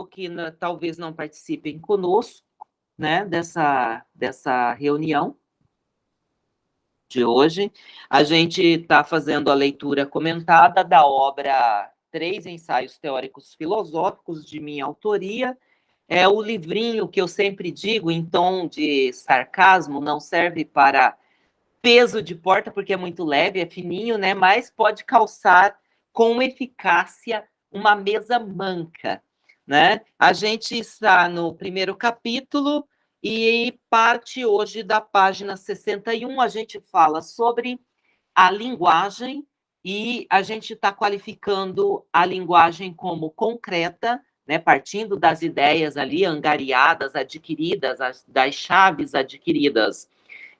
mesmo que na, talvez não participem conosco, né, dessa, dessa reunião de hoje. A gente está fazendo a leitura comentada da obra Três Ensaios Teóricos Filosóficos, de minha autoria. É o livrinho que eu sempre digo, em tom de sarcasmo, não serve para peso de porta, porque é muito leve, é fininho, né? Mas pode calçar com eficácia uma mesa manca, né? A gente está no primeiro capítulo e parte hoje da página 61, a gente fala sobre a linguagem e a gente está qualificando a linguagem como concreta, né, partindo das ideias ali angariadas, adquiridas, as, das chaves adquiridas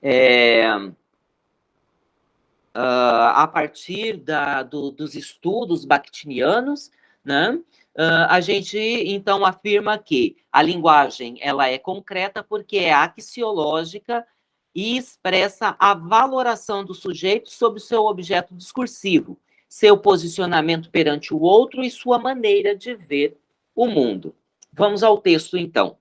é, uh, a partir da, do, dos estudos bakhtinianos, né? Uh, a gente, então, afirma que a linguagem ela é concreta porque é axiológica e expressa a valoração do sujeito sobre seu objeto discursivo, seu posicionamento perante o outro e sua maneira de ver o mundo. Vamos ao texto, então.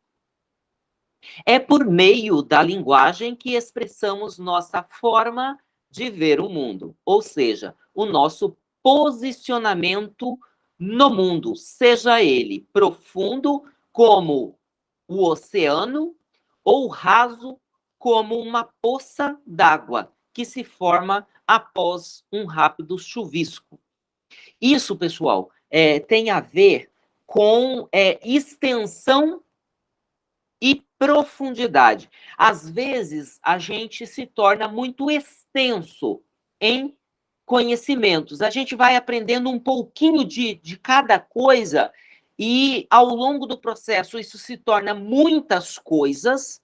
É por meio da linguagem que expressamos nossa forma de ver o mundo, ou seja, o nosso posicionamento no mundo, seja ele profundo como o oceano ou raso como uma poça d'água que se forma após um rápido chuvisco. Isso, pessoal, é, tem a ver com é, extensão e profundidade. Às vezes, a gente se torna muito extenso em conhecimentos. A gente vai aprendendo um pouquinho de, de cada coisa e, ao longo do processo, isso se torna muitas coisas,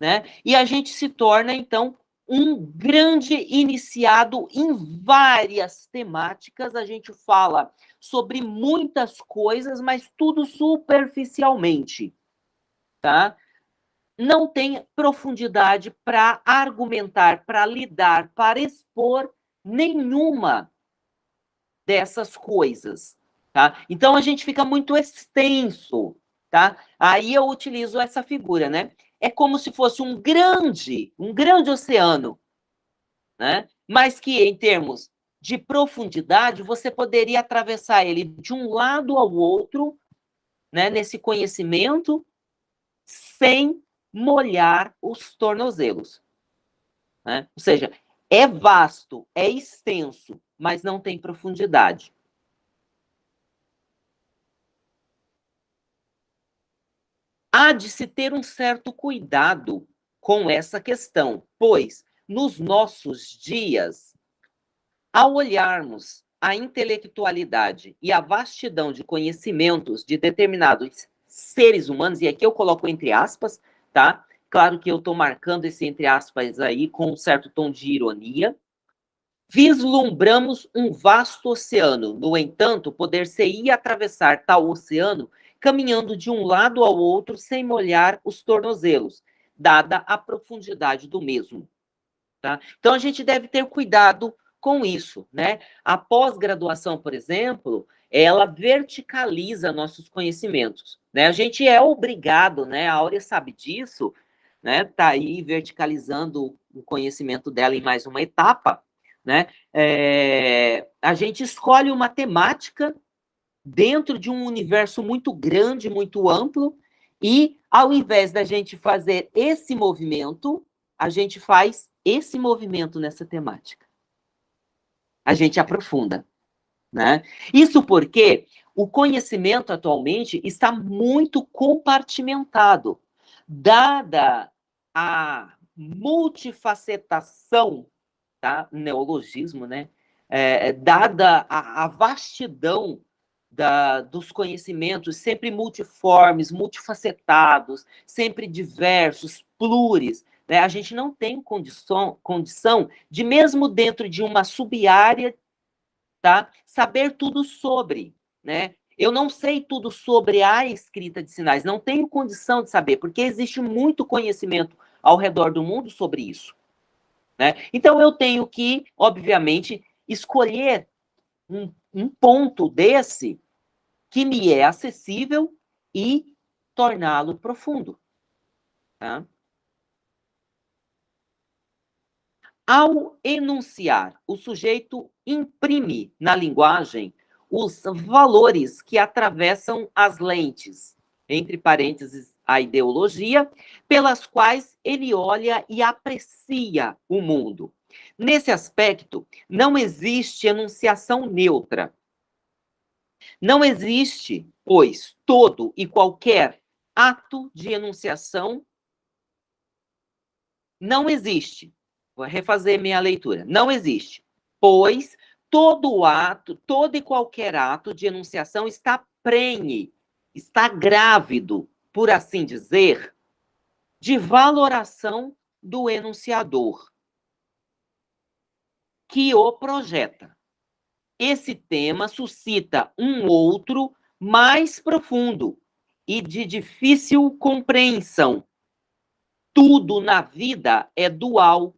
né? E a gente se torna, então, um grande iniciado em várias temáticas. A gente fala sobre muitas coisas, mas tudo superficialmente tá? Não tem profundidade para argumentar, para lidar, para expor nenhuma dessas coisas, tá? Então a gente fica muito extenso, tá? Aí eu utilizo essa figura, né? É como se fosse um grande, um grande oceano, né? Mas que em termos de profundidade, você poderia atravessar ele de um lado ao outro, né, nesse conhecimento, sem molhar os tornozelos. Né? Ou seja, é vasto, é extenso, mas não tem profundidade. Há de se ter um certo cuidado com essa questão, pois nos nossos dias, ao olharmos a intelectualidade e a vastidão de conhecimentos de determinados seres humanos, e aqui eu coloco entre aspas, tá? Claro que eu estou marcando esse entre aspas aí com um certo tom de ironia. Vislumbramos um vasto oceano, no entanto, poder-se-ia atravessar tal oceano caminhando de um lado ao outro sem molhar os tornozelos, dada a profundidade do mesmo. Tá? Então, a gente deve ter cuidado com isso, né? A pós-graduação, por exemplo, ela verticaliza nossos conhecimentos, né? A gente é obrigado, né? A Áurea sabe disso, né? Tá aí verticalizando o conhecimento dela em mais uma etapa, né? É, a gente escolhe uma temática dentro de um universo muito grande, muito amplo, e ao invés da gente fazer esse movimento, a gente faz esse movimento nessa temática a gente aprofunda. Né? Isso porque o conhecimento atualmente está muito compartimentado, dada a multifacetação, tá? neologismo, né? É, dada a, a vastidão da, dos conhecimentos, sempre multiformes, multifacetados, sempre diversos, pluris, né? A gente não tem condição, condição de, mesmo dentro de uma sub-área, tá? saber tudo sobre. Né? Eu não sei tudo sobre a escrita de sinais, não tenho condição de saber, porque existe muito conhecimento ao redor do mundo sobre isso. Né? Então, eu tenho que, obviamente, escolher um, um ponto desse que me é acessível e torná-lo profundo. Tá? Ao enunciar, o sujeito imprime na linguagem os valores que atravessam as lentes, entre parênteses, a ideologia, pelas quais ele olha e aprecia o mundo. Nesse aspecto, não existe enunciação neutra. Não existe, pois, todo e qualquer ato de enunciação não existe. Vou refazer minha leitura. Não existe, pois todo ato, todo e qualquer ato de enunciação está prenhe, está grávido, por assim dizer, de valoração do enunciador que o projeta. Esse tema suscita um outro mais profundo e de difícil compreensão. Tudo na vida é dual,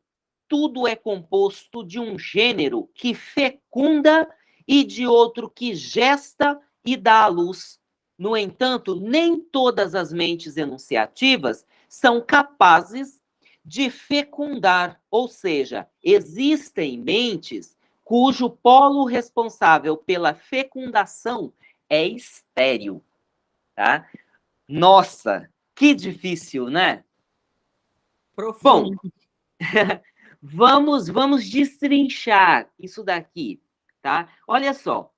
tudo é composto de um gênero que fecunda e de outro que gesta e dá à luz. No entanto, nem todas as mentes enunciativas são capazes de fecundar, ou seja, existem mentes cujo polo responsável pela fecundação é estéril, tá? Nossa, que difícil, né? Profundo. Bom, vamos, vamos destrinchar isso daqui, tá? Olha só,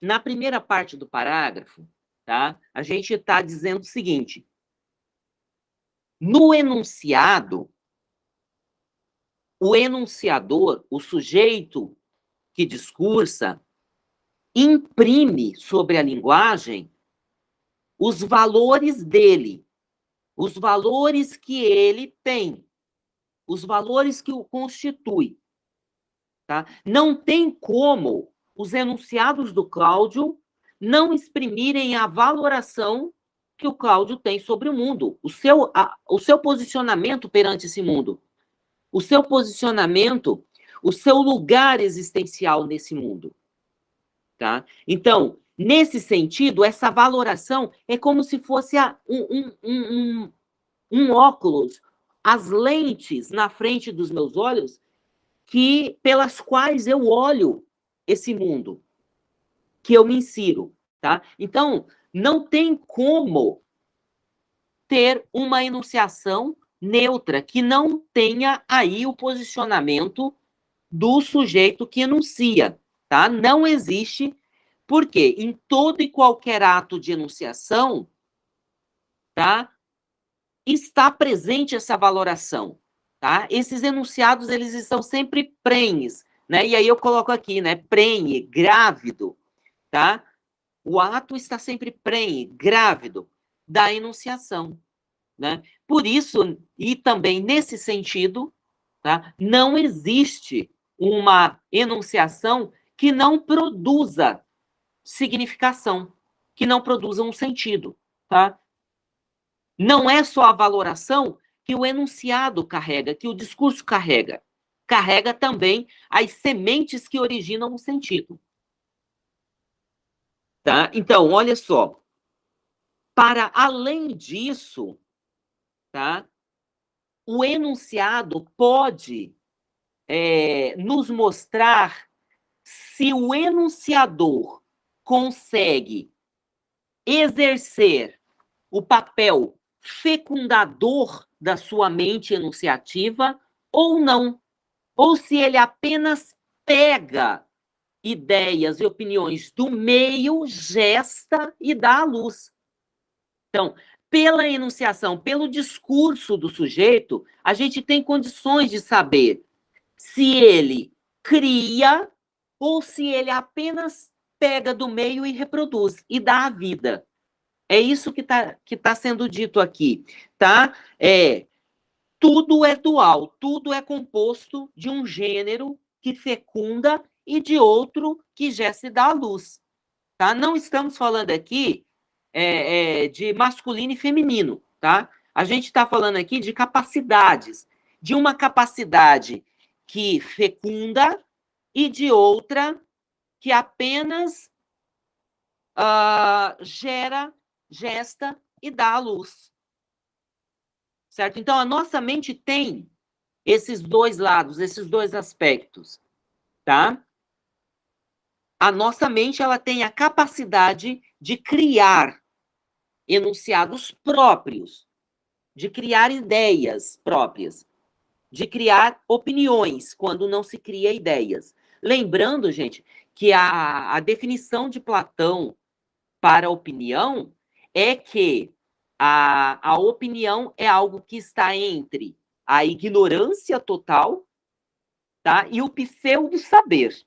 na primeira parte do parágrafo, tá? A gente está dizendo o seguinte: no enunciado, o enunciador, o sujeito que discursa, imprime sobre a linguagem os valores dele, os valores que ele tem, os valores que o constituem. Tá? Não tem como os enunciados do Cláudio não exprimirem a valoração que o Cláudio tem sobre o mundo, o seu, a, o seu posicionamento perante esse mundo, o seu posicionamento o seu lugar existencial nesse mundo. Tá? Então, nesse sentido, essa valoração é como se fosse um, um, um, um óculos, as lentes na frente dos meus olhos, que pelas quais eu olho esse mundo, que eu me insiro. Tá? Então, não tem como ter uma enunciação neutra que não tenha aí o posicionamento do sujeito que enuncia, tá? Não existe, porque em todo e qualquer ato de enunciação, tá? Está presente essa valoração, tá? Esses enunciados, eles estão sempre prenhes, né? E aí eu coloco aqui, né? Prenhe, grávido, tá? O ato está sempre prenhe, grávido da enunciação, né? Por isso, e também nesse sentido, tá? Não existe uma enunciação que não produza significação, que não produza um sentido, tá? Não é só a valoração que o enunciado carrega, que o discurso carrega. Carrega também as sementes que originam o sentido. Tá? Então, olha só. Para além disso, tá? O enunciado pode é, nos mostrar se o enunciador consegue exercer o papel fecundador da sua mente enunciativa ou não, ou se ele apenas pega ideias e opiniões do meio, gesta e dá à luz. Então, pela enunciação, pelo discurso do sujeito, a gente tem condições de saber se ele cria ou se ele apenas pega do meio e reproduz e dá a vida. É isso que está que tá sendo dito aqui, tá? É, tudo é dual, tudo é composto de um gênero que fecunda e de outro que já se dá à luz, tá? Não estamos falando aqui é, é, de masculino e feminino, tá? A gente está falando aqui de capacidades, de uma capacidade que fecunda e de outra que apenas uh, gera gesta e dá à luz. Certo? Então, a nossa mente tem esses dois lados, esses dois aspectos, tá? A nossa mente, ela tem a capacidade de criar enunciados próprios, de criar ideias próprias, de criar opiniões, quando não se cria ideias. Lembrando, gente, que a, a definição de Platão para opinião é que a, a opinião é algo que está entre a ignorância total tá? e o pseudo-saber,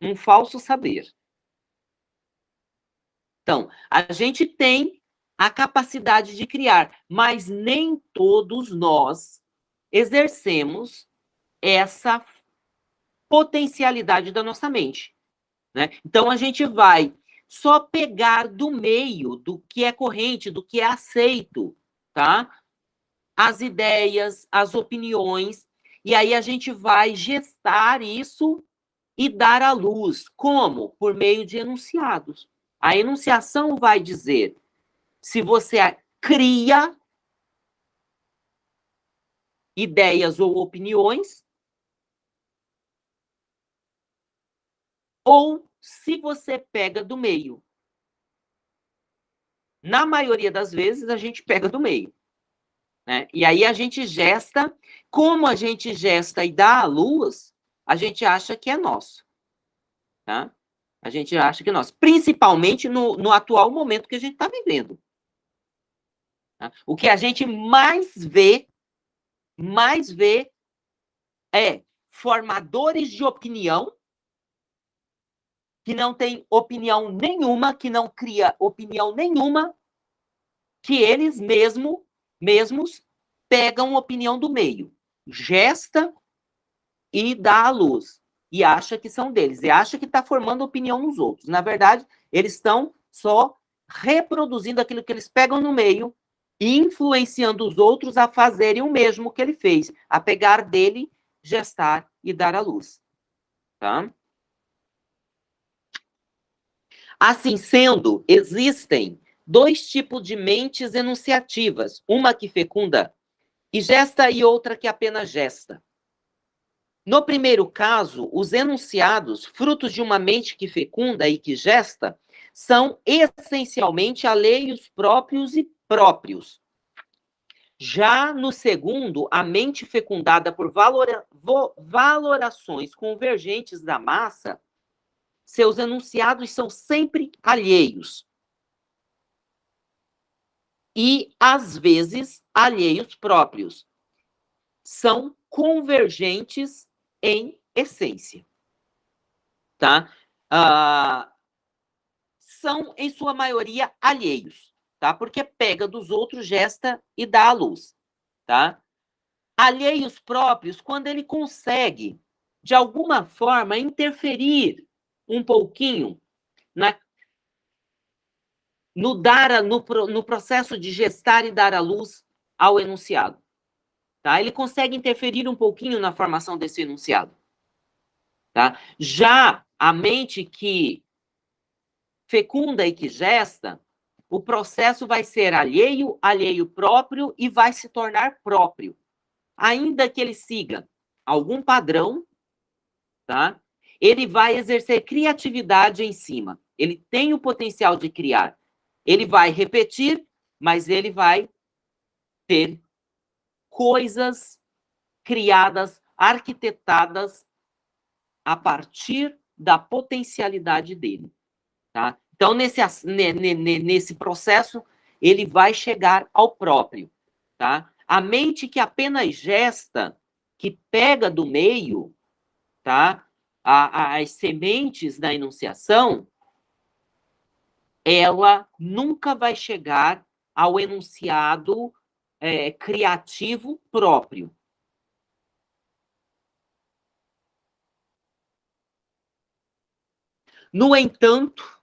um falso saber. Então, a gente tem a capacidade de criar, mas nem todos nós exercemos essa potencialidade da nossa mente. Né? Então, a gente vai só pegar do meio, do que é corrente, do que é aceito, tá? As ideias, as opiniões, e aí a gente vai gestar isso e dar à luz. Como? Por meio de enunciados. A enunciação vai dizer se você cria ideias ou opiniões, ou se você pega do meio. Na maioria das vezes, a gente pega do meio. Né? E aí a gente gesta, como a gente gesta e dá a luz, a gente acha que é nosso. Tá? A gente acha que é nosso. Principalmente no, no atual momento que a gente está vivendo. Tá? O que a gente mais vê, mais vê, é formadores de opinião que não tem opinião nenhuma, que não cria opinião nenhuma, que eles mesmo, mesmos pegam opinião do meio, gesta e dá à luz. E acha que são deles, e acha que está formando opinião nos outros. Na verdade, eles estão só reproduzindo aquilo que eles pegam no meio e influenciando os outros a fazerem o mesmo que ele fez, a pegar dele, gestar e dar à luz. Tá? Assim sendo, existem dois tipos de mentes enunciativas, uma que fecunda e gesta e outra que apenas gesta. No primeiro caso, os enunciados, frutos de uma mente que fecunda e que gesta, são essencialmente alheios próprios e próprios. Já no segundo, a mente fecundada por valora, valorações convergentes da massa seus enunciados são sempre alheios. E, às vezes, alheios próprios. São convergentes em essência. Tá? Ah, são, em sua maioria, alheios, tá? Porque pega dos outros, gesta e dá à luz, tá? Alheios próprios, quando ele consegue, de alguma forma, interferir um pouquinho na, no, dar, no, no processo de gestar e dar à luz ao enunciado. Tá? Ele consegue interferir um pouquinho na formação desse enunciado. Tá? Já a mente que fecunda e que gesta, o processo vai ser alheio, alheio próprio e vai se tornar próprio. Ainda que ele siga algum padrão, tá? ele vai exercer criatividade em cima. Ele tem o potencial de criar. Ele vai repetir, mas ele vai ter coisas criadas, arquitetadas a partir da potencialidade dele. Tá? Então, nesse, nesse processo, ele vai chegar ao próprio. Tá? A mente que apenas gesta, que pega do meio, tá? a, as sementes da enunciação, ela nunca vai chegar ao enunciado é, criativo próprio. No entanto,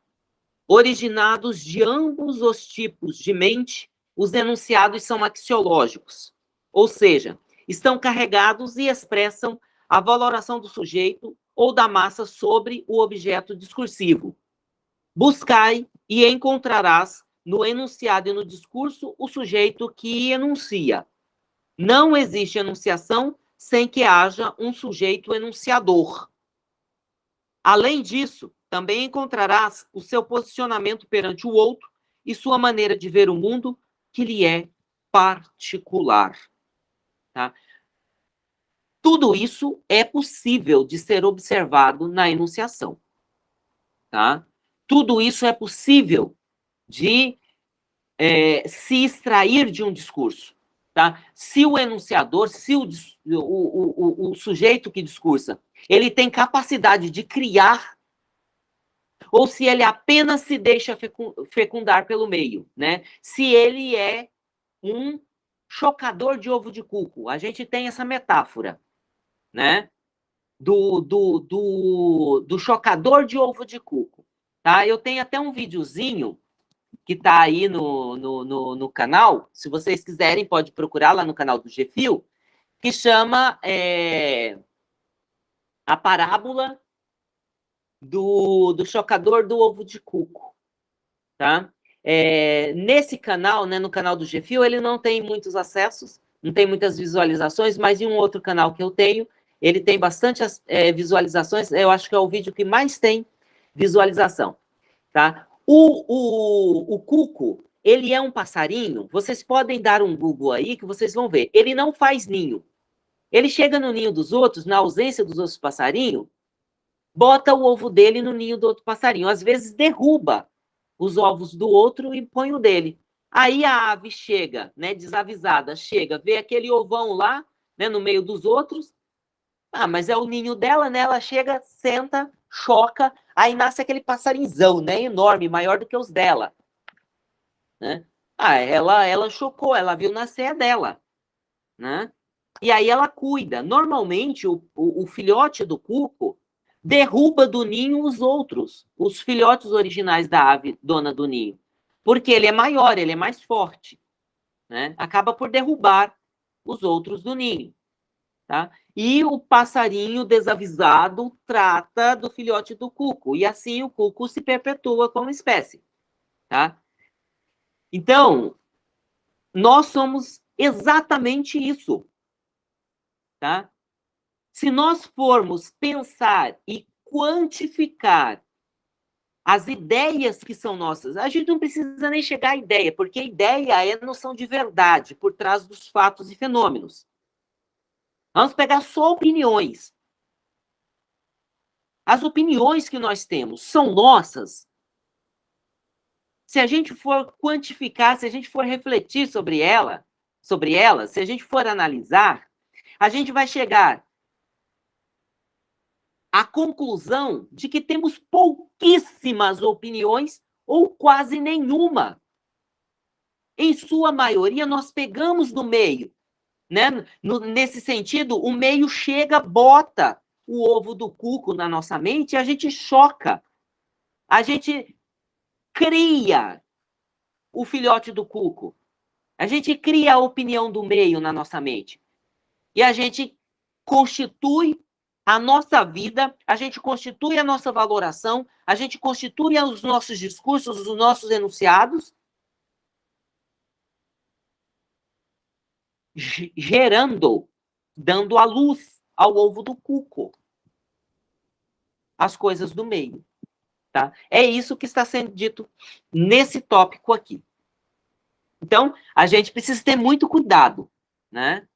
originados de ambos os tipos de mente, os enunciados são axiológicos, ou seja, estão carregados e expressam a valoração do sujeito ou da massa sobre o objeto discursivo. Buscai e encontrarás no enunciado e no discurso o sujeito que enuncia. Não existe enunciação sem que haja um sujeito enunciador. Além disso, também encontrarás o seu posicionamento perante o outro e sua maneira de ver o mundo, que lhe é particular. Tá? Tudo isso é possível de ser observado na enunciação. Tá? Tudo isso é possível de é, se extrair de um discurso. Tá? Se o enunciador, se o, o, o, o sujeito que discursa, ele tem capacidade de criar ou se ele apenas se deixa fecundar pelo meio, né? Se ele é um chocador de ovo de cuco. A gente tem essa metáfora, né? Do, do, do, do chocador de ovo de cuco. Tá? Eu tenho até um videozinho que está aí no, no, no, no, canal. Se vocês quiserem, pode procurar lá no canal do GFIL, que chama é, A Parábola do, do Chocador do Ovo de Cuco. Tá? É, nesse canal, né, no canal do GFIO, ele não tem muitos acessos, não tem muitas visualizações, mas em um outro canal que eu tenho, ele tem bastante é, visualizações, eu acho que é o vídeo que mais tem visualização, tá? O, o, o cuco, ele é um passarinho, vocês podem dar um Google aí que vocês vão ver, ele não faz ninho. Ele chega no ninho dos outros, na ausência dos outros passarinhos, bota o ovo dele no ninho do outro passarinho, às vezes derruba os ovos do outro e põe o dele. Aí a ave chega, né, desavisada, chega, vê aquele ovão lá, né, no meio dos outros. Ah, mas é o ninho dela, né? Ela chega, senta, choca, aí nasce aquele passarinzão, né, enorme, maior do que os dela. Né? Ah, ela ela chocou, ela viu nascer a dela, né? E aí ela cuida. Normalmente o, o, o filhote do cuco derruba do ninho os outros, os filhotes originais da ave dona do ninho, porque ele é maior, ele é mais forte, né? Acaba por derrubar os outros do ninho, tá? E o passarinho desavisado trata do filhote do cuco, e assim o cuco se perpetua como espécie, tá? Então, nós somos exatamente isso, tá? Se nós formos pensar e quantificar as ideias que são nossas, a gente não precisa nem chegar à ideia, porque a ideia é noção de verdade por trás dos fatos e fenômenos. Vamos pegar só opiniões. As opiniões que nós temos são nossas? Se a gente for quantificar, se a gente for refletir sobre ela, sobre ela, se a gente for analisar, a gente vai chegar a conclusão de que temos pouquíssimas opiniões ou quase nenhuma. Em sua maioria, nós pegamos no meio. Né? No, nesse sentido, o meio chega, bota o ovo do cuco na nossa mente e a gente choca. A gente cria o filhote do cuco. A gente cria a opinião do meio na nossa mente. E a gente constitui a nossa vida, a gente constitui a nossa valoração, a gente constitui os nossos discursos, os nossos enunciados, gerando, dando a luz ao ovo do cuco, as coisas do meio. Tá? É isso que está sendo dito nesse tópico aqui. Então, a gente precisa ter muito cuidado, né?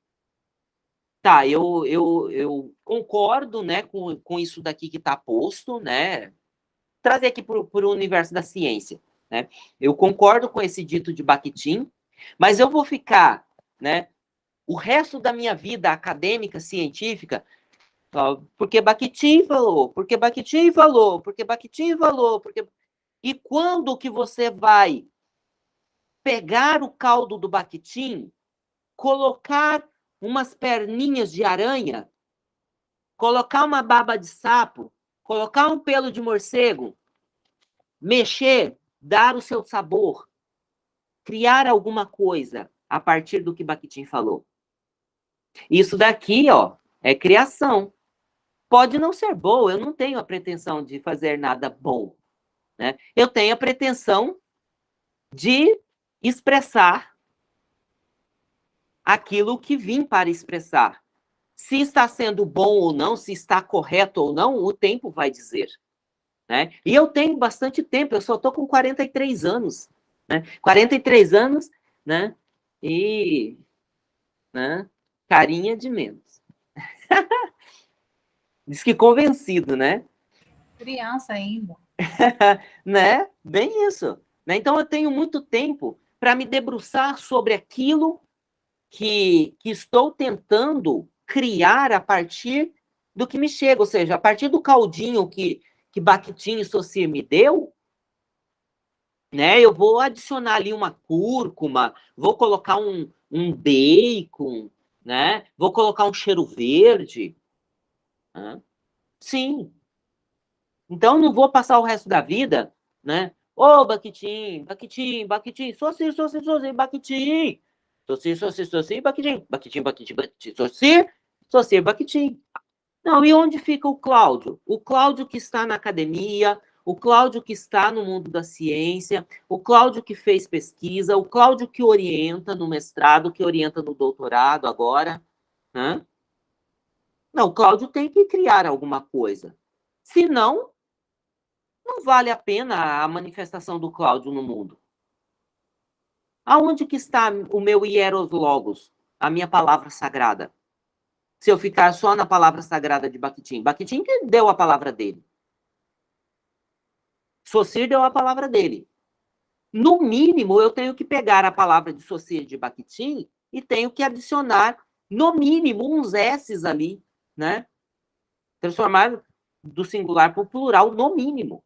Tá, eu, eu, eu concordo né, com, com isso daqui que está posto, né? Trazer aqui para o universo da ciência. Né? Eu concordo com esse dito de Bakhtin, mas eu vou ficar né, o resto da minha vida acadêmica, científica, porque Bakhtin falou, porque Bakhtin falou, porque Bakhtin falou, porque... E quando que você vai pegar o caldo do Bakhtin, colocar umas perninhas de aranha, colocar uma baba de sapo, colocar um pelo de morcego, mexer, dar o seu sabor, criar alguma coisa a partir do que Bakhtin falou. Isso daqui, ó, é criação. Pode não ser boa, eu não tenho a pretensão de fazer nada bom. Né? Eu tenho a pretensão de expressar aquilo que vim para expressar. Se está sendo bom ou não, se está correto ou não, o tempo vai dizer. Né? E eu tenho bastante tempo, eu só estou com 43 anos. Né? 43 anos, né? E né? Carinha de menos. Diz que convencido, né? Criança ainda. né? Bem isso. Né? Então, eu tenho muito tempo para me debruçar sobre aquilo que, que estou tentando criar a partir do que me chega, ou seja, a partir do caldinho que, que Bakhtin e Socir me deu, né, eu vou adicionar ali uma cúrcuma, vou colocar um, um bacon, né, vou colocar um cheiro verde. Né? Sim. Então, não vou passar o resto da vida, né, Ô, oh, Baquitim, Baquitim, Baquitim, Soci, Soci, Soci, Baquitim. Soci, Soci, Soci, Baquitim, Baquitim, Baquitim, Baquitim, Soci, Soci, Baquitim. Não, e onde fica o Cláudio? O Cláudio que está na academia, o Cláudio que está no mundo da ciência, o Cláudio que fez pesquisa, o Cláudio que orienta no mestrado, que orienta no doutorado agora, né? Não, o Cláudio tem que criar alguma coisa. Senão, não vale a pena a manifestação do Cláudio no mundo. Aonde que está o meu hieros logos, a minha palavra sagrada? Se eu ficar só na palavra sagrada de Bakhtin. Bakhtin que deu a palavra dele. Socir deu a palavra dele. No mínimo, eu tenho que pegar a palavra de Socir de Bakhtin e tenho que adicionar, no mínimo, uns S's ali, né? Transformar do singular para o plural, no mínimo.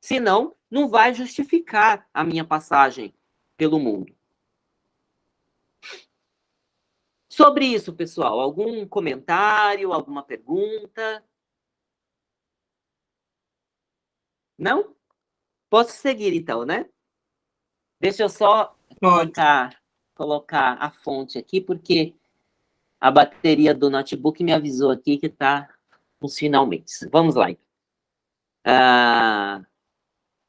Senão, não vai justificar a minha passagem pelo mundo. Sobre isso, pessoal, algum comentário, alguma pergunta? Não? Posso seguir, então, né? Deixa eu só colocar, colocar a fonte aqui, porque a bateria do notebook me avisou aqui que está nos finalmente. Vamos lá. Então. Ah,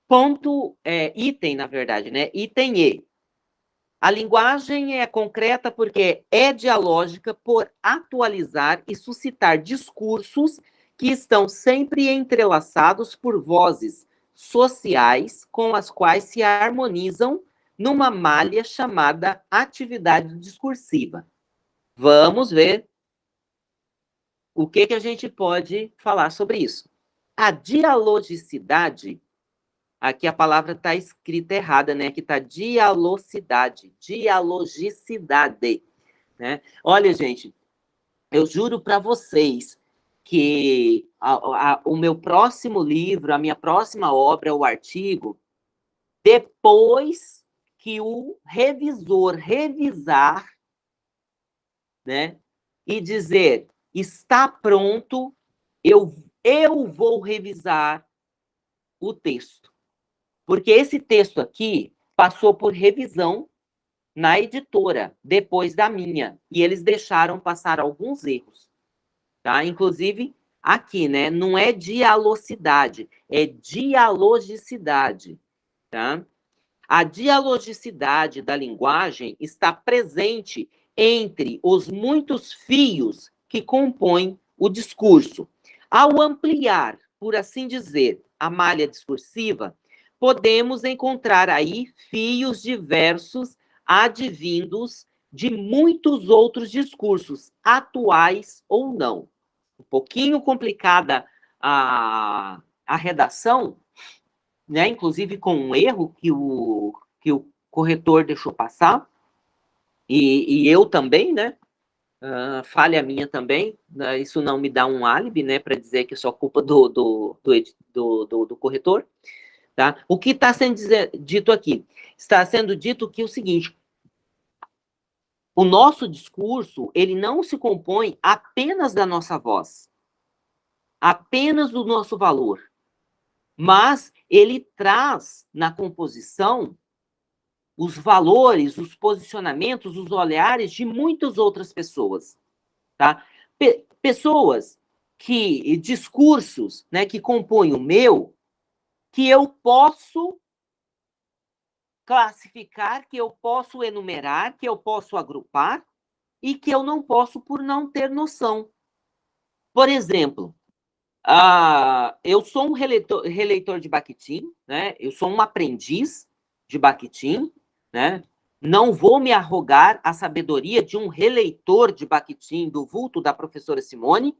Ponto, é, item, na verdade, né? Item E. A linguagem é concreta porque é dialógica por atualizar e suscitar discursos que estão sempre entrelaçados por vozes sociais com as quais se harmonizam numa malha chamada atividade discursiva. Vamos ver o que, que a gente pode falar sobre isso. A dialogicidade Aqui a palavra está escrita errada, né? Aqui está dialogicidade, dialogicidade, né? Olha, gente, eu juro para vocês que a, a, o meu próximo livro, a minha próxima obra, o artigo, depois que o revisor revisar, né, e dizer está pronto, eu, eu vou revisar o texto. Porque esse texto aqui passou por revisão na editora, depois da minha, e eles deixaram passar alguns erros, tá? Inclusive, aqui, né, não é dialogicidade, é dialogicidade, tá? A dialogicidade da linguagem está presente entre os muitos fios que compõem o discurso. Ao ampliar, por assim dizer, a malha discursiva, podemos encontrar aí fios diversos advindos de muitos outros discursos, atuais ou não. Um pouquinho complicada a, a redação, né? inclusive com um erro que o, que o corretor deixou passar, e, e eu também, né? Uh, falha minha também, uh, isso não me dá um álibi, né, para dizer que é só culpa do, do, do, do, do corretor. Tá? O que está sendo dito aqui? Está sendo dito que é o seguinte, o nosso discurso, ele não se compõe apenas da nossa voz, apenas do nosso valor, mas ele traz na composição os valores, os posicionamentos, os olhares de muitas outras pessoas, tá? Pe pessoas que, discursos, né, que compõem o meu, que eu posso classificar, que eu posso enumerar, que eu posso agrupar e que eu não posso por não ter noção. Por exemplo, uh, eu sou um releitor, releitor de Bakhtin, né? eu sou um aprendiz de Bakhtin, né? não vou me arrogar a sabedoria de um releitor de Bakhtin do vulto da professora Simone,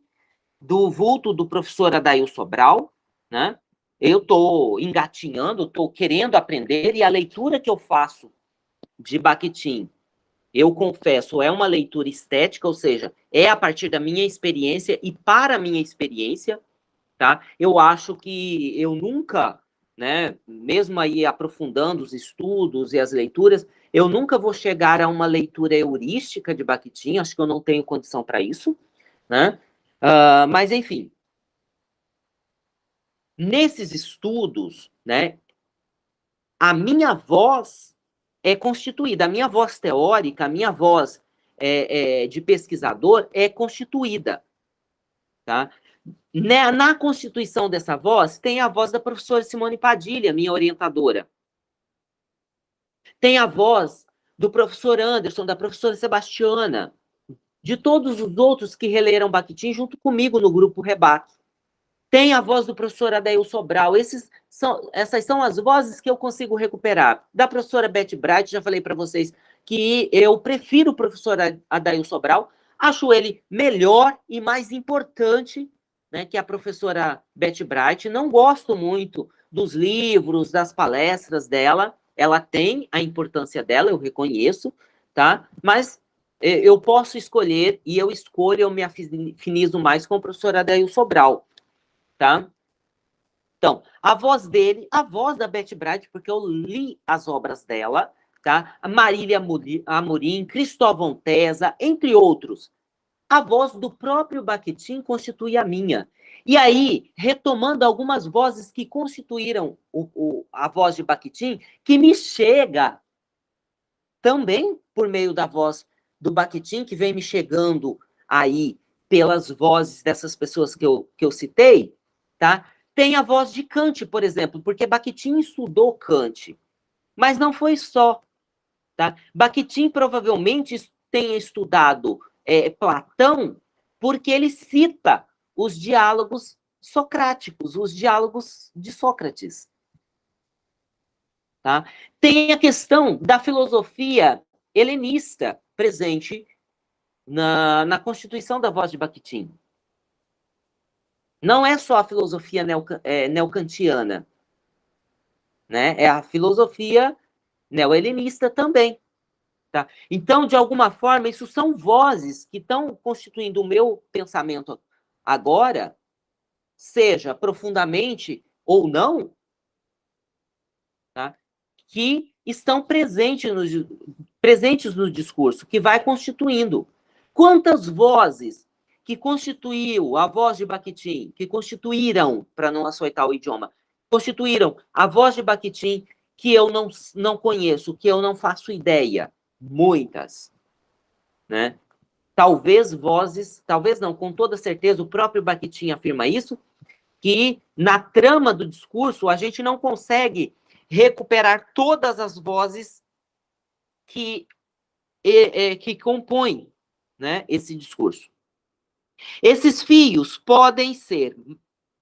do vulto do professor Adail Sobral, né? Eu estou engatinhando, estou querendo aprender, e a leitura que eu faço de Bakhtin, eu confesso, é uma leitura estética, ou seja, é a partir da minha experiência e para a minha experiência, tá? Eu acho que eu nunca, né, mesmo aí aprofundando os estudos e as leituras, eu nunca vou chegar a uma leitura heurística de Bakhtin, acho que eu não tenho condição para isso, né? Uh, mas, enfim, nesses estudos, né, a minha voz é constituída, a minha voz teórica, a minha voz é, é, de pesquisador é constituída. Tá? Na, na constituição dessa voz, tem a voz da professora Simone Padilha, minha orientadora. Tem a voz do professor Anderson, da professora Sebastiana, de todos os outros que releram Bakhtin junto comigo no grupo Rebaque. Tem a voz do professor Adail Sobral. Esses são, essas são as vozes que eu consigo recuperar. Da professora Beth Bright, já falei para vocês que eu prefiro o professor Adail Sobral, acho ele melhor e mais importante né, que a professora Beth Bright. Não gosto muito dos livros, das palestras dela. Ela tem a importância dela, eu reconheço, tá? Mas é, eu posso escolher e eu escolho, eu me afinizo mais com o professor Adail Sobral tá? Então, a voz dele, a voz da Beth Bright, porque eu li as obras dela, tá? Marília Amorim, Cristóvão Tesa, entre outros. A voz do próprio Bakhtin constitui a minha. E aí, retomando algumas vozes que constituíram o, o, a voz de Bakhtin, que me chega também por meio da voz do Bakhtin, que vem me chegando aí pelas vozes dessas pessoas que eu, que eu citei, tá? Tem a voz de Kant, por exemplo, porque Bakhtin estudou Kant, mas não foi só, tá? Bakhtin provavelmente tenha estudado é, Platão porque ele cita os diálogos socráticos, os diálogos de Sócrates. Tá? Tem a questão da filosofia helenista presente na, na constituição da voz de Bakhtin. Não é só a filosofia é, neocantiana, né? É a filosofia neohelenista também. Tá? Então, de alguma forma, isso são vozes que estão constituindo o meu pensamento agora, seja profundamente ou não, tá? que estão presentes no, presentes no discurso, que vai constituindo. Quantas vozes que constituiu a voz de Bakhtin, que constituíram, para não açoitar o idioma, constituíram a voz de Bakhtin que eu não, não conheço, que eu não faço ideia. Muitas. Né? Talvez vozes, talvez não, com toda certeza, o próprio Bakhtin afirma isso, que na trama do discurso a gente não consegue recuperar todas as vozes que, que compõem né, esse discurso. Esses fios podem ser,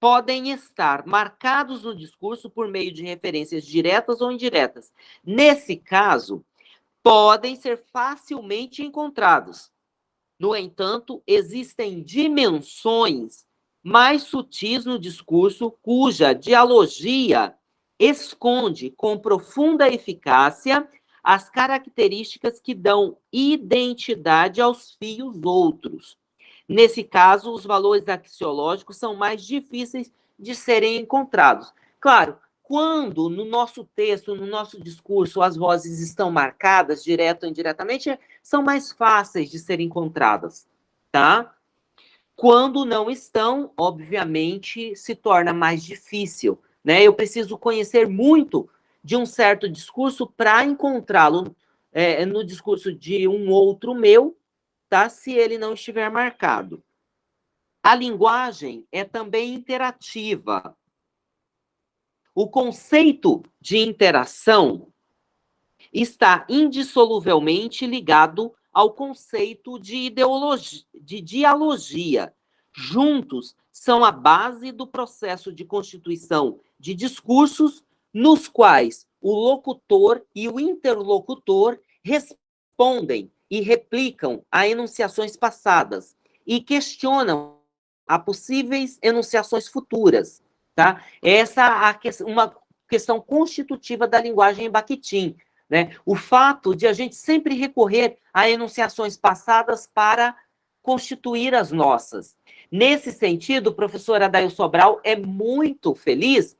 podem estar marcados no discurso por meio de referências diretas ou indiretas. Nesse caso, podem ser facilmente encontrados. No entanto, existem dimensões mais sutis no discurso cuja dialogia esconde com profunda eficácia as características que dão identidade aos fios outros. Nesse caso, os valores axiológicos são mais difíceis de serem encontrados. Claro, quando no nosso texto, no nosso discurso, as vozes estão marcadas, direto ou indiretamente, são mais fáceis de serem encontradas, tá? Quando não estão, obviamente, se torna mais difícil, né? Eu preciso conhecer muito de um certo discurso para encontrá-lo é, no discurso de um outro meu, tá? se ele não estiver marcado. A linguagem é também interativa. O conceito de interação está indissoluvelmente ligado ao conceito de ideologia, de dialogia. Juntos são a base do processo de constituição de discursos nos quais o locutor e o interlocutor respondem e replicam a enunciações passadas e questionam a possíveis enunciações futuras, tá? Essa é uma questão constitutiva da linguagem em Bakhtin, né? O fato de a gente sempre recorrer a enunciações passadas para constituir as nossas. Nesse sentido, o professor Adail Sobral é muito feliz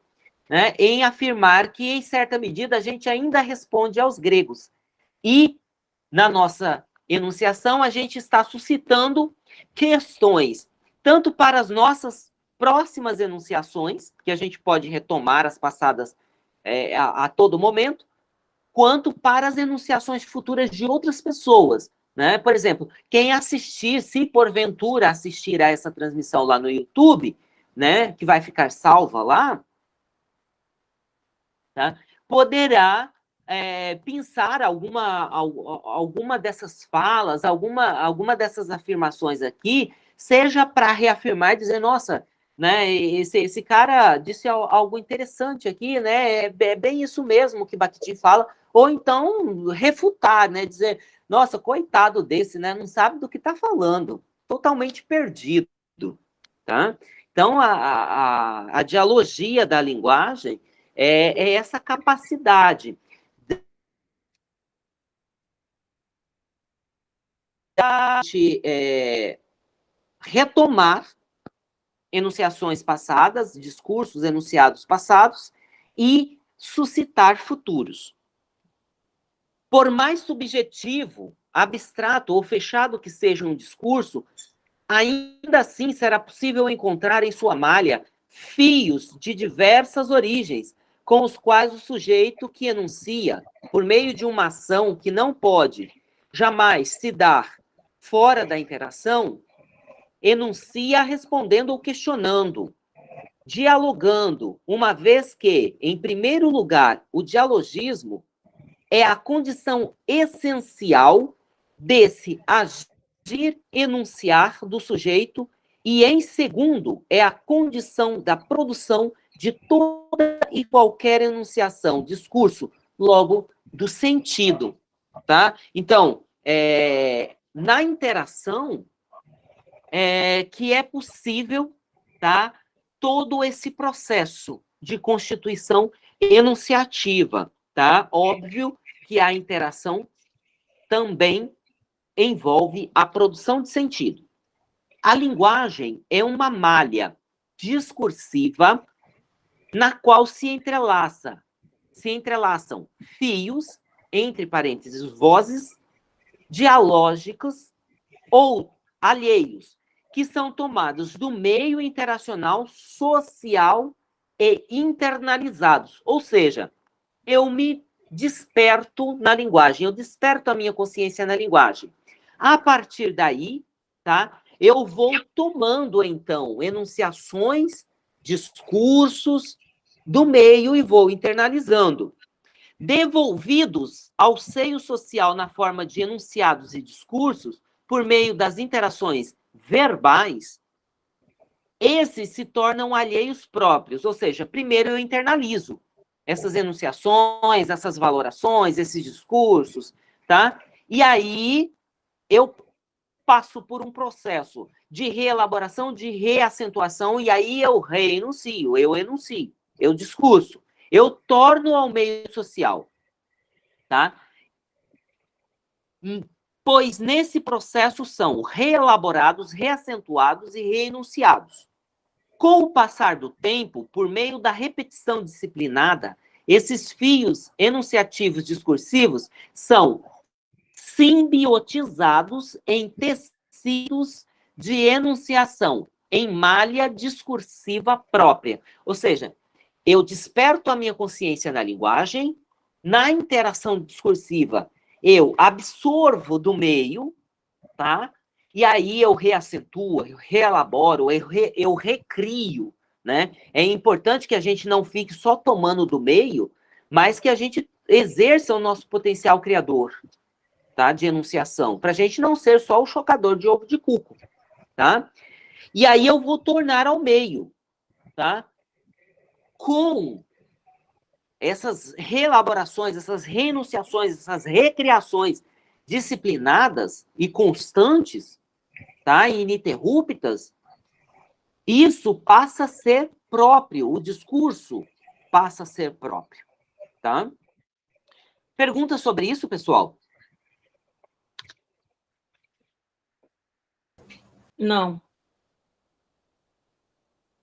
né, em afirmar que, em certa medida, a gente ainda responde aos gregos. E, na nossa enunciação, a gente está suscitando questões, tanto para as nossas próximas enunciações, que a gente pode retomar as passadas é, a, a todo momento, quanto para as enunciações futuras de outras pessoas. Né? Por exemplo, quem assistir, se porventura assistir a essa transmissão lá no YouTube, né, que vai ficar salva lá, tá? poderá é, pensar alguma, alguma dessas falas, alguma, alguma dessas afirmações aqui, seja para reafirmar dizer, nossa, né, esse, esse cara disse algo interessante aqui, né, é, é bem isso mesmo que Bakhtin fala, ou então refutar, né, dizer, nossa, coitado desse, né, não sabe do que está falando, totalmente perdido, tá? Então, a, a, a dialogia da linguagem é, é essa capacidade de é, retomar enunciações passadas, discursos enunciados passados e suscitar futuros. Por mais subjetivo, abstrato ou fechado que seja um discurso, ainda assim será possível encontrar em sua malha fios de diversas origens, com os quais o sujeito que enuncia, por meio de uma ação que não pode jamais se dar fora da interação, enuncia respondendo ou questionando, dialogando, uma vez que, em primeiro lugar, o dialogismo é a condição essencial desse agir enunciar do sujeito e, em segundo, é a condição da produção de toda e qualquer enunciação, discurso, logo, do sentido, tá? Então, é, na interação é, que é possível tá, todo esse processo de constituição enunciativa. Tá? Óbvio que a interação também envolve a produção de sentido. A linguagem é uma malha discursiva na qual se entrelaça, se entrelaçam fios, entre parênteses, vozes, dialógicos ou alheios, que são tomados do meio interacional social e internalizados. Ou seja, eu me desperto na linguagem, eu desperto a minha consciência na linguagem. A partir daí, tá? Eu vou tomando então enunciações, discursos do meio e vou internalizando devolvidos ao seio social na forma de enunciados e discursos, por meio das interações verbais, esses se tornam alheios próprios, ou seja, primeiro eu internalizo essas enunciações, essas valorações, esses discursos, tá? E aí eu passo por um processo de reelaboração, de reacentuação, e aí eu reenuncio, eu enuncio, eu discurso eu torno ao meio social, tá? Pois nesse processo são reelaborados, reacentuados e reenunciados. Com o passar do tempo, por meio da repetição disciplinada, esses fios enunciativos discursivos são simbiotizados em tecidos de enunciação, em malha discursiva própria. Ou seja, eu desperto a minha consciência na linguagem, na interação discursiva, eu absorvo do meio, tá? E aí eu reacentuo, eu reelaboro, eu, re, eu recrio, né? É importante que a gente não fique só tomando do meio, mas que a gente exerça o nosso potencial criador, tá? De enunciação, para a gente não ser só o chocador de ovo de cuco, tá? E aí eu vou tornar ao meio, tá? Com essas reelaborações, essas renunciações, essas recriações disciplinadas e constantes, tá? ininterruptas, isso passa a ser próprio, o discurso passa a ser próprio, tá? Pergunta sobre isso, pessoal? Não.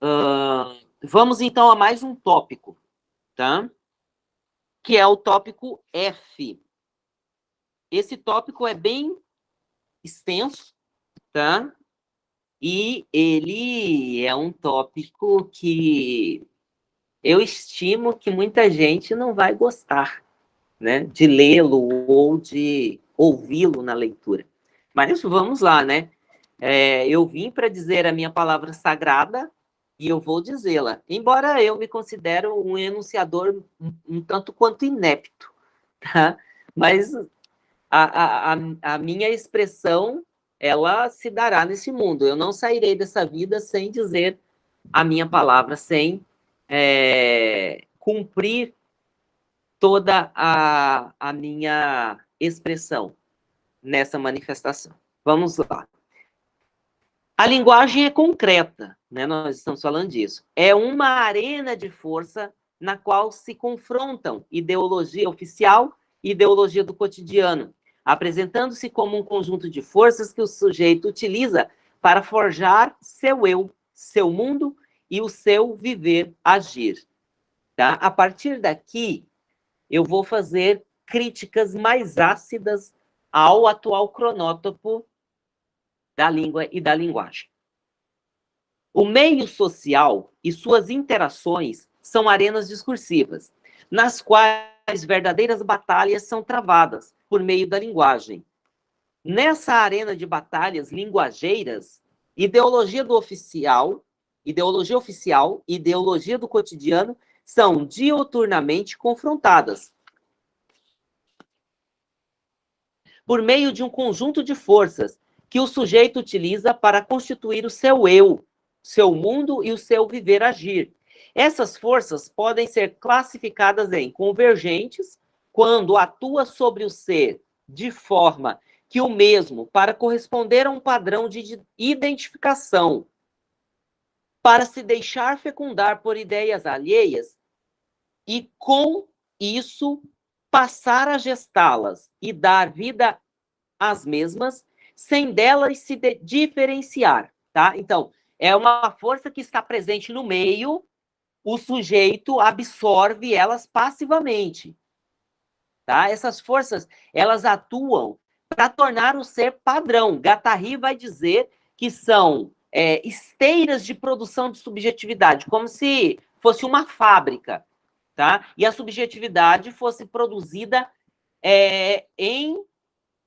Uh, vamos então a mais um tópico, tá? Que é o tópico F. Esse tópico é bem extenso, tá? E ele é um tópico que eu estimo que muita gente não vai gostar, né? De lê-lo ou de ouvi-lo na leitura. Mas vamos lá, né? É, eu vim para dizer a minha palavra sagrada e eu vou dizê-la. Embora eu me considero um enunciador um, um tanto quanto inepto, tá? Mas a, a, a minha expressão ela se dará nesse mundo. Eu não sairei dessa vida sem dizer a minha palavra, sem é, cumprir toda a, a minha expressão nessa manifestação. Vamos lá. A linguagem é concreta, né? nós estamos falando disso. É uma arena de força na qual se confrontam ideologia oficial e ideologia do cotidiano, apresentando-se como um conjunto de forças que o sujeito utiliza para forjar seu eu, seu mundo e o seu viver, agir. Tá? A partir daqui, eu vou fazer críticas mais ácidas ao atual cronótopo da língua e da linguagem. O meio social e suas interações são arenas discursivas, nas quais verdadeiras batalhas são travadas, por meio da linguagem. Nessa arena de batalhas linguageiras, ideologia do oficial, ideologia oficial e ideologia do cotidiano são dioturnamente confrontadas. Por meio de um conjunto de forças que o sujeito utiliza para constituir o seu eu, seu mundo e o seu viver agir. Essas forças podem ser classificadas em convergentes, quando atua sobre o ser de forma que o mesmo, para corresponder a um padrão de identificação, para se deixar fecundar por ideias alheias e com isso passar a gestá-las e dar vida às mesmas, sem delas se de diferenciar, tá? Então, é uma força que está presente no meio, o sujeito absorve elas passivamente. Tá? Essas forças, elas atuam para tornar o ser padrão. Gattari vai dizer que são é, esteiras de produção de subjetividade, como se fosse uma fábrica, tá? E a subjetividade fosse produzida é, em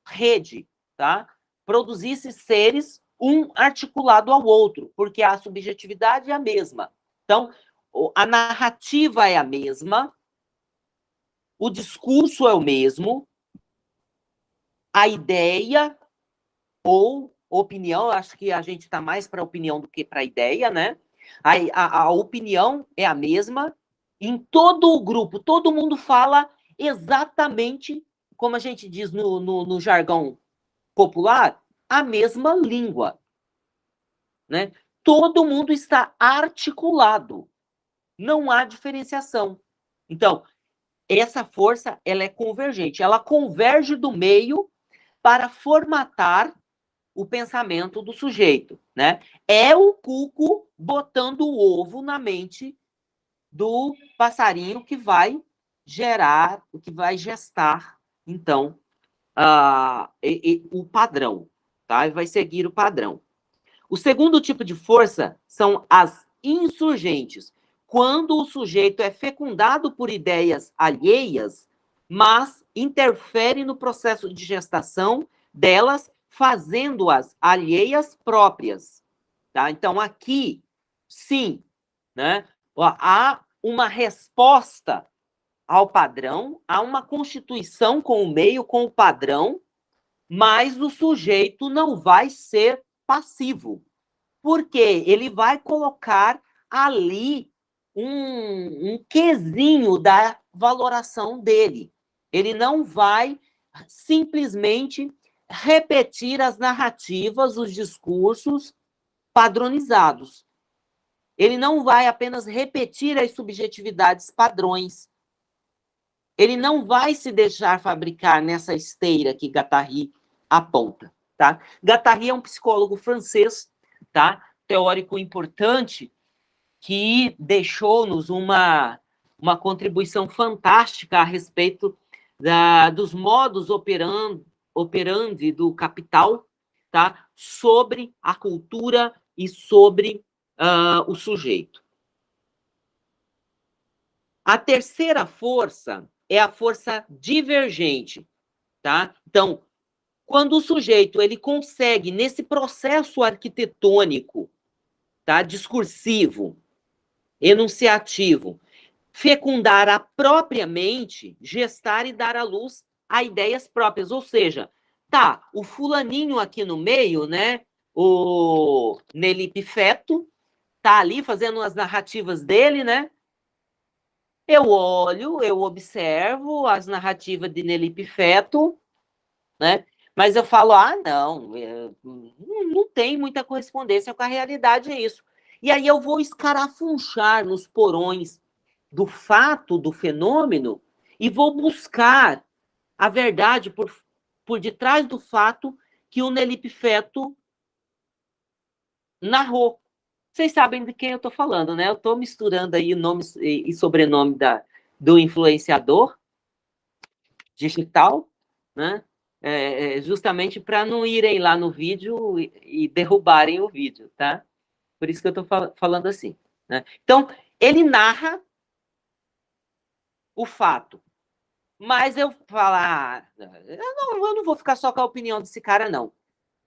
rede, tá? Produzisse seres um articulado ao outro, porque a subjetividade é a mesma. Então, a narrativa é a mesma, o discurso é o mesmo, a ideia ou opinião, acho que a gente está mais para opinião do que para ideia, né? A, a, a opinião é a mesma em todo o grupo, todo mundo fala exatamente, como a gente diz no, no, no jargão popular, a mesma língua. Né? Todo mundo está articulado. Não há diferenciação. Então, essa força ela é convergente, ela converge do meio para formatar o pensamento do sujeito, né? É o cuco botando o ovo na mente do passarinho que vai gerar, que vai gestar, então, uh, e, e, o padrão, tá? Vai seguir o padrão. O segundo tipo de força são as insurgentes, quando o sujeito é fecundado por ideias alheias, mas interfere no processo de gestação delas, fazendo-as alheias próprias. Tá? Então, aqui, sim, né? há uma resposta ao padrão, há uma constituição com o meio, com o padrão, mas o sujeito não vai ser passivo. Porque ele vai colocar ali um, um quesinho da valoração dele. Ele não vai simplesmente repetir as narrativas, os discursos padronizados. Ele não vai apenas repetir as subjetividades padrões. Ele não vai se deixar fabricar nessa esteira que Guattari aponta, tá? Guattari é um psicólogo francês, tá? Teórico importante que deixou-nos uma, uma contribuição fantástica a respeito da, dos modos operando, operandi do capital, tá? Sobre a cultura e sobre uh, o sujeito. A terceira força é a força divergente, tá? Então, quando o sujeito ele consegue nesse processo arquitetônico, tá, discursivo, enunciativo, fecundar a própria mente, gestar e dar à luz a ideias próprias, ou seja, tá, o fulaninho aqui no meio, né, o Nelipe Feto, tá ali fazendo as narrativas dele, né, eu olho, eu observo as narrativas de Nelipe Feto, né? Mas eu falo, ah, não, não tem muita correspondência com a realidade, é isso. E aí eu vou escarafunchar nos porões do fato, do fenômeno, e vou buscar a verdade por, por detrás do fato que o Nelipe Feto narrou. Vocês sabem de quem eu estou falando, né? Eu estou misturando aí nome e sobrenome da, do influenciador digital, né? É, é justamente para não irem lá no vídeo e, e, derrubarem o vídeo, tá? Por isso que eu estou fal falando assim. Né? Então, ele narra o fato. Mas eu falar, ah, eu não, eu não vou ficar só com a opinião desse cara, não.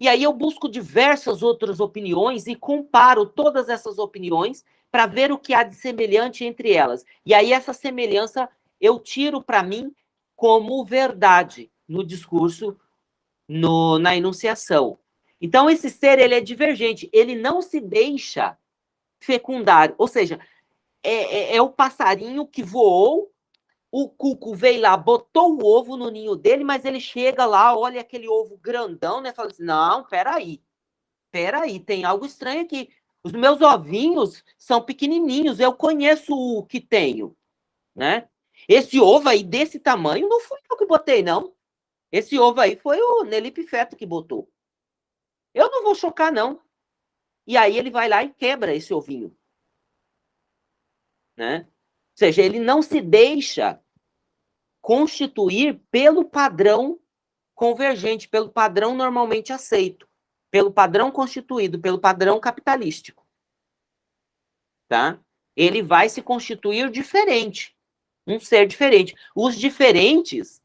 E aí eu busco diversas outras opiniões e comparo todas essas opiniões para ver o que há de semelhante entre elas. E aí essa semelhança eu tiro para mim como verdade no discurso, no, na enunciação. Então esse ser ele é divergente, ele não se deixa fecundar, ou seja, é, é, é o passarinho que voou o cuco veio lá, botou o ovo no ninho dele, mas ele chega lá, olha aquele ovo grandão, né? Fala assim: não, peraí, peraí, tem algo estranho aqui. Os meus ovinhos são pequenininhos, eu conheço o que tenho, né? Esse ovo aí desse tamanho não fui eu que botei, não. Esse ovo aí foi o Nelipe Feto que botou. Eu não vou chocar, não. E aí ele vai lá e quebra esse ovinho. Né? Seja, ele não se deixa constituir pelo padrão convergente, pelo padrão normalmente aceito, pelo padrão constituído, pelo padrão capitalístico. Tá? Ele vai se constituir diferente, um ser diferente. Os diferentes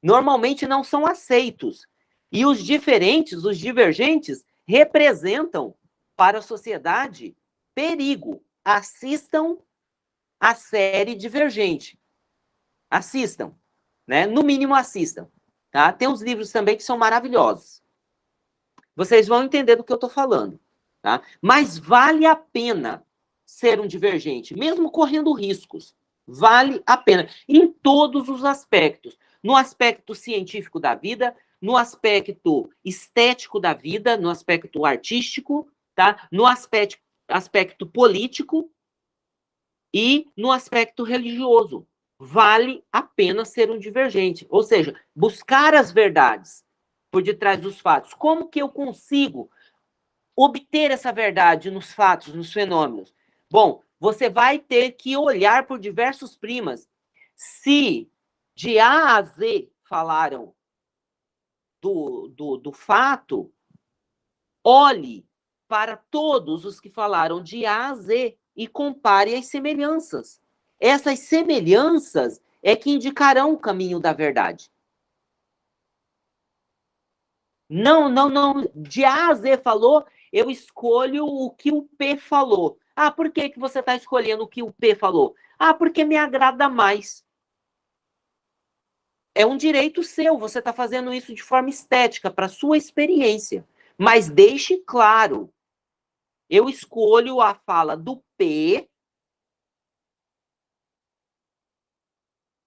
normalmente não são aceitos. E os diferentes, os divergentes, representam para a sociedade perigo. Assistam a série Divergente. Assistam, né? No mínimo assistam, tá? Tem uns livros também que são maravilhosos. Vocês vão entender do que eu estou falando, tá? Mas vale a pena ser um divergente, mesmo correndo riscos. Vale a pena, em todos os aspectos. No aspecto científico da vida, no aspecto estético da vida, no aspecto artístico, tá? No aspecto, aspecto político, e no aspecto religioso, vale a pena ser um divergente, ou seja, buscar as verdades por detrás dos fatos. Como que eu consigo obter essa verdade nos fatos, nos fenômenos? Bom, você vai ter que olhar por diversos primas. Se de A a Z falaram do, do, do fato, olhe para todos os que falaram de A a Z e compare as semelhanças. Essas semelhanças é que indicarão o caminho da verdade. Não, não, não. De A a Z falou, eu escolho o que o P falou. Ah, por que, que você está escolhendo o que o P falou? Ah, porque me agrada mais. é um direito seu, você está fazendo isso de forma estética, para sua experiência. Mas deixe claro, eu escolho a fala do P,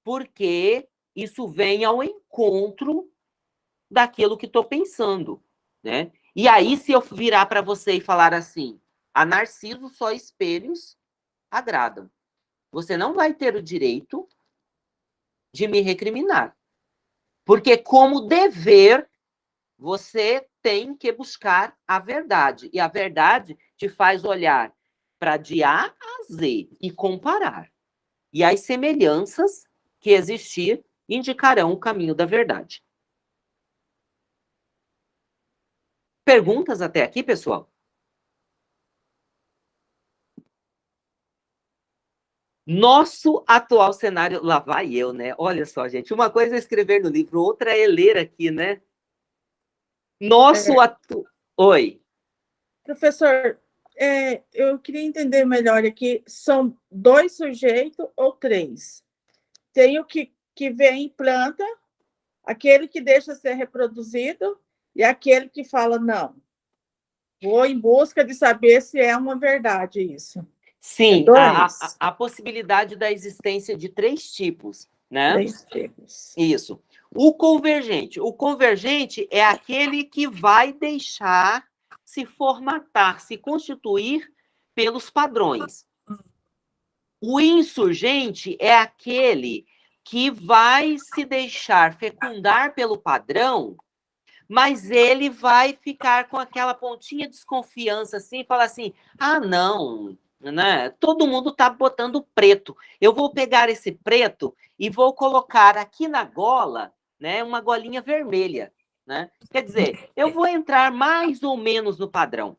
porque isso vem ao encontro daquilo que estou pensando, né? E aí, se eu virar para você e falar assim, a Narciso só espelhos agradam. Você não vai ter o direito de me recriminar. Porque, como dever, você tem que buscar a verdade. E a verdade te faz olhar para de A a Z e comparar. E as semelhanças que existir indicarão o caminho da verdade. Perguntas até aqui, pessoal? Nosso atual cenário, lá vai eu, né? Olha só, gente, uma coisa é escrever no livro, outra é ler aqui, né? Nosso é. atu... Oi. Professor, é, eu queria entender melhor aqui, são dois sujeitos ou três? Tem o que, que vem em planta, aquele que deixa ser reproduzido e aquele que fala, não, vou em busca de saber se é uma verdade isso. Sim, é a, a, a, possibilidade da existência de três tipos, né? Três tipos. Isso. O convergente. O convergente é aquele que vai deixar se formatar, se constituir pelos padrões. O insurgente é aquele que vai se deixar fecundar pelo padrão mas ele vai ficar com aquela pontinha de desconfiança assim, falar assim: ah, não, né? Todo mundo está botando preto. Eu vou pegar esse preto e vou colocar aqui na gola, né, uma golinha vermelha, né? Quer dizer, eu vou entrar mais ou menos no padrão.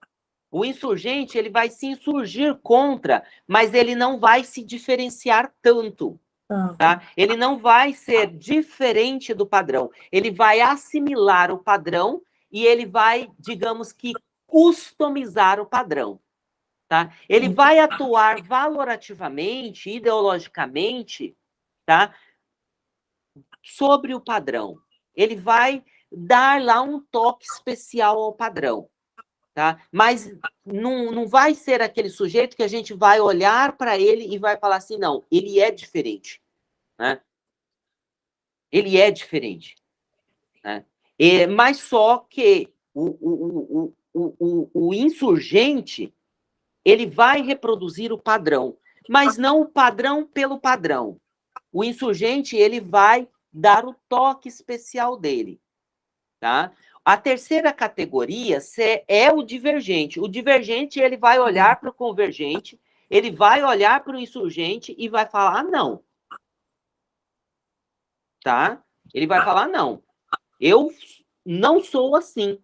O insurgente ele vai se insurgir contra, mas ele não vai se diferenciar tanto. Tá? Ele não vai ser diferente do padrão. Ele vai assimilar o padrão e ele vai, digamos que, customizar o padrão. Tá? Ele vai atuar valorativamente, ideologicamente, tá? Sobre o padrão. Ele vai dar lá um toque especial ao padrão. Tá? Mas não, não vai ser aquele sujeito que a gente vai olhar para ele e vai falar assim, não, ele é diferente. Né? Ele é diferente. Né? E, mas só que o, o, o, o, o insurgente ele vai reproduzir o padrão, mas não o padrão pelo padrão. O insurgente ele vai dar o toque especial dele. Tá? A terceira categoria é o divergente. O divergente ele vai olhar para o convergente, ele vai olhar para o insurgente e vai falar: não. Tá? Ele vai falar: não. Eu não sou assim.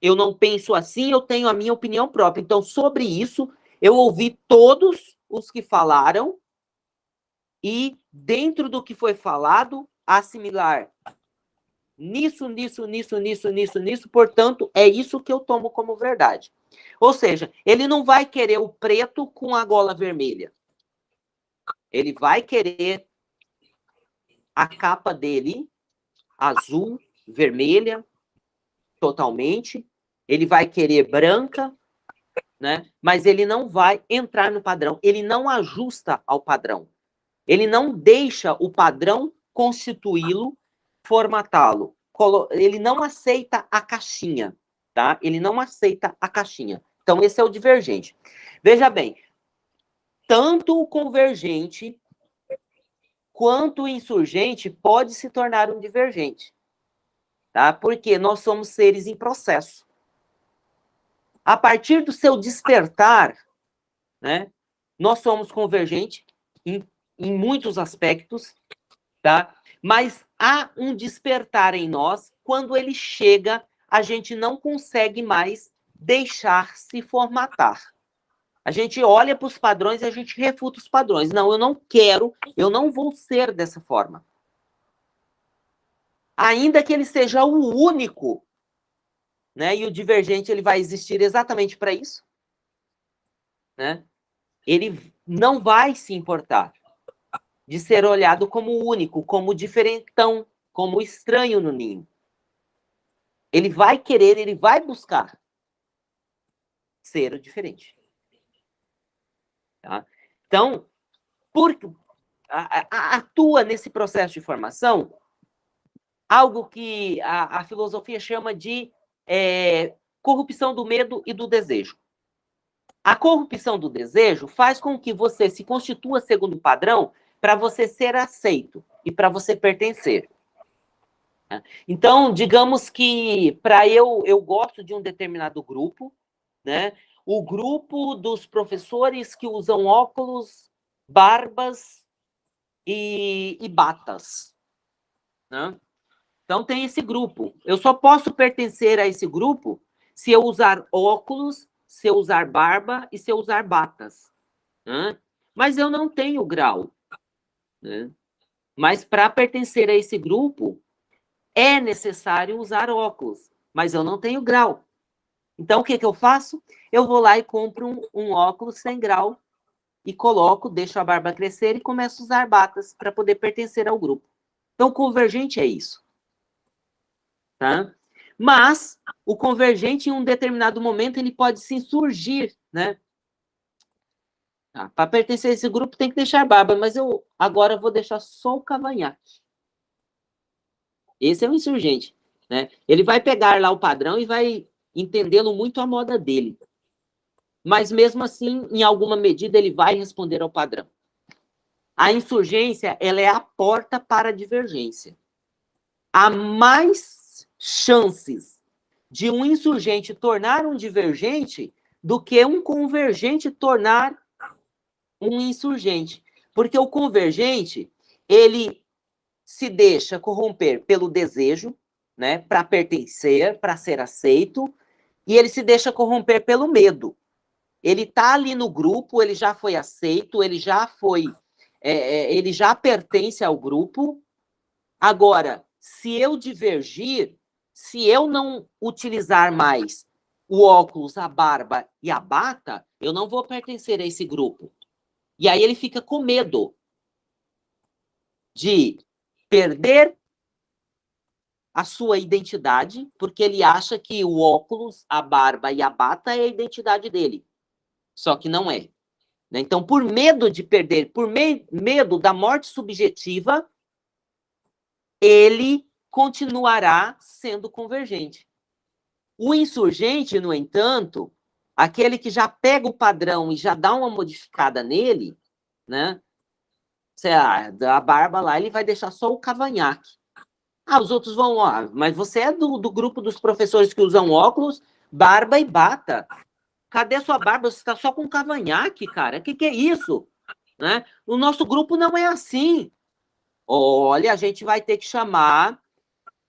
Eu não penso assim, eu tenho a minha opinião própria. Então, sobre isso, eu ouvi todos os que falaram e, dentro do que foi falado, assimilar nisso, nisso, nisso, nisso, nisso, nisso, portanto, é isso que eu tomo como verdade. Ou seja, ele não vai querer o preto com a gola vermelha. Ele vai querer a capa dele azul, vermelha, totalmente. Ele vai querer branca, né? Mas ele não vai entrar no padrão. Ele não ajusta ao padrão. Ele não deixa o padrão constituí-lo formatá-lo. Ele não aceita a caixinha, tá? Ele não aceita a caixinha. Então, esse é o divergente. Veja bem, tanto o convergente quanto o insurgente pode se tornar um divergente, tá? Porque nós somos seres em processo. A partir do seu despertar, né, nós somos convergentes em, em muitos aspectos, tá? Mas há um despertar em nós, quando ele chega, a gente não consegue mais deixar se formatar. A gente olha para os padrões e a gente refuta os padrões. Não, eu não quero, eu não vou ser dessa forma. Ainda que ele seja o único, né? E o divergente ele vai existir exatamente para isso, né? Ele não vai se importar de ser olhado como único, como diferentão, como estranho no ninho. Ele vai querer, ele vai buscar ser diferente. Tá? Então, por, a, a, atua nesse processo de formação algo que a, a filosofia chama de é, corrupção do medo e do desejo. A corrupção do desejo faz com que você se constitua segundo o padrão para você ser aceito e para você pertencer. Então, digamos que para eu, eu gosto de um determinado grupo, né? O grupo dos professores que usam óculos, barbas e, e batas. Né? Então, tem esse grupo. Eu só posso pertencer a esse grupo se eu usar óculos, se eu usar barba e se eu usar batas. Né? Mas eu não tenho grau. Né? Mas para pertencer a esse grupo, é necessário usar óculos, mas eu não tenho grau. Então, o que, que eu faço? Eu vou lá e compro um, um óculos sem grau e coloco, deixo a barba crescer e começo a usar batas para poder pertencer ao grupo. Então, convergente é isso. Tá? Mas, o convergente, em um determinado momento, ele pode se insurgir, né? Tá? Para pertencer a esse grupo, tem que deixar barba, mas eu agora vou deixar só o cavanhaque. Esse é o insurgente. Né? Ele vai pegar lá o padrão e vai entendê-lo muito à moda dele. Mas, mesmo assim, em alguma medida, ele vai responder ao padrão. A insurgência ela é a porta para a divergência. Há mais chances de um insurgente tornar um divergente do que um convergente tornar um insurgente. Porque o convergente, ele se deixa corromper pelo desejo, né, para pertencer, para ser aceito, e ele se deixa corromper pelo medo. Ele está ali no grupo, ele já foi aceito, ele já foi, é, é, ele já pertence ao grupo. Agora, se eu divergir, se eu não utilizar mais o óculos, a barba e a bata, eu não vou pertencer a esse grupo. E aí ele fica com medo de perder a sua identidade, porque ele acha que o óculos, a barba e a bata é a identidade dele. Só que não é. Né? Então, por medo de perder, por me medo da morte subjetiva, ele continuará sendo convergente. O insurgente, no entanto, aquele que já pega o padrão e já dá uma modificada nele, né? Sei lá, a barba lá, ele vai deixar só o cavanhaque. Ah, os outros vão, ó, mas você é do, do grupo dos professores que usam óculos, barba e bata. Cadê sua barba? Você está só com cavanhaque, cara. O que, que é isso? Né? O nosso grupo não é assim. Olha, a gente vai ter que chamar,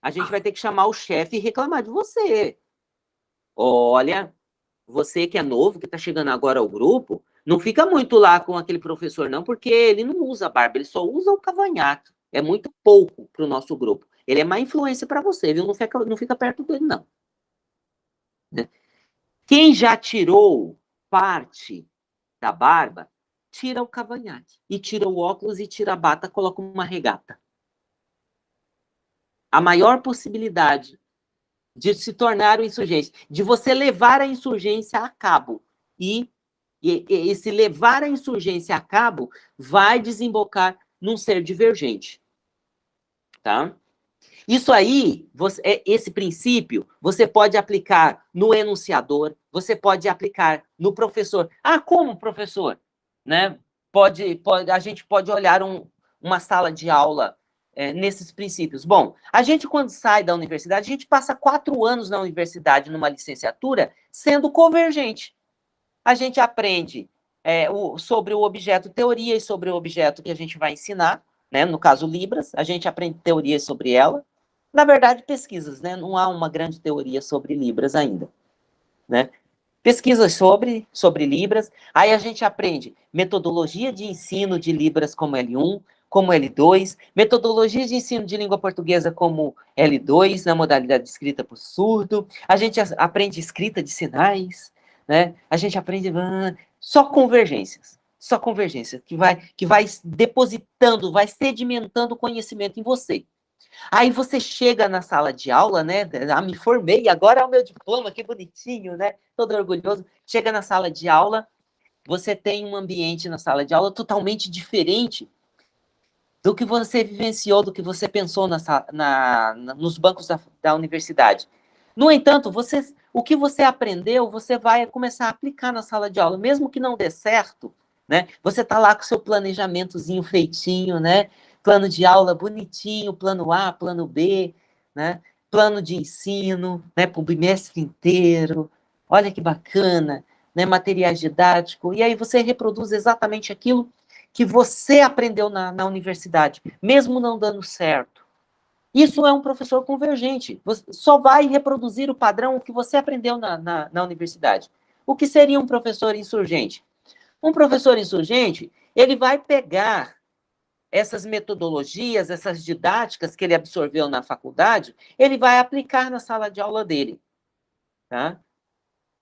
a gente vai ter que chamar o chefe e reclamar de você. Olha, você que é novo, que está chegando agora ao grupo, não fica muito lá com aquele professor, não, porque ele não usa barba, ele só usa o cavanhaque. É muito pouco para o nosso grupo. Ele é má influência para você, viu? Não fica, não fica perto dele, não. Né? Quem já tirou parte da barba, tira o cavanhaque. E tira o óculos e tira a bata, coloca uma regata. A maior possibilidade de se tornar um insurgente, de você levar a insurgência a cabo. E, e, e esse levar a insurgência a cabo vai desembocar num ser divergente. Tá? Isso aí, você, é, esse princípio, você pode aplicar no enunciador, você pode aplicar no professor. Ah, como professor? Né? Pode, pode, a gente pode olhar um, uma sala de aula é, nesses princípios? Bom, a gente, quando sai da universidade, a gente passa quatro anos na universidade, numa licenciatura, sendo convergente. A gente aprende é, o, sobre o objeto teoria e sobre o objeto que a gente vai ensinar, né? no caso Libras, a gente aprende teorias sobre ela. Na verdade, pesquisas, né? não há uma grande teoria sobre Libras ainda. Né? Pesquisas sobre, sobre Libras, aí a gente aprende metodologia de ensino de Libras como L1, como L2, metodologia de ensino de língua portuguesa como L2, na modalidade de escrita por surdo, a gente aprende escrita de sinais, né? A gente aprende só convergências, só convergência, que vai, que vai depositando, vai sedimentando conhecimento em você. Aí você chega na sala de aula, né? Ah, me formei, agora é o meu diploma, que bonitinho, né? Todo orgulhoso. Chega na sala de aula, você tem um ambiente na sala de aula totalmente diferente do que você vivenciou, do que você pensou na, na, na nos bancos da, da, universidade. No entanto, você, o que você aprendeu, você vai começar a aplicar na sala de aula, mesmo que não dê certo, né? Você está lá com seu planejamentozinho feitinho, né? Plano de aula bonitinho, plano A, plano B, né? Plano de ensino, né? Para o bimestre inteiro. Olha que bacana, né? Materiais didáticos. E aí você reproduz exatamente aquilo que você aprendeu na, na universidade, mesmo não dando certo. Isso é um professor convergente. Você só vai reproduzir o padrão que você aprendeu na, na, na universidade. O que seria um professor insurgente? Um professor insurgente, ele vai pegar essas metodologias, essas didáticas que ele absorveu na faculdade, ele vai aplicar na sala de aula dele. Tá?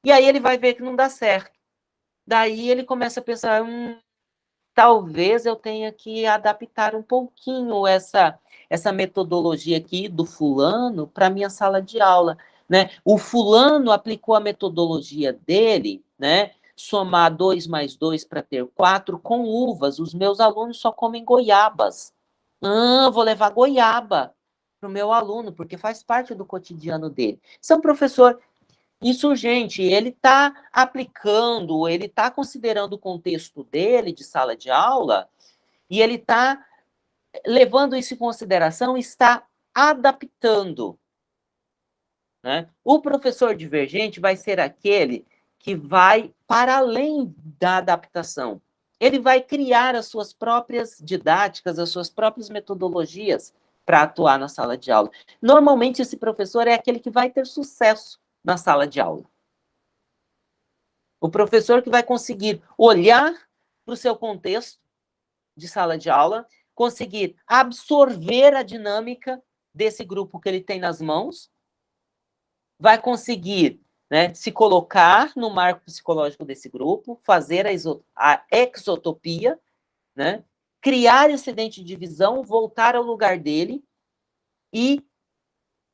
E aí ele vai ver que não dá certo. Daí ele começa a pensar, hum, talvez eu tenha que adaptar um pouquinho essa, essa metodologia aqui do fulano para minha sala de aula, né? O fulano aplicou a metodologia dele, né? Somar 2 mais 2 para ter 4 com uvas. Os meus alunos só comem goiabas. Ah, vou levar goiaba para o meu aluno, porque faz parte do cotidiano dele. São professor insurgente, ele está aplicando, ele está considerando o contexto dele de sala de aula e ele está levando isso em consideração, está adaptando. Né? O professor divergente vai ser aquele que vai para além da adaptação. Ele vai criar as suas próprias didáticas, as suas próprias metodologias para atuar na sala de aula. Normalmente, esse professor é aquele que vai ter sucesso na sala de aula. O professor que vai conseguir olhar para o seu contexto de sala de aula, conseguir absorver a dinâmica desse grupo que ele tem nas mãos, vai conseguir né, se colocar no marco psicológico desse grupo, fazer a, a exotopia, né, criar excedente de visão, voltar ao lugar dele e,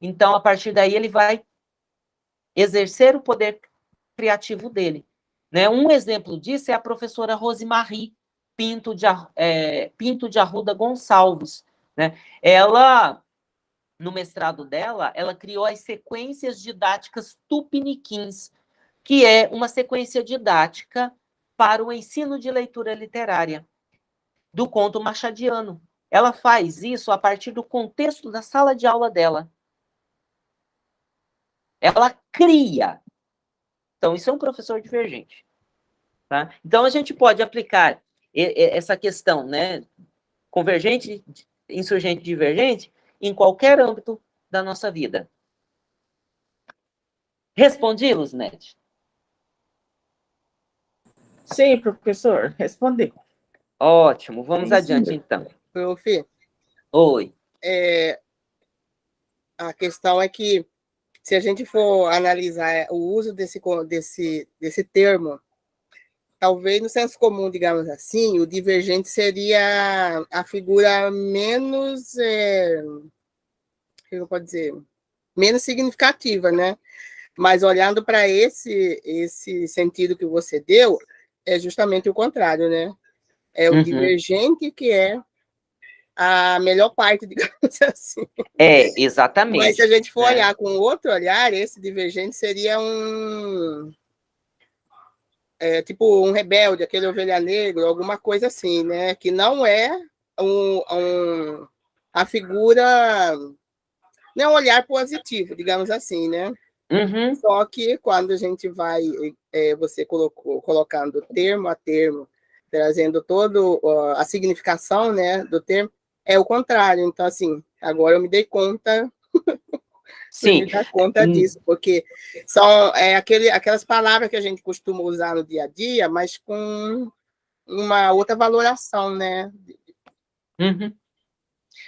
então, a partir daí, ele vai exercer o poder criativo dele. Né? Um exemplo disso é a professora Rosemarie Pinto de, é, Pinto de Arruda Gonçalves. Né? Ela, no mestrado dela, ela criou as sequências didáticas tupiniquins, que é uma sequência didática para o ensino de leitura literária do conto machadiano. Ela faz isso a partir do contexto da sala de aula dela. Ela cria. Então, isso é um professor divergente. Tá? Então, a gente pode aplicar essa questão, né, convergente, insurgente, divergente, em qualquer âmbito da nossa vida. Respondi, Luzinete? Sim, professor, respondeu. Ótimo, vamos Sim, adiante, então. Prof. Oi. É, a questão é que se a gente for analisar o uso desse, desse, desse termo, talvez no senso comum, digamos assim, o divergente seria a figura menos, é, eu pode dizer, menos significativa, né? Mas olhando para esse, esse sentido que você deu, é justamente o contrário, né? É o uhum. divergente que é a melhor parte, digamos assim. É, exatamente. Mas se a gente for é. olhar com outro olhar, esse divergente seria um. É, tipo um rebelde, aquele ovelha negra, alguma coisa assim, né? Que não é um, um, a figura. Não é um olhar positivo, digamos assim, né? Uhum. Só que quando a gente vai, é, você colocou, colocando termo a termo, trazendo toda a significação né, do termo, é o contrário. Então, assim, agora eu me dei conta. Sim. me dar conta hum. disso, porque são é, aquele, aquelas palavras que a gente costuma usar no dia a dia, mas com uma outra valoração, né? Uhum.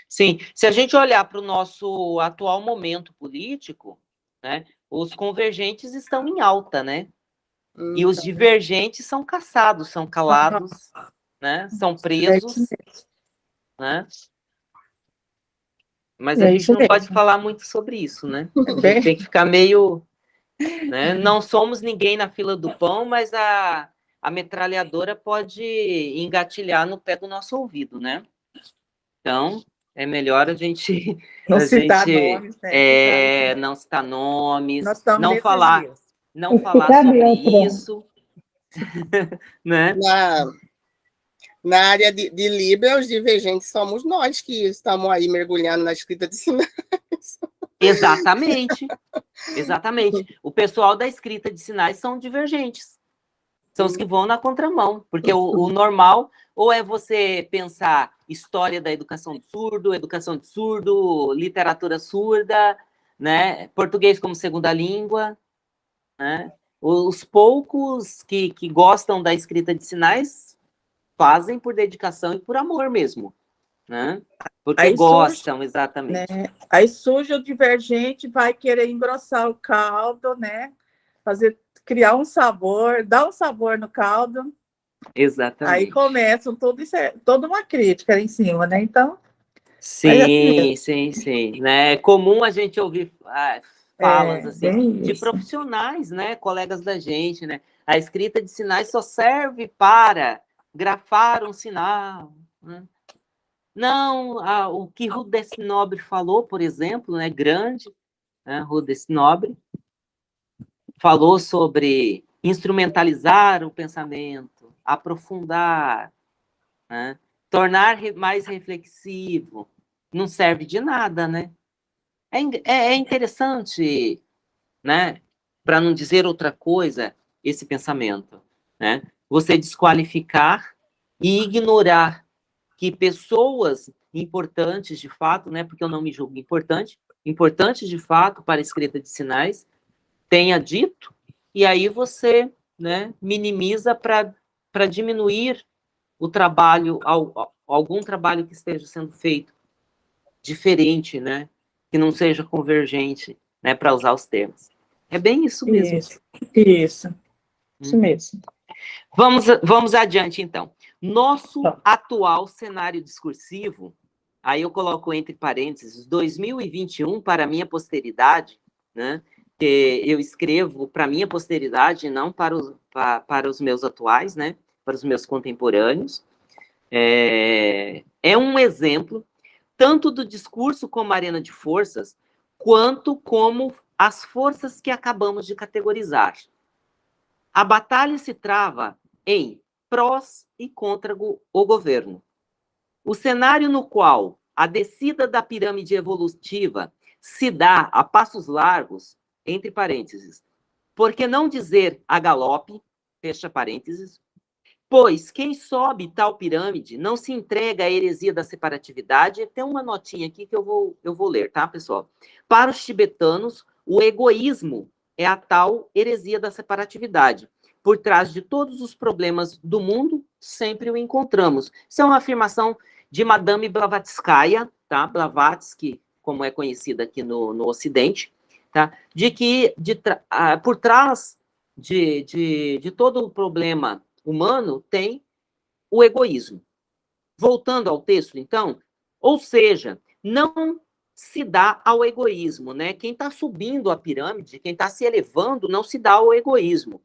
Sim, se a gente olhar para o nosso atual momento político, né, os convergentes estão em alta, né? Hum, e os então. divergentes são caçados, são calados, né? São presos, né? Mas É a gente não pode mesmo. falar muito sobre isso, né? A gente Bem- tem que ficar meio. né? Não somos ninguém na fila do pão, mas a, a metralhadora pode engatilhar no pé do nosso ouvido, né? Então, é melhor a gente Não A citar gente, nomes, né? é, Ficar- não citar nomes, não falar, dias. não falar sobre isso, né? Na, na área de, de Libra, os divergentes somos nós que estamos aí mergulhando na escrita de sinais. Exatamente. Exatamente. O pessoal da escrita de sinais são divergentes. São os que vão na contramão. Porque o, o normal, ou é você pensar história da educação do surdo, educação de surdo, literatura surda, né? Português como segunda língua, né? Os poucos que, que gostam da escrita de sinais fazem por dedicação e por amor mesmo, né? Porque Aí surge, gostam, exatamente. Aí surge o divergente, vai querer engrossar o caldo, né? Fazer, criar um sabor, dar um sabor no caldo. Exatamente. Aí começam tudo isso, é, toda uma crítica em cima, né? Então, Sim, sim, sim. Né? É comum a gente ouvir ah, falas É, assim, de isso. profissionais, né? Colegas da gente, né? A escrita de sinais só serve para grafar um sinal. né? Não, ah, o que Rudess Nobre falou, por exemplo, né? Grande, né? Rudess Nobre, falou sobre instrumentalizar o pensamento, aprofundar, né? tornar mais reflexivo, não serve de nada, né? É, é- é interessante, né? Para não dizer outra coisa, esse pensamento, né? Você desqualificar e ignorar que pessoas importantes de fato, né? Porque eu não me julgo importante, importantes de fato para a escrita de sinais, tenha dito, e aí você, né? Minimiza para diminuir o trabalho, al- al- algum trabalho que esteja sendo feito diferente, né? Que não seja convergente, né? Para usar os termos. É bem isso mesmo. isso, isso, isso Hum. mesmo. Vamos, vamos adiante, então. Nosso Tá. atual cenário discursivo, aí eu coloco entre parênteses, 2021 para a minha posteridade, né? Que eu escrevo para a minha posteridade, não para os, pa- para os meus atuais, né? Para os meus contemporâneos. É, é um exemplo, tanto do discurso como arena de forças, quanto como as forças que acabamos de categorizar. A batalha se trava em prós e contra o governo. O cenário no qual a descida da pirâmide evolutiva se dá a passos largos, entre parênteses, por que não dizer a galope, fecha parênteses, pois quem sobe tal pirâmide não se entrega à heresia da separatividade. Tem uma notinha aqui que eu vou, eu vou ler, tá, pessoal? Para os tibetanos, o egoísmo é a tal heresia da separatividade. Por trás de todos os problemas do mundo, sempre o encontramos. Isso é uma afirmação de Madame Blavatskaya, tá? Blavatsky, como é conhecida aqui no, no Ocidente, tá? De que de tra- ah, por trás de, de, de todo o problema humano tem o egoísmo. Voltando ao texto, então, ou seja, não se dá ao egoísmo, né? Quem está subindo a pirâmide, quem está se elevando, não se dá ao egoísmo.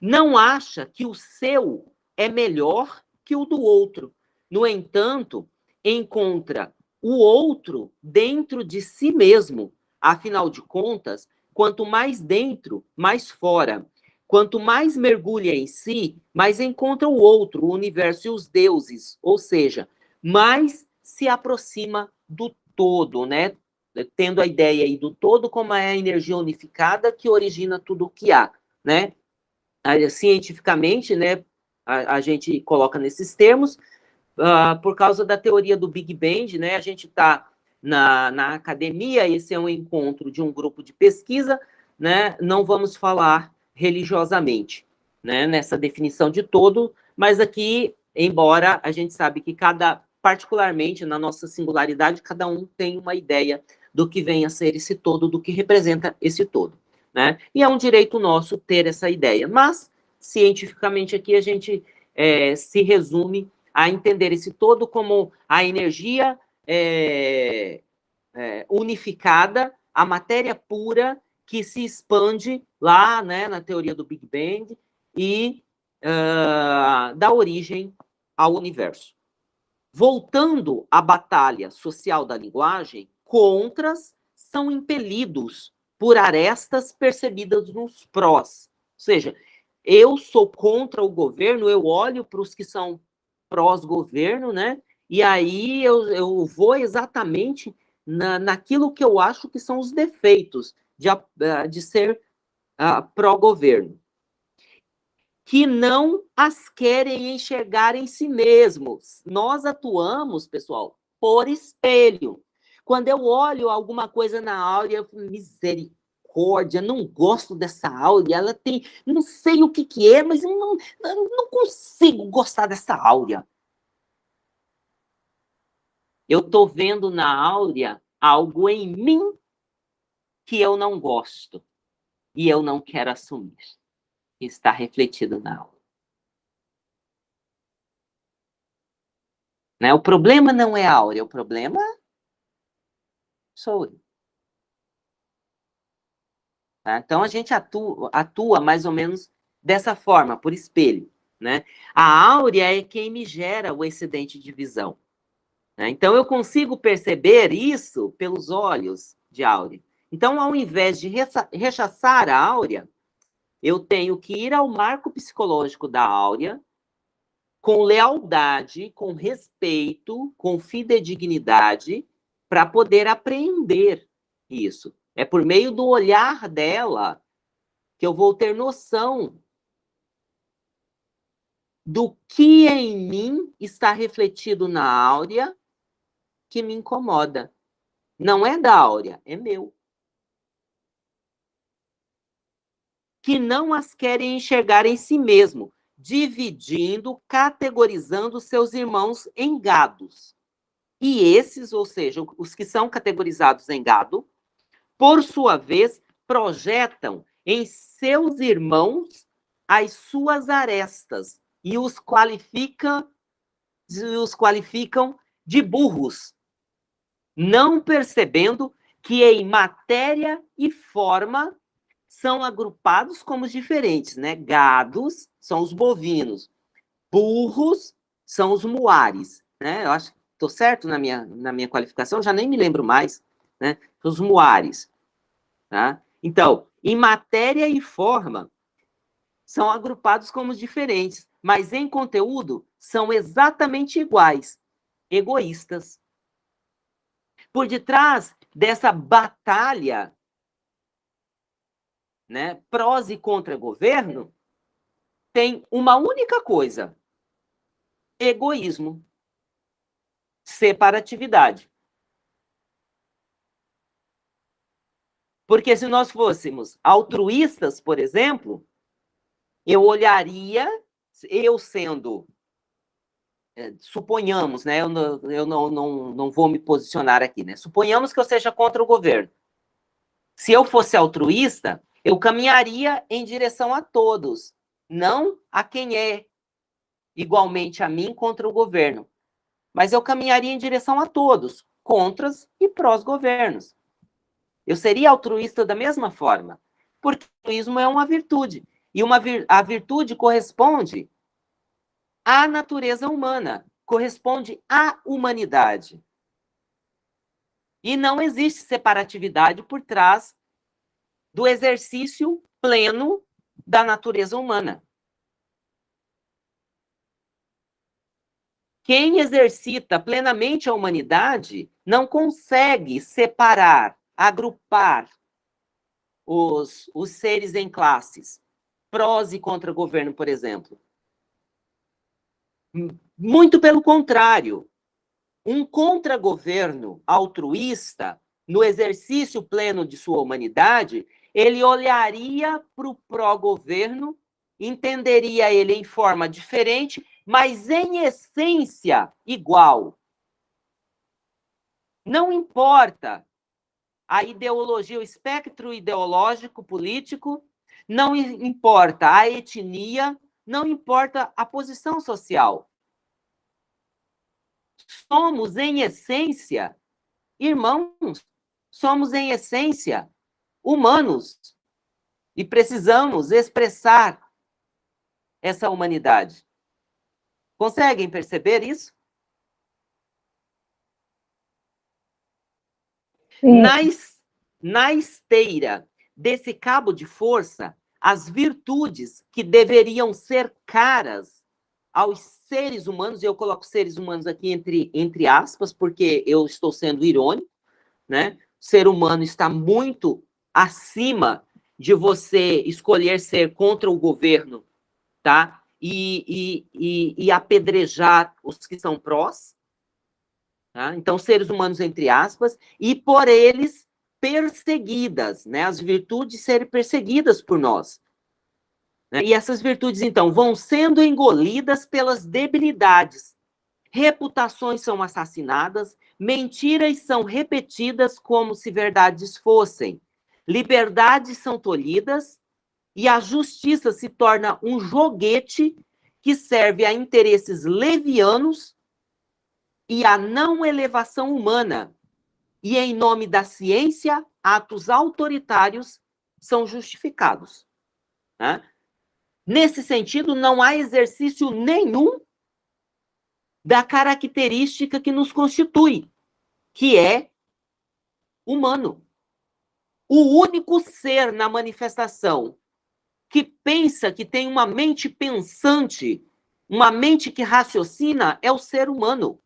Não acha que o seu é melhor que o do outro. No entanto, encontra o outro dentro de si mesmo. Afinal de contas, quanto mais dentro, mais fora. Quanto mais mergulha em si, mais encontra o outro, o universo e os deuses. Ou seja, mais se aproxima do todo, né? Tendo a ideia aí do todo como é a energia unificada que origina tudo o que há, né? Cientificamente, né? A, a gente coloca nesses termos, ah, por causa da teoria do Big Bang, né? A gente está na, na academia, esse é um encontro de um grupo de pesquisa, né? Não vamos falar religiosamente, né? Nessa definição de todo, mas aqui, embora a gente sabe que cada, particularmente na nossa singularidade, cada um tem uma ideia do que vem a ser esse todo, do que representa esse todo, né? E é um direito nosso ter essa ideia, mas cientificamente aqui a gente é, se resume a entender esse todo como a energia é, é, unificada, a matéria pura que se expande lá né, na teoria do Big Bang e uh, dá origem ao universo. Voltando à batalha social da linguagem, contras são impelidos por arestas percebidas nos prós. Ou seja, eu sou contra o governo, eu olho para os que são prós-governo, né? E aí eu, eu vou exatamente na, naquilo que eu acho que são os defeitos de, de ser uh, pró-governo. Que não as querem enxergar em si mesmos. Nós atuamos, pessoal, por espelho. Quando eu olho alguma coisa na áurea, eu falo, misericórdia, não gosto dessa áurea, ela tem, não sei o que que é, mas eu não, eu não consigo gostar dessa áurea. Eu estou vendo na áurea algo em mim que eu não gosto e eu não quero assumir. Está refletido na aula. Né? O problema não é a áurea, o problema sou eu. Tá? Então, a gente atua, atua mais ou menos dessa forma, por espelho. Né? A áurea é quem me gera o excedente de visão. Né? Então, eu consigo perceber isso pelos olhos de áurea. Então, ao invés de rechaçar a áurea, eu tenho que ir ao marco psicológico da áurea, com lealdade, com respeito, com fidedignidade, para poder aprender isso. É por meio do olhar dela que eu vou ter noção do que em mim está refletido na áurea que me incomoda. Não é da áurea, é meu. Que não as querem enxergar em si mesmo, dividindo, categorizando seus irmãos em gados. E esses, ou seja, os que são categorizados em gado, por sua vez, projetam em seus irmãos as suas arestas e os qualificam, os qualificam de burros, não percebendo que em matéria e forma são agrupados como diferentes, né? Gados são os bovinos, burros são os muares, né? Eu acho Estou certo na minha, na minha qualificação? Já nem me lembro mais. Né? Os muares. Tá? Então, em matéria e forma, são agrupados como diferentes, mas em conteúdo são exatamente iguais, egoístas. Por detrás dessa batalha, né, prós e contra governo, tem uma única coisa: egoísmo separatividade. Porque se nós fôssemos altruístas, por exemplo, eu olharia, eu sendo, é, suponhamos, né, eu, não, eu não, não, não vou me posicionar aqui, né, suponhamos que eu seja contra o governo. Se eu fosse altruísta, eu caminharia em direção a todos, não a quem é igualmente a mim contra o governo mas eu caminharia em direção a todos, contras e prós-governos. Eu seria altruísta da mesma forma, porque o altruísmo é uma virtude, e uma vir, a virtude corresponde à natureza humana, corresponde à humanidade. E não existe separatividade por trás do exercício pleno da natureza humana. Quem exercita plenamente a humanidade não consegue separar, agrupar os, os seres em classes, prós e contra governo, por exemplo. Muito pelo contrário, um contra-governo altruísta, no exercício pleno de sua humanidade, ele olharia para o pró-governo, entenderia ele em forma diferente mas em essência igual. Não importa a ideologia, o espectro ideológico político, não importa a etnia, não importa a posição social. Somos, em essência, irmãos, somos em essência humanos e precisamos expressar essa humanidade. Conseguem perceber isso? Na, na esteira desse cabo de força, as virtudes que deveriam ser caras aos seres humanos, e eu coloco seres humanos aqui entre, entre aspas, porque eu estou sendo irônico, né? O ser humano está muito acima de você escolher ser contra o governo, tá? E, e, e, e apedrejar os que são prós, tá? Então, seres humanos, entre aspas, e por eles perseguidas, né? As virtudes serem perseguidas por nós. Né? E essas virtudes, então, vão sendo engolidas pelas debilidades. Reputações são assassinadas, mentiras são repetidas como se verdades fossem, liberdades são tolhidas e a justiça se torna um joguete que serve a interesses levianos e a não elevação humana. E em nome da ciência, atos autoritários são justificados. Né? Nesse sentido, não há exercício nenhum da característica que nos constitui, que é humano. O único ser na manifestação que pensa, que tem uma mente pensante, uma mente que raciocina, é o ser humano.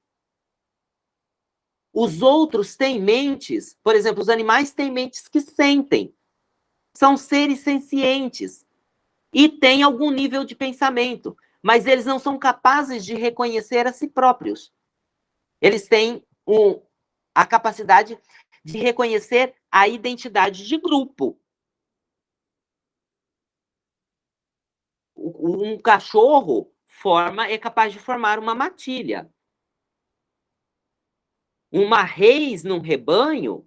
Os outros têm mentes, por exemplo, os animais têm mentes que sentem. São seres sencientes e têm algum nível de pensamento, mas eles não são capazes de reconhecer a si próprios. Eles têm um, a capacidade de reconhecer a identidade de grupo. Um cachorro forma é capaz de formar uma matilha. Uma reis num rebanho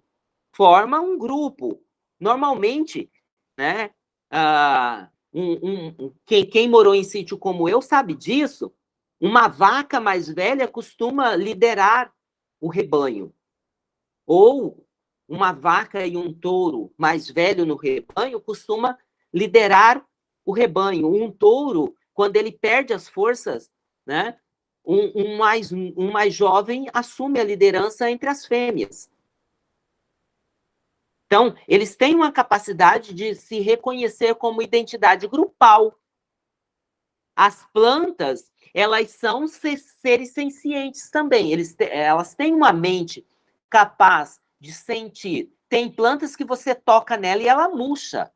forma um grupo. Normalmente, né, ah, um, um, quem, quem morou em sítio como eu sabe disso, uma vaca mais velha costuma liderar o rebanho. Ou uma vaca e um touro mais velho no rebanho costuma liderar o rebanho. Um touro, quando ele perde as forças, né, um, um, mais, um mais jovem assume a liderança entre as fêmeas. Então, eles têm uma capacidade de se reconhecer como identidade grupal. As plantas, elas são seres sencientes também. Eles, elas têm uma mente capaz de sentir. Tem plantas que você toca nela e ela murcha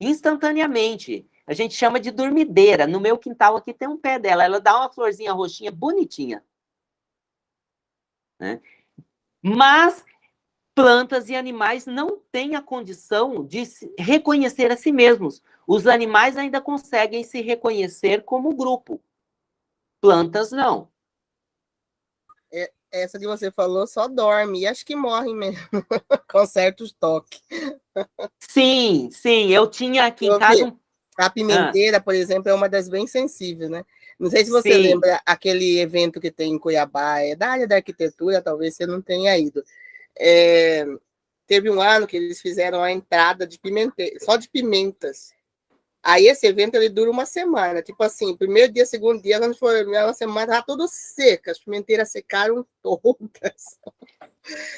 instantaneamente. A gente chama de dormideira. No meu quintal aqui tem um pé dela. Ela dá uma florzinha roxinha bonitinha. Né? Mas plantas e animais não têm a condição de reconhecer a si mesmos. Os animais ainda conseguem se reconhecer como grupo. Plantas não. Essa que você falou só dorme, e acho que morre mesmo, com certos toques. Sim, sim, eu tinha aqui em casa. A pimenteira, ah. por exemplo, é uma das bem sensíveis, né? Não sei se você sim. lembra aquele evento que tem em Cuiabá, é da área da arquitetura, talvez você não tenha ido, é, teve um ano que eles fizeram a entrada de pimenteira, só de pimentas. Aí esse evento ele dura uma semana, tipo assim, primeiro dia, segundo dia, quando foi uma semana, tá tudo seca, as pimenteiras secaram todas.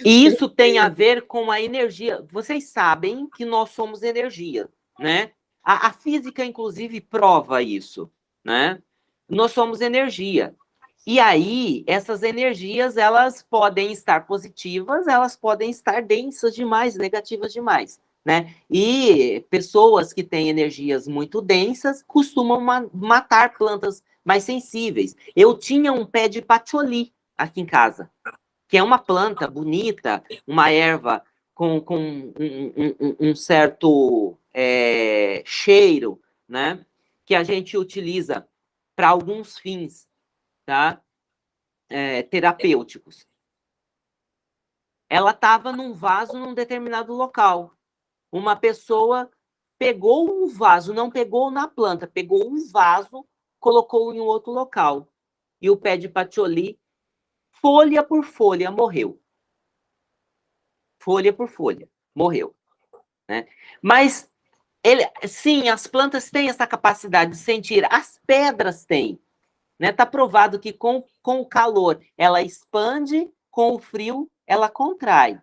E isso tem a ver com a energia. Vocês sabem que nós somos energia, né? A, a física, inclusive, prova isso, né? Nós somos energia. E aí, essas energias, elas podem estar positivas, elas podem estar densas demais, negativas demais, né? E pessoas que têm energias muito densas costumam ma matar plantas mais sensíveis. Eu tinha um pé de patchouli aqui em casa, que é uma planta bonita, uma erva com, com um, um, um certo é, cheiro, né? Que a gente utiliza para alguns fins, tá? É, terapêuticos. Ela estava num vaso num determinado local. Uma pessoa pegou um vaso, não pegou na planta, pegou um vaso, colocou em um outro local. E o pé de patchouli, folha por folha, morreu. folha por folha, morreu. Né? Mas, ele, sim, as plantas têm essa capacidade de sentir, as pedras têm. Está né? Tá provado que com, com o calor ela expande, com o frio ela contrai.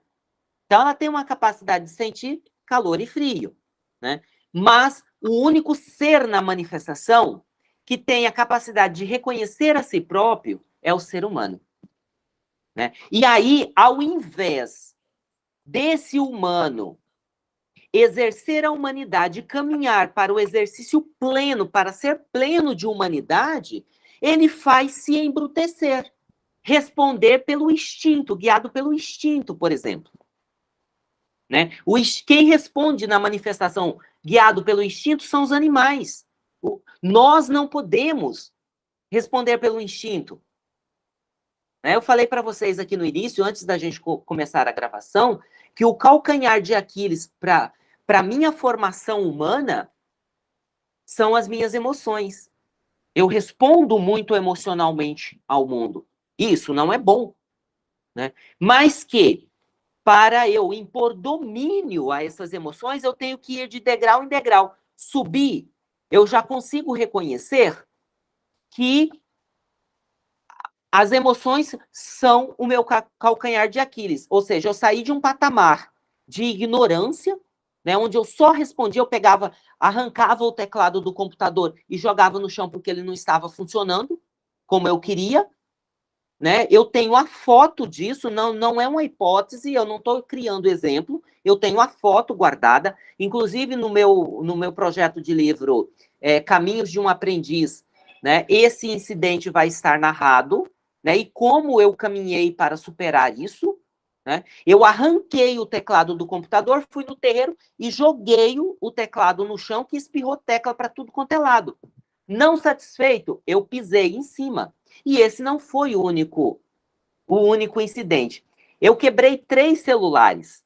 Então, ela tem uma capacidade de sentir calor e frio. Né? Mas o único ser na manifestação que tem a capacidade de reconhecer a si próprio é o ser humano. Né? E aí, ao invés desse humano exercer a humanidade, caminhar para o exercício pleno, para ser pleno de humanidade, ele faz se embrutecer, responder pelo instinto, guiado pelo instinto, por exemplo. Né? Quem responde na manifestação guiado pelo instinto são os animais. O, nós não podemos responder pelo instinto. Né? Eu falei para vocês aqui no início, antes da gente co começar a gravação, que o calcanhar de Aquiles para a minha formação humana são as minhas emoções. Eu respondo muito emocionalmente ao mundo. Isso não é bom. Né? Mas que para eu impor domínio a essas emoções, eu tenho que ir de degrau em degrau. Subir, eu já consigo reconhecer que as emoções são o meu calcanhar de Aquiles. Ou seja, eu saí de um patamar de ignorância, né, onde eu só respondia, eu pegava, arrancava o teclado do computador e jogava no chão porque ele não estava funcionando como eu queria, né? Eu tenho a foto disso, não, não é uma hipótese, eu não estou criando exemplo, eu tenho a foto guardada, inclusive no meu, no meu projeto de livro é, Caminhos de um Aprendiz, né? esse incidente vai estar narrado, né? e como eu caminhei para superar isso, né? Eu arranquei o teclado do computador, fui no terreiro e joguei o teclado no chão, que espirrou tecla para tudo quanto é lado. Não satisfeito, eu pisei em cima. E esse não foi o único, o único incidente. Eu quebrei três celulares.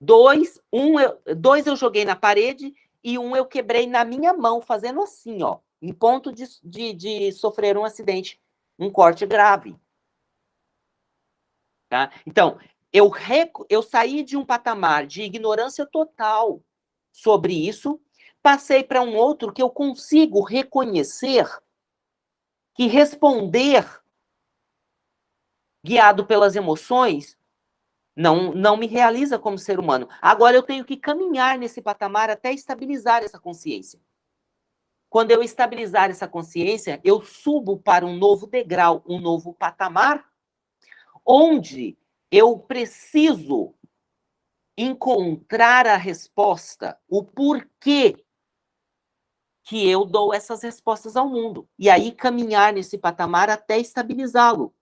Dois, um eu, dois eu joguei na parede e um eu quebrei na minha mão, fazendo assim, ó, em ponto de, de, de sofrer um acidente, um corte grave. Tá? Então, eu, eu saí de um patamar de ignorância total sobre isso, passei para um outro que eu consigo reconhecer que responder guiado pelas emoções não, não me realiza como ser humano. Agora eu tenho que caminhar nesse patamar até estabilizar essa consciência. Quando eu estabilizar essa consciência, eu subo para um novo degrau, um novo patamar, onde eu preciso encontrar a resposta, o porquê que eu dou essas respostas ao mundo. E aí caminhar nesse patamar até estabilizá-lo,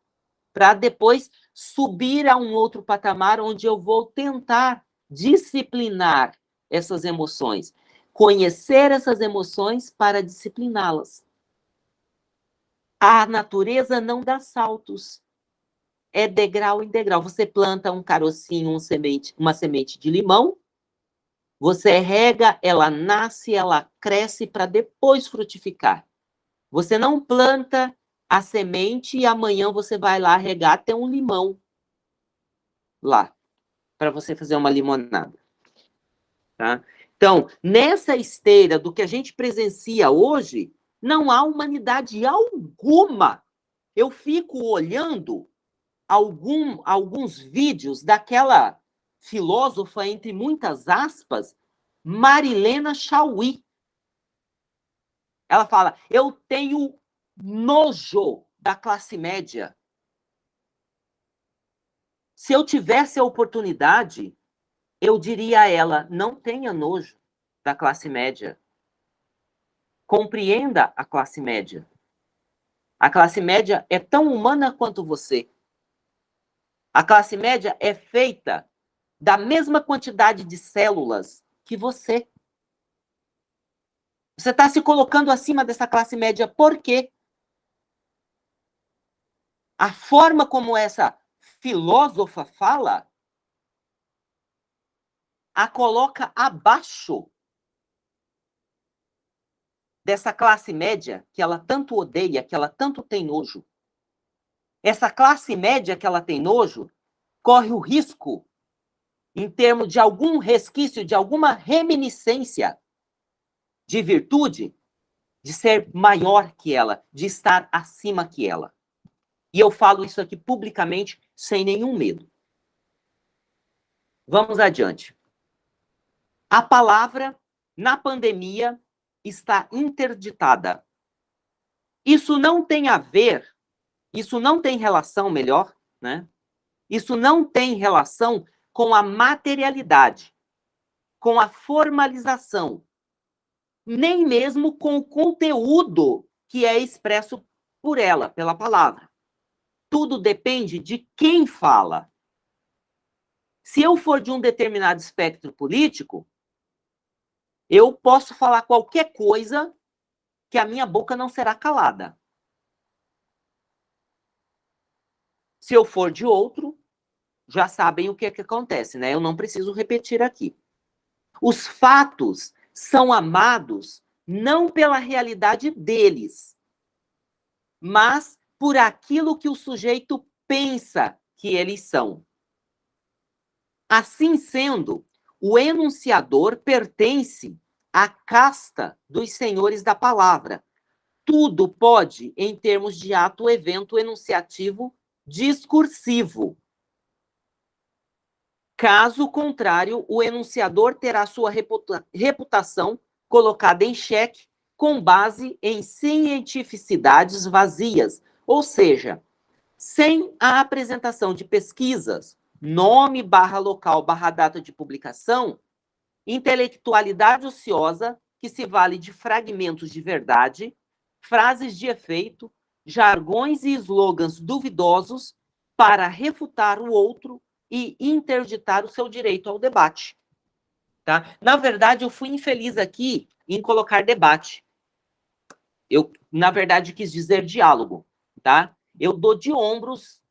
para depois subir a um outro patamar onde eu vou tentar disciplinar essas emoções, conhecer essas emoções para discipliná-las. A natureza não dá saltos. É degrau em degrau. Você planta um carocinho, um semente, uma semente de limão, você rega, ela nasce, ela cresce para depois frutificar. Você não planta a semente e amanhã você vai lá regar, tem um limão lá, para você fazer uma limonada. Tá? Então, nessa esteira do que a gente presencia hoje, não há humanidade alguma. Eu fico olhando algum, alguns vídeos daquela filósofa, entre muitas aspas, Marilena Chauí. Ela fala: Eu tenho nojo da classe média. Se eu tivesse a oportunidade, eu diria a ela: não tenha nojo da classe média. Compreenda a classe média. A classe média é tão humana quanto você. A classe média é feita da mesma quantidade de células que você. Você está se colocando acima dessa classe média por quê? A forma como essa filósofa fala a coloca abaixo dessa classe média que ela tanto odeia, que ela tanto tem nojo. Essa classe média que ela tem nojo corre o risco em termos de algum resquício, de alguma reminiscência de virtude, de ser maior que ela, de estar acima que ela. E eu falo isso aqui publicamente, sem nenhum medo. Vamos adiante. A palavra, na pandemia, está interditada. Isso não tem a ver, isso não tem relação, melhor, né? Isso não tem relação com a materialidade, com a formalização, nem mesmo com o conteúdo que é expresso por ela, pela palavra. Tudo depende de quem fala. Se eu for de um determinado espectro político, eu posso falar qualquer coisa que a minha boca não será calada. Se eu for de outro, já sabem o que, é que acontece, né? Eu não preciso repetir aqui. Os fatos são amados não pela realidade deles, mas por aquilo que o sujeito pensa que eles são. Assim sendo, o enunciador pertence à casta dos senhores da palavra. Tudo pode, em termos de ato, evento enunciativo discursivo. Caso contrário, o enunciador terá sua reputa reputação colocada em xeque com base em cientificidades vazias, ou seja, sem a apresentação de pesquisas, nome barra local barra data de publicação, intelectualidade ociosa que se vale de fragmentos de verdade, frases de efeito, jargões e slogans duvidosos para refutar o outro e interditar o seu direito ao debate. Tá? Na verdade, eu fui infeliz aqui em colocar debate. Eu, na verdade, quis dizer diálogo, tá? Eu dou de ombros,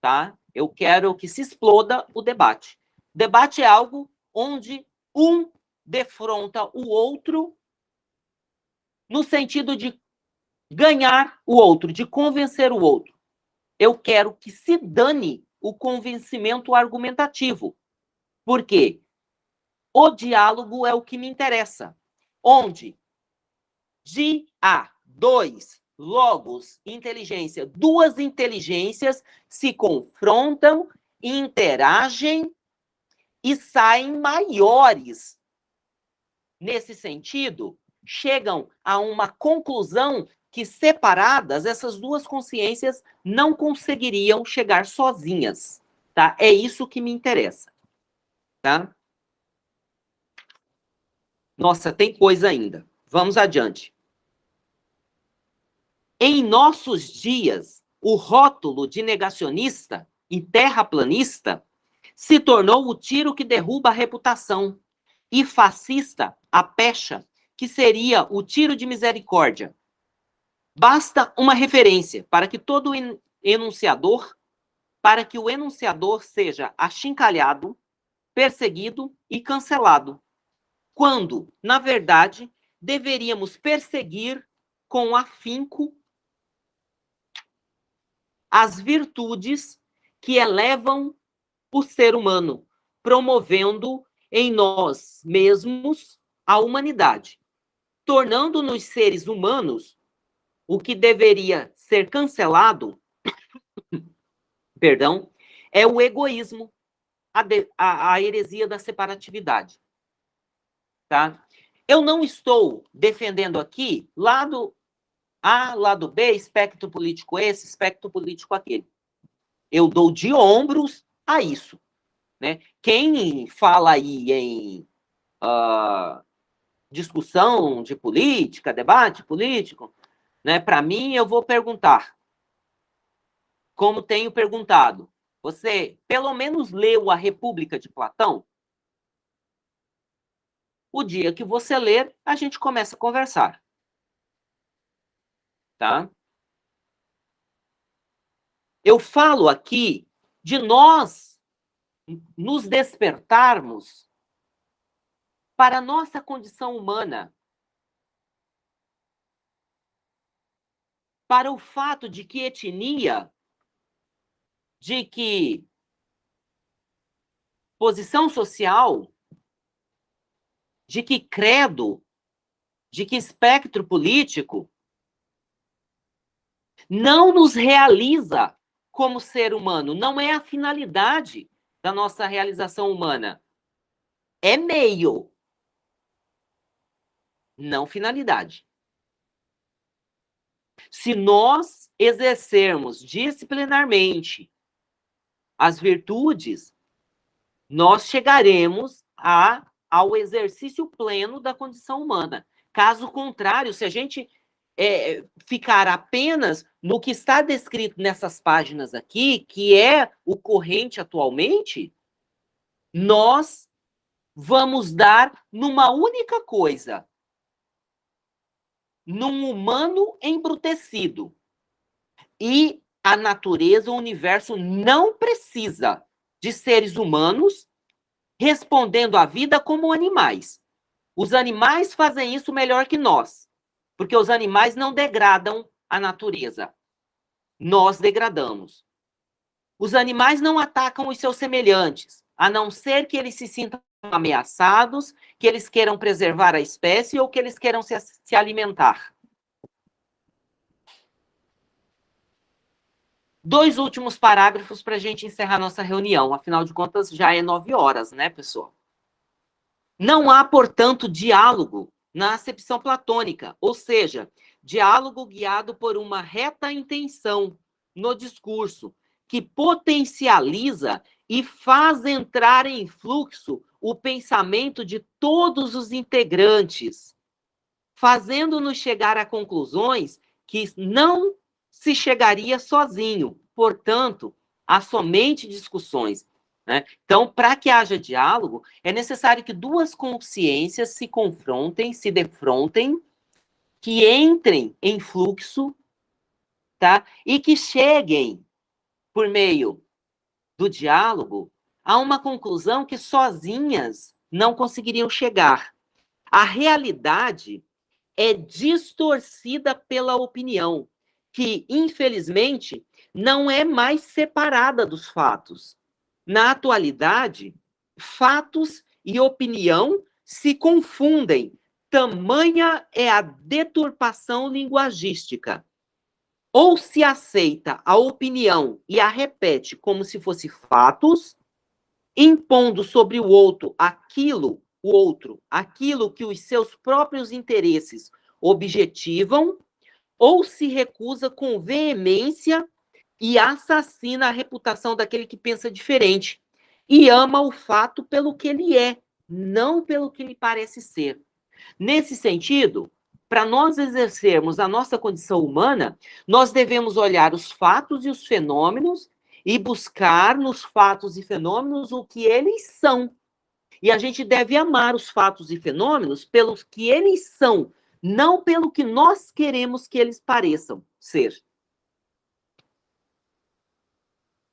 tá? Eu quero que se exploda o debate. Debate é algo onde um defronta o outro no sentido de ganhar o outro, de convencer o outro. Eu quero que se dane o convencimento argumentativo. Por quê? O diálogo é o que me interessa. Onde de A, dois, logos, inteligência, duas inteligências se confrontam, interagem e saem maiores. Nesse sentido, chegam a uma conclusão que separadas, essas duas consciências não conseguiriam chegar sozinhas, tá? É isso que me interessa, tá? Nossa, tem coisa ainda. Vamos adiante. Em nossos dias, o rótulo de negacionista e terraplanista se tornou o tiro que derruba a reputação, e fascista, a pecha, que seria o tiro de misericórdia, Basta uma referência para que todo enunciador, para que o enunciador seja achincalhado, perseguido e cancelado, quando, na verdade, deveríamos perseguir com afinco as virtudes que elevam o ser humano, promovendo em nós mesmos a humanidade, tornando-nos seres humanos o que deveria ser cancelado, perdão, é o egoísmo, a, de, a, a heresia da separatividade. Tá? Eu não estou defendendo aqui lado A, lado B, espectro político esse, espectro político aquele. Eu dou de ombros a isso. Né? Quem fala aí em uh, discussão de política, debate político, né? Para mim, eu vou perguntar, como tenho perguntado, você pelo menos leu a República de Platão? O dia que você ler, a gente começa a conversar. Tá? Eu falo aqui de nós nos despertarmos para a nossa condição humana, para o fato de que etnia, de que posição social, de que credo, de que espectro político, não nos realiza como ser humano, não é a finalidade da nossa realização humana. É meio, não finalidade. Se nós exercermos disciplinarmente as virtudes, nós chegaremos a, ao exercício pleno da condição humana. Caso contrário, se a gente é, ficar apenas no que está descrito nessas páginas aqui, que é o corrente atualmente, nós vamos dar numa única coisa: num humano embrutecido. E a natureza, o universo não precisa de seres humanos respondendo à vida como animais. Os animais fazem isso melhor que nós, porque os animais não degradam a natureza. Nós degradamos. Os animais não atacam os seus semelhantes, a não ser que eles se sintam ameaçados, que eles queiram preservar a espécie ou que eles queiram se, se alimentar. Dois últimos parágrafos para a gente encerrar nossa reunião. Afinal de contas, já é nove horas, né, pessoal? Não há, portanto, diálogo na acepção platônica, ou seja, diálogo guiado por uma reta intenção no discurso, que potencializa e faz entrar em fluxo o pensamento de todos os integrantes, fazendo-nos chegar a conclusões que não se chegaria sozinho. Portanto, há somente discussões. Né? Então, para que haja diálogo, é necessário que duas consciências se confrontem, se defrontem, que entrem em fluxo, tá? E que cheguem, por meio do diálogo, a uma conclusão que sozinhas não conseguiriam chegar. A realidade é distorcida pela opinião, que, infelizmente, não é mais separada dos fatos. Na atualidade, fatos e opinião se confundem, tamanha é a deturpação linguagística. Ou se aceita a opinião e a repete como se fosse fatos, impondo sobre o outro aquilo, o outro, aquilo que os seus próprios interesses objetivam, ou se recusa com veemência e assassina a reputação daquele que pensa diferente e ama o fato pelo que ele é, não pelo que ele parece ser. Nesse sentido, para nós exercermos a nossa condição humana, nós devemos olhar os fatos e os fenômenos e buscar nos fatos e fenômenos o que eles são. E a gente deve amar os fatos e fenômenos pelos que eles são, não pelo que nós queremos que eles pareçam ser.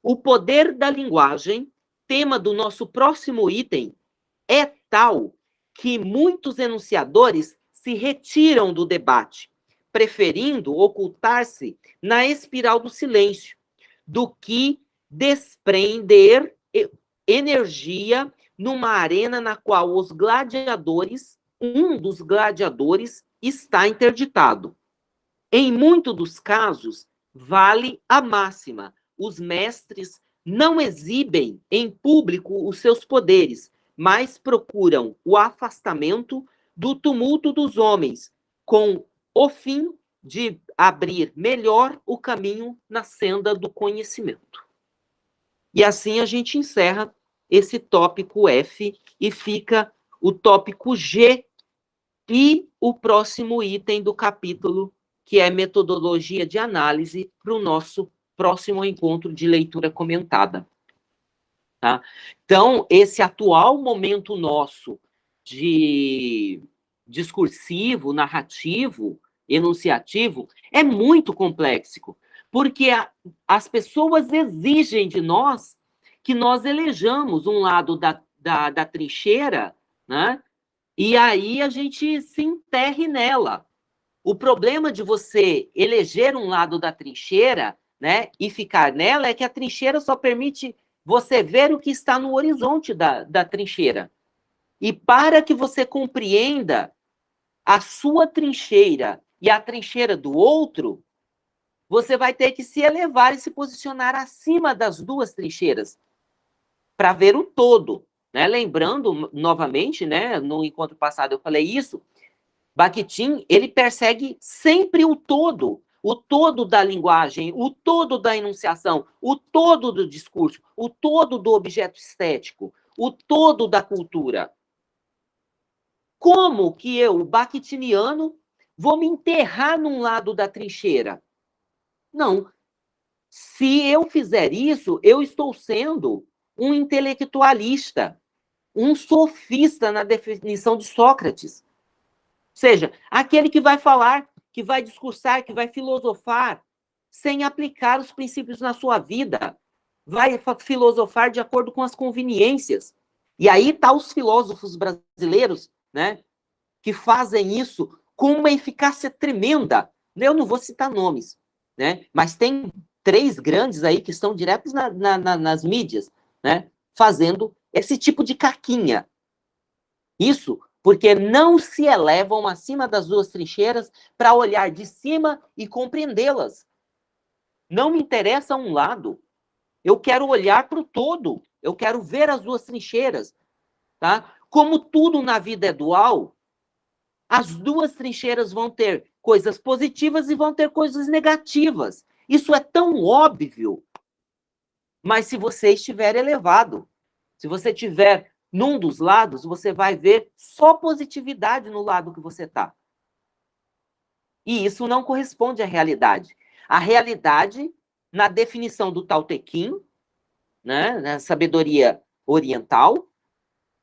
O poder da linguagem, tema do nosso próximo item, é tal que muitos enunciadores se retiram do debate, preferindo ocultar-se na espiral do silêncio, do que desprender energia numa arena na qual os gladiadores, um dos gladiadores, está interditado. Em muitos dos casos, vale a máxima: os mestres não exibem em público os seus poderes, mas procuram o afastamento do tumulto dos homens, com o fim de abrir melhor o caminho na senda do conhecimento. E assim a gente encerra esse tópico F e fica o tópico G e o próximo item do capítulo, que é metodologia de análise, para o nosso próximo encontro de leitura comentada. Tá? Então, esse atual momento nosso de discursivo, narrativo, enunciativo, é muito complexo, porque a, as pessoas exigem de nós que nós elejamos um lado da, da, da trincheira, né? e aí a gente se enterre nela. O problema de você eleger um lado da trincheira né, e ficar nela é que a trincheira só permite você ver o que está no horizonte da, da trincheira. E para que você compreenda a sua trincheira e a trincheira do outro, você vai ter que se elevar e se posicionar acima das duas trincheiras para ver o todo. Né? Lembrando, novamente, né, no encontro passado eu falei isso, Bakhtin, ele persegue sempre o todo, o todo da linguagem, o todo da enunciação, o todo do discurso, o todo do objeto estético, o todo da cultura. Como que eu, bakhtiniano, vou me enterrar num lado da trincheira? Não. Se eu fizer isso, eu estou sendo um intelectualista, um sofista na definição de Sócrates. Ou seja, aquele que vai falar, que vai discursar, que vai filosofar, sem aplicar os princípios na sua vida. Vai filosofar de acordo com as conveniências. E aí tá os filósofos brasileiros, né, que fazem isso com uma eficácia tremenda. Eu não vou citar nomes, né, mas tem três grandes aí que estão diretos na, na, na, nas mídias, né, fazendo esse tipo de caquinha. Isso porque não se elevam acima das duas trincheiras para olhar de cima e compreendê-las. Não me interessa um lado. Eu quero olhar para o todo. Eu quero ver as duas trincheiras. Tá? Como tudo na vida é dual, as duas trincheiras vão ter coisas positivas e vão ter coisas negativas. Isso é tão óbvio. Mas se você estiver elevado, se você tiver num dos lados, você vai ver só positividade no lado que você está. E isso não corresponde à realidade. A realidade, na definição do Tao Te Ching, né, na sabedoria oriental,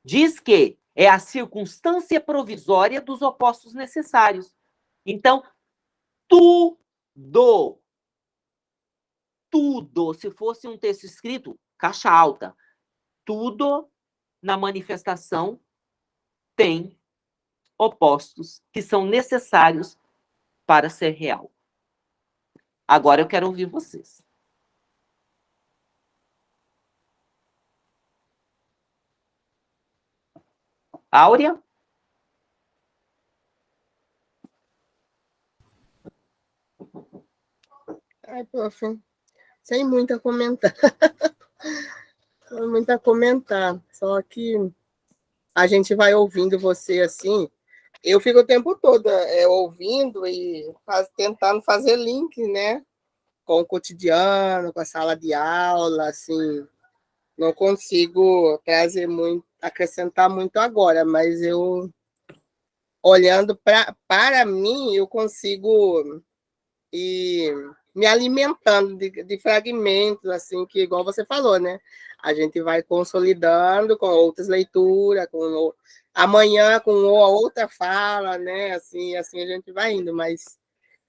diz que é a circunstância provisória dos opostos necessários. Então, tudo, tudo, se fosse um texto escrito, caixa alta, tudo na manifestação tem opostos que são necessários para ser real. Agora eu quero ouvir vocês. Áurea? Ai, prof, sem muito a comentar. Não muito a comentar, só que a gente vai ouvindo você assim. Eu fico o tempo todo é, ouvindo e faz, tentando fazer link, né? Com o cotidiano, com a sala de aula, assim. Não consigo trazer muito, acrescentar muito agora, mas eu, olhando pra, para mim, eu consigo ir me alimentando de, de fragmentos, assim, que igual você falou, né? a gente vai consolidando com outras leituras, com amanhã com outra fala, né? Assim, assim a gente vai indo, mas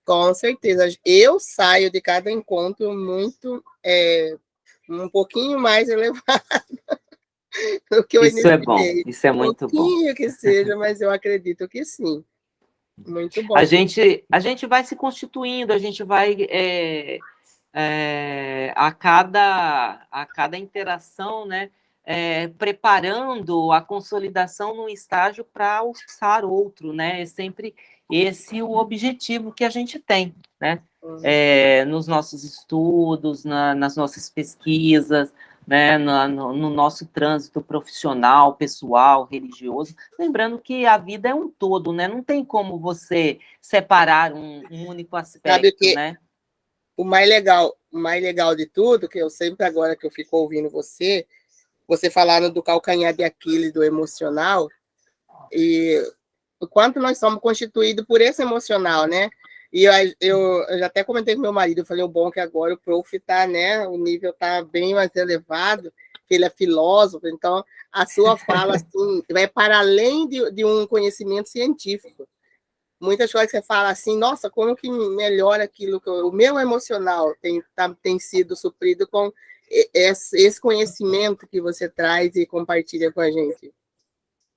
com certeza eu saio de cada encontro muito é, um pouquinho mais elevado do que eu Isso é bom, isso é muito um pouquinho que seja, mas eu acredito que sim. Muito bom. A gente, a gente vai se constituindo, a gente vai é é, a, cada, a cada interação, né, é, preparando a consolidação num estágio para alçar outro, né? É sempre esse o objetivo que a gente tem, né? É, nos nossos estudos, na, nas nossas pesquisas, né, no, no, no, nosso trânsito profissional, pessoal, religioso, lembrando que a vida é um todo, né, não tem como você separar um, um único aspecto, que, né? o mais legal, o mais legal de tudo, que eu sempre agora que eu fico ouvindo você, você falando do calcanhar de Aquiles, do emocional, e o quanto nós somos constituídos por esse emocional, né? E eu, eu, eu já até comentei com meu marido, eu falei, o bom é que agora o prof tá, né, o nível tá bem mais elevado, que ele é filósofo, então a sua fala, assim, vai para além de, de um conhecimento científico muitas coisas que você fala assim, nossa, como que melhora aquilo que eu, o meu emocional tem, tá, tem sido suprido com esse, esse conhecimento que você traz e compartilha com a gente.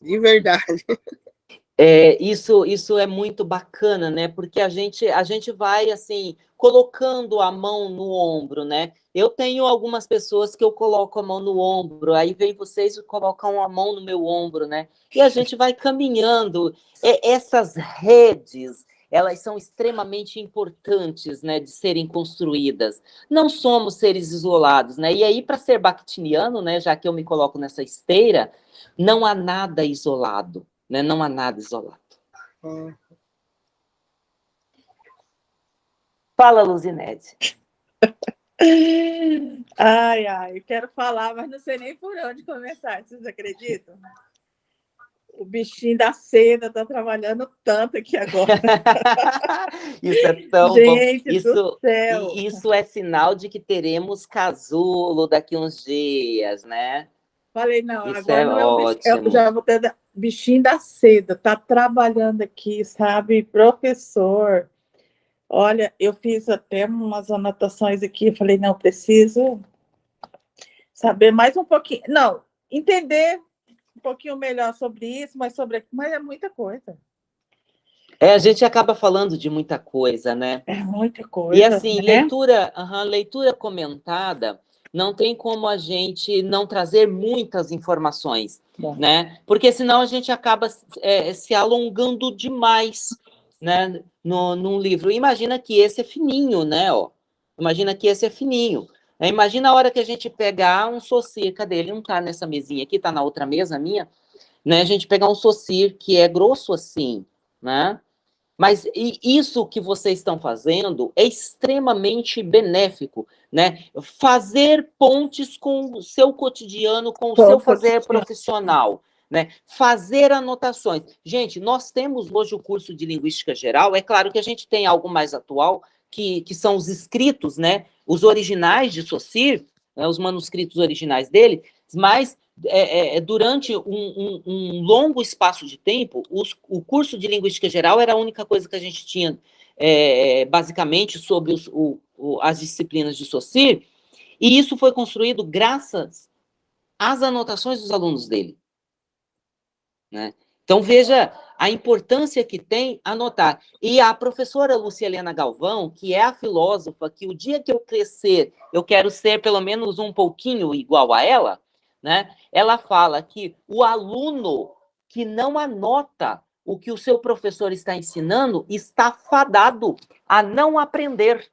De verdade. É, isso, isso é muito bacana, né? Porque a gente, a gente vai assim colocando a mão no ombro, né? Eu tenho algumas pessoas que eu coloco a mão no ombro, aí vem vocês e colocam a mão no meu ombro, né? E a gente vai caminhando. É, essas redes, elas são extremamente importantes, né, de serem construídas. Não somos seres isolados, né? E aí para ser bactiniano, né, já que eu me coloco nessa esteira, não há nada isolado né? Não há nada isolado. Hum. Fala, Luzinete. ai, ai, eu quero falar, mas não sei nem por onde começar, vocês acreditam? O bichinho da seda está trabalhando tanto aqui agora. isso é tão Gente bom. Isso, isso é sinal de que teremos casulo daqui uns dias, né? Falei, não, Isso agora é não é ótimo. eu já vou ter bichinho da seda, tá trabalhando aqui, sabe, professor. Olha, eu fiz até umas anotações aqui, falei, não, preciso saber mais um pouquinho, não, entender um pouquinho melhor sobre isso, mas sobre mas é muita coisa. É, a gente acaba falando de muita coisa, né? É muita coisa. E assim, né? leitura, uhum, leitura comentada, não tem como a gente não trazer muitas informações, Bom. né? Porque senão a gente acaba é, se alongando demais, né? No, num livro. Imagina que esse é fininho, né? Ó. Imagina que esse é fininho. É, imagina a hora que a gente pegar um socir, cadê? Ele não está nessa mesinha aqui, está na outra mesa minha, né? A gente pegar um socir que é grosso assim, né? Mas isso que vocês estão fazendo é extremamente benéfico, né? Fazer pontes com o seu cotidiano, com o seu fazer profissional, né? Fazer anotações. Gente, nós temos hoje o curso de Linguística Geral, é claro que a gente tem algo mais atual, que, que são os escritos, né? Os originais de Saussure, né? os manuscritos originais dele, mas é, é, é, durante um, um, um, longo espaço de tempo, os, o curso de Linguística Geral era a única coisa que a gente tinha, é, basicamente, sobre os, o, o, as disciplinas de Saussure, e isso foi construído graças às anotações dos alunos dele. Né? Então, veja a importância que tem anotar. E a professora Lucia Helena Galvão, que é a filósofa, que o dia que eu crescer, eu quero ser pelo menos um pouquinho igual a ela, né? Ela fala que o aluno que não anota o que o seu professor está ensinando está fadado a não aprender.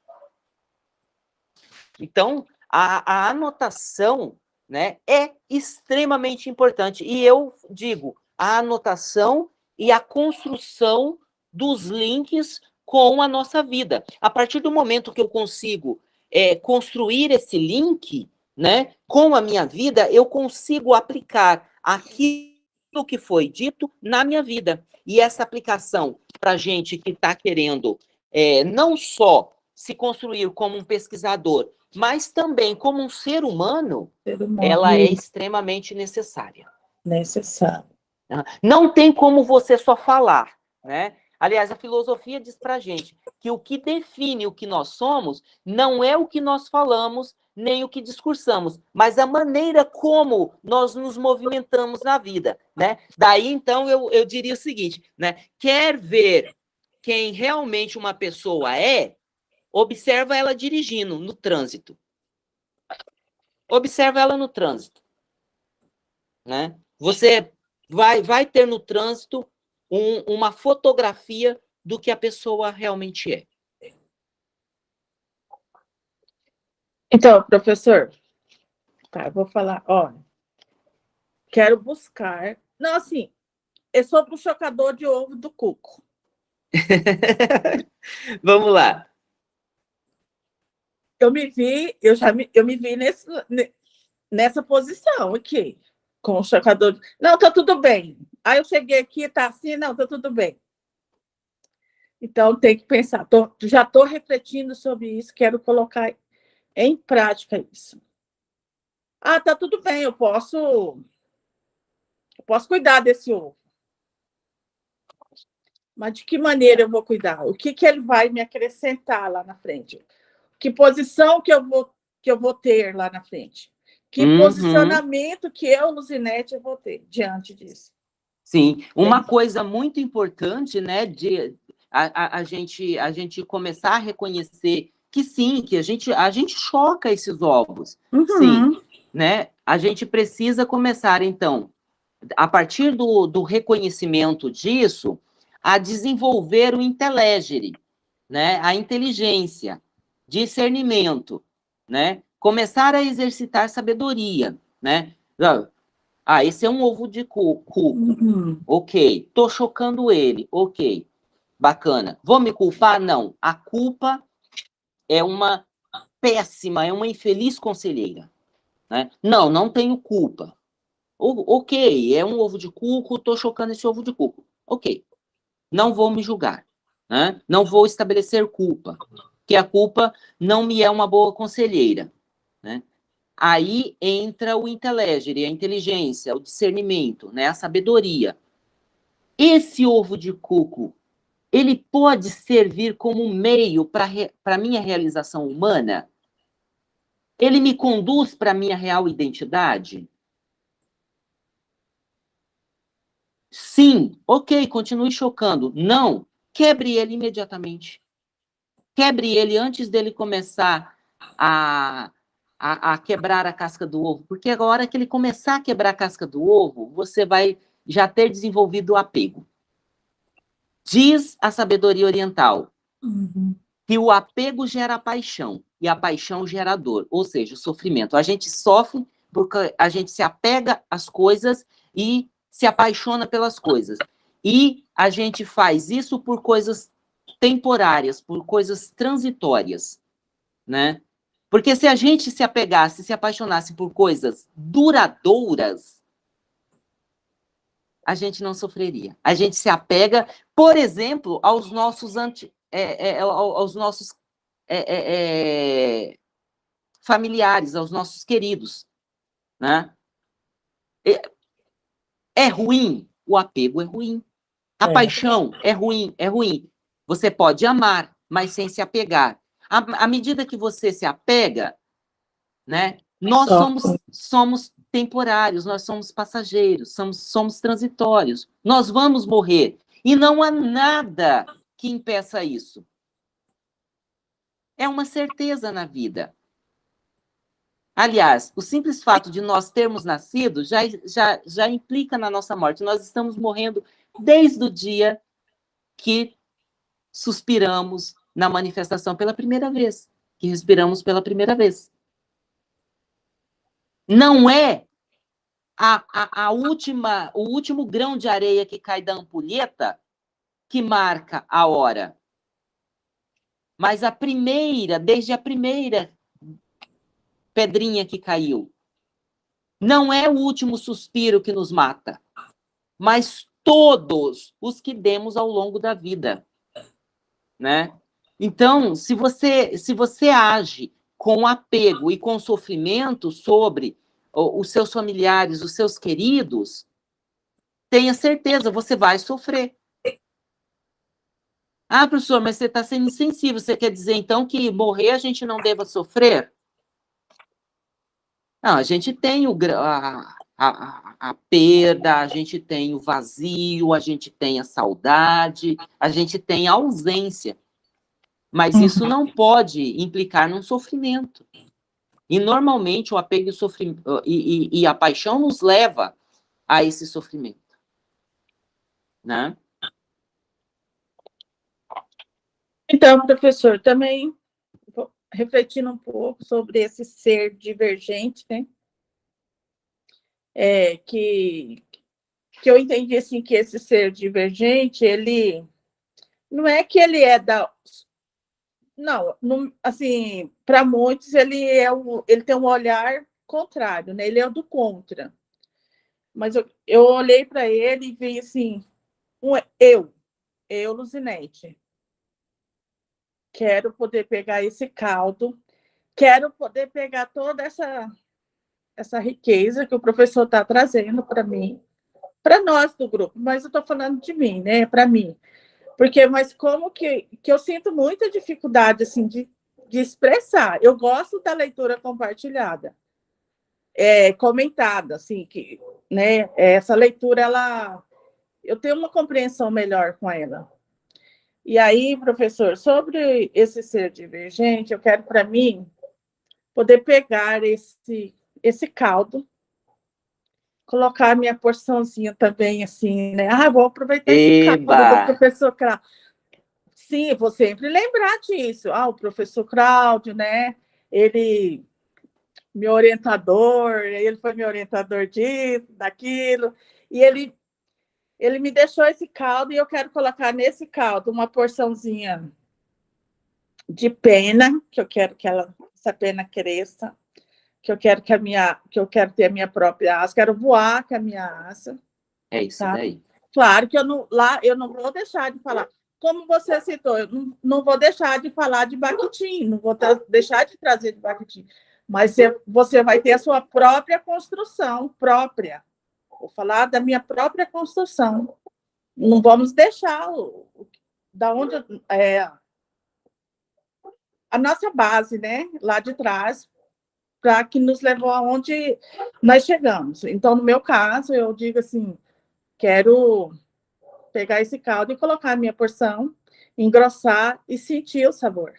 Então, a, a anotação né, é extremamente importante. E eu digo, a anotação e a construção dos links com a nossa vida. A partir do momento que eu consigo é, construir esse link, né? Com a minha vida, eu consigo aplicar aquilo que foi dito na minha vida. E essa aplicação para gente que está querendo é, não só se construir como um pesquisador, mas também como um ser humano, ser humano. ela é extremamente necessária. Necessária. Não tem como você só falar, né? Aliás, a filosofia diz para gente que o que define o que nós somos não é o que nós falamos, nem o que discursamos, mas a maneira como nós nos movimentamos na vida, né? Daí, então, eu, eu diria o seguinte, né? Quer ver quem realmente uma pessoa é, observa ela dirigindo no trânsito. Observa ela no trânsito, né? Você vai, vai ter no trânsito um, uma fotografia do que a pessoa realmente é. Então, professor, tá, eu vou falar, ó, quero buscar, não, assim, é sobre o chocador de ovo do cuco. Vamos lá. Eu me vi, eu já me, eu me vi nesse, nessa posição aqui, com o chocador. Não, tá tudo bem. Aí eu cheguei aqui, tá assim, não, tá tudo bem. Então, tem que pensar. Tô, já estou refletindo sobre isso, quero colocar em prática isso. Ah, tá tudo bem, eu posso eu posso cuidar desse ovo. Mas de que maneira eu vou cuidar? O que, que ele vai me acrescentar lá na frente? Que posição que eu vou, que eu vou ter lá na frente? Que uhum. posicionamento que eu, Luzinete, vou ter diante disso? Sim, uma coisa muito importante, né, de a, a, a, gente, a gente começar a reconhecer que sim, que a gente, a gente choca esses ovos, Uhum. sim, né? A gente precisa começar, então, a partir do, do reconhecimento disso, a desenvolver o intelegere, né? A inteligência, discernimento, né? Começar a exercitar sabedoria, né? Ah, esse é um ovo de cuco. Uhum. Ok. Tô chocando ele. Ok. Bacana. Vou me culpar? Não. A culpa é uma péssima, é uma infeliz conselheira. Né? Não, não tenho culpa. O, ok, é um ovo de cuco, tô chocando esse ovo de cuco. Ok. Não vou me julgar. Né? Não vou estabelecer culpa. Que a culpa não me é uma boa conselheira. Né? Aí entra o inteligere, a inteligência, o discernimento, né? a sabedoria. Esse ovo de cuco, ele pode servir como meio para a minha realização humana? Ele me conduz para a minha real identidade? Sim, ok, continue chocando. Não, quebre ele imediatamente. Quebre ele antes dele começar a, a, a, quebrar a casca do ovo, porque a hora que ele começar a quebrar a casca do ovo, você vai já ter desenvolvido o apego. Diz a sabedoria oriental Uhum. que o apego gera paixão e a paixão gera dor, ou seja, o sofrimento. A gente sofre porque a gente se apega às coisas e se apaixona pelas coisas. E a gente faz isso por coisas temporárias, por coisas transitórias, né? Porque se a gente se apegasse, se apaixonasse por coisas duradouras, a gente não sofreria. A gente se apega, por exemplo, aos nossos anti, é, é, aos nossos é, é, é, familiares, aos nossos queridos, né? É ruim, o apego é ruim. A É. paixão é ruim, é ruim. Você pode amar, mas sem se apegar. À, à medida que você se apega, né? Nós somos, somos temporários, nós somos passageiros, somos, somos transitórios. Nós vamos morrer. E não há nada que impeça isso. É uma certeza na vida. Aliás, o simples fato de nós termos nascido já, já, já implica na nossa morte. Nós estamos morrendo desde o dia que suspiramos na manifestação pela primeira vez, que respiramos pela primeira vez. Não é a, a, a última, o último grão de areia que cai da ampulheta que marca a hora. Mas a primeira, desde a primeira pedrinha que caiu. Não é o último suspiro que nos mata, mas todos os que demos ao longo da vida, né? Então, se você se você age com apego e com sofrimento sobre os seus familiares, os seus queridos, tenha certeza, você vai sofrer. Ah, professor, mas você está sendo insensível. Você quer dizer, então, que morrer a gente não deva sofrer? Não, a gente tem o, a, a, a, perda, a gente tem o vazio, a gente tem a saudade, a gente tem a ausência. Mas isso não pode implicar num sofrimento. E, normalmente, o apego e, e, e, e a paixão nos leva a esse sofrimento. Né? Então, professor, também refletindo um pouco sobre esse ser divergente, né? É, que, que eu entendi assim que esse ser divergente, ele não é que ele é da não, assim, para muitos ele é o, ele tem um olhar contrário, né? Ele é o do contra. Mas eu, eu olhei para ele e vi assim, um, eu, eu, Luzinete, quero poder pegar esse caldo, quero poder pegar toda essa essa riqueza que o professor está trazendo para mim, para nós do grupo, mas eu estou falando de mim, né? Para mim. Porque, mas como que, que eu sinto muita dificuldade assim, de, de expressar. Eu gosto da leitura compartilhada, é, comentada, assim, que né, essa leitura ela, eu tenho uma compreensão melhor com ela. E aí, professor, sobre esse ser divergente, eu quero para mim poder pegar esse esse caldo, colocar minha porçãozinha também assim, né? Ah, vou aproveitar esse Eba! caldo do professor Cláudio. Sim, vou sempre lembrar disso. Ah, o professor Cláudio, né? Ele meu orientador, ele foi meu orientador disso, daquilo, e ele ele me deixou esse caldo e eu quero colocar nesse caldo uma porçãozinha de pena, que eu quero que ela, essa pena cresça, que eu quero que a minha, que eu quero ter a minha própria asa, quero voar com a minha asa. É isso Tá. daí. Claro que eu não, lá eu não vou deixar de falar. Como você citou, eu não, não vou deixar de falar de Bakhtin, não vou deixar de trazer de Bakhtin, mas você, você vai ter a sua própria construção própria. Vou falar da minha própria construção. Não vamos deixar o, o- da onde é, a nossa base, né, lá de trás, para que nos levou aonde nós chegamos. Então, no meu caso, eu digo assim, quero pegar esse caldo e colocar a minha porção, engrossar e sentir o sabor.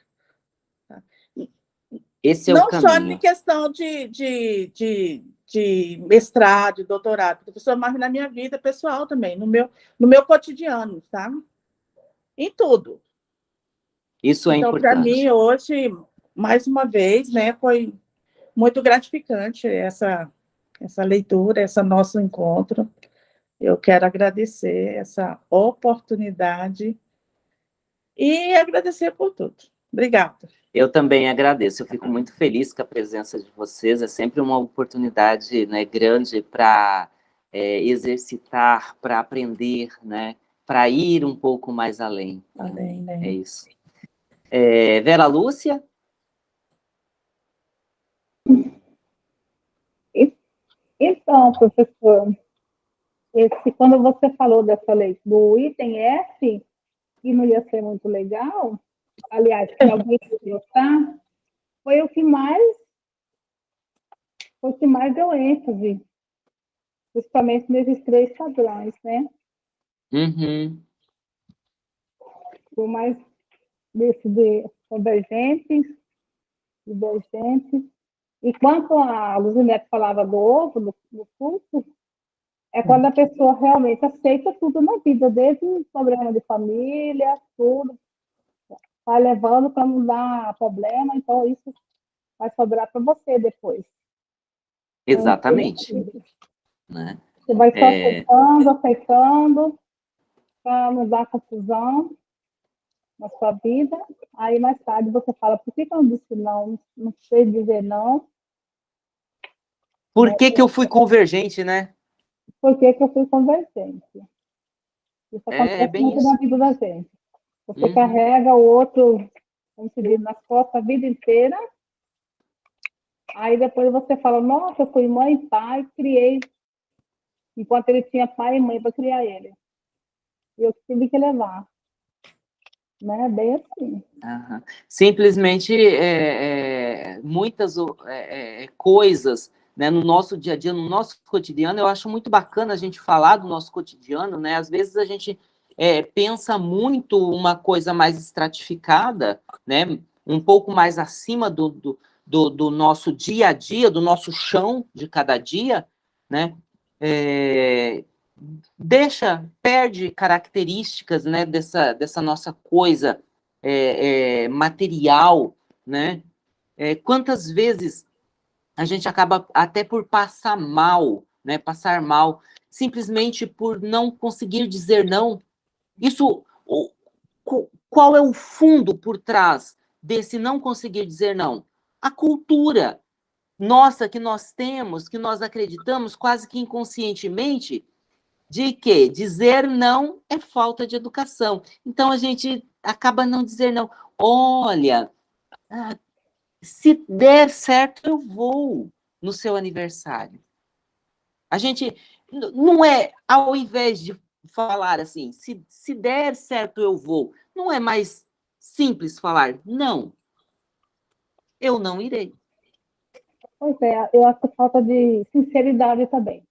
Esse é Não o só em caminho. questão de, de, de, de mestrado, de doutorado, professor, mas na minha vida pessoal também, no meu, no meu cotidiano, tá? Em tudo. Isso é então, para importante. mim, hoje, mais uma vez, né, foi muito gratificante essa, essa leitura, esse nosso encontro. Eu quero agradecer essa oportunidade e agradecer por tudo. Obrigada. Eu também agradeço, eu fico muito feliz com a presença de vocês, é sempre uma oportunidade né, grande para exercitar, para aprender, né, para ir um pouco mais além. Além, né? É isso. É, Vera Lúcia? Então, professor, esse, quando você falou dessa lei do item F, que não ia ser muito legal, aliás, que alguém ia gostar, foi o que mais foi o que mais deu ênfase, principalmente nesses três padrões, né? Uhum. Por mais desse de convergentes, divergentes. E quanto a Luzinete falava do ovo, do, do curso, é quando a pessoa realmente aceita tudo na vida, desde o problema de família, tudo, vai levando para não dar problema, então isso vai sobrar para você depois. Exatamente. Então, Né? Você vai só É. aceitando, aceitando, para não dar confusão na sua vida. Aí mais tarde você fala, por que, que eu não disse não? Não sei dizer não. Por que, que eu fui convergente, né? Por que, que eu fui convergente? Isso É, acontece bem muito isso. na vida da gente. Você Uhum. carrega o outro, como se diz, nas costas a vida inteira. Aí depois você fala, nossa, eu fui mãe e pai, criei. Enquanto ele tinha pai e mãe para criar ele. E eu tive que levar. Né? Bem assim. Aham. Simplesmente é, é, muitas é, é, coisas né, no nosso dia a dia, no nosso cotidiano, eu acho muito bacana a gente falar do nosso cotidiano, né? Às vezes a gente é, pensa muito uma coisa mais estratificada, né? Um pouco mais acima do, do, do, do nosso dia a dia, do nosso chão de cada dia, né? É, deixa, perde características, né, dessa, dessa nossa coisa é, é, material, né? É, quantas vezes a gente acaba até por passar mal, né? Passar mal, simplesmente por não conseguir dizer não. Isso, qual é o fundo por trás desse não conseguir dizer não? A cultura nossa que nós temos, que nós acreditamos quase que inconscientemente, de que dizer não é falta de educação. Então a gente acaba não dizer não. Olha, ah, se der certo, eu vou no seu aniversário. A gente não é, ao invés de falar assim, se, se der certo, eu vou, não é mais simples falar não. Eu não irei. Pois é, eu acho que falta de sinceridade também.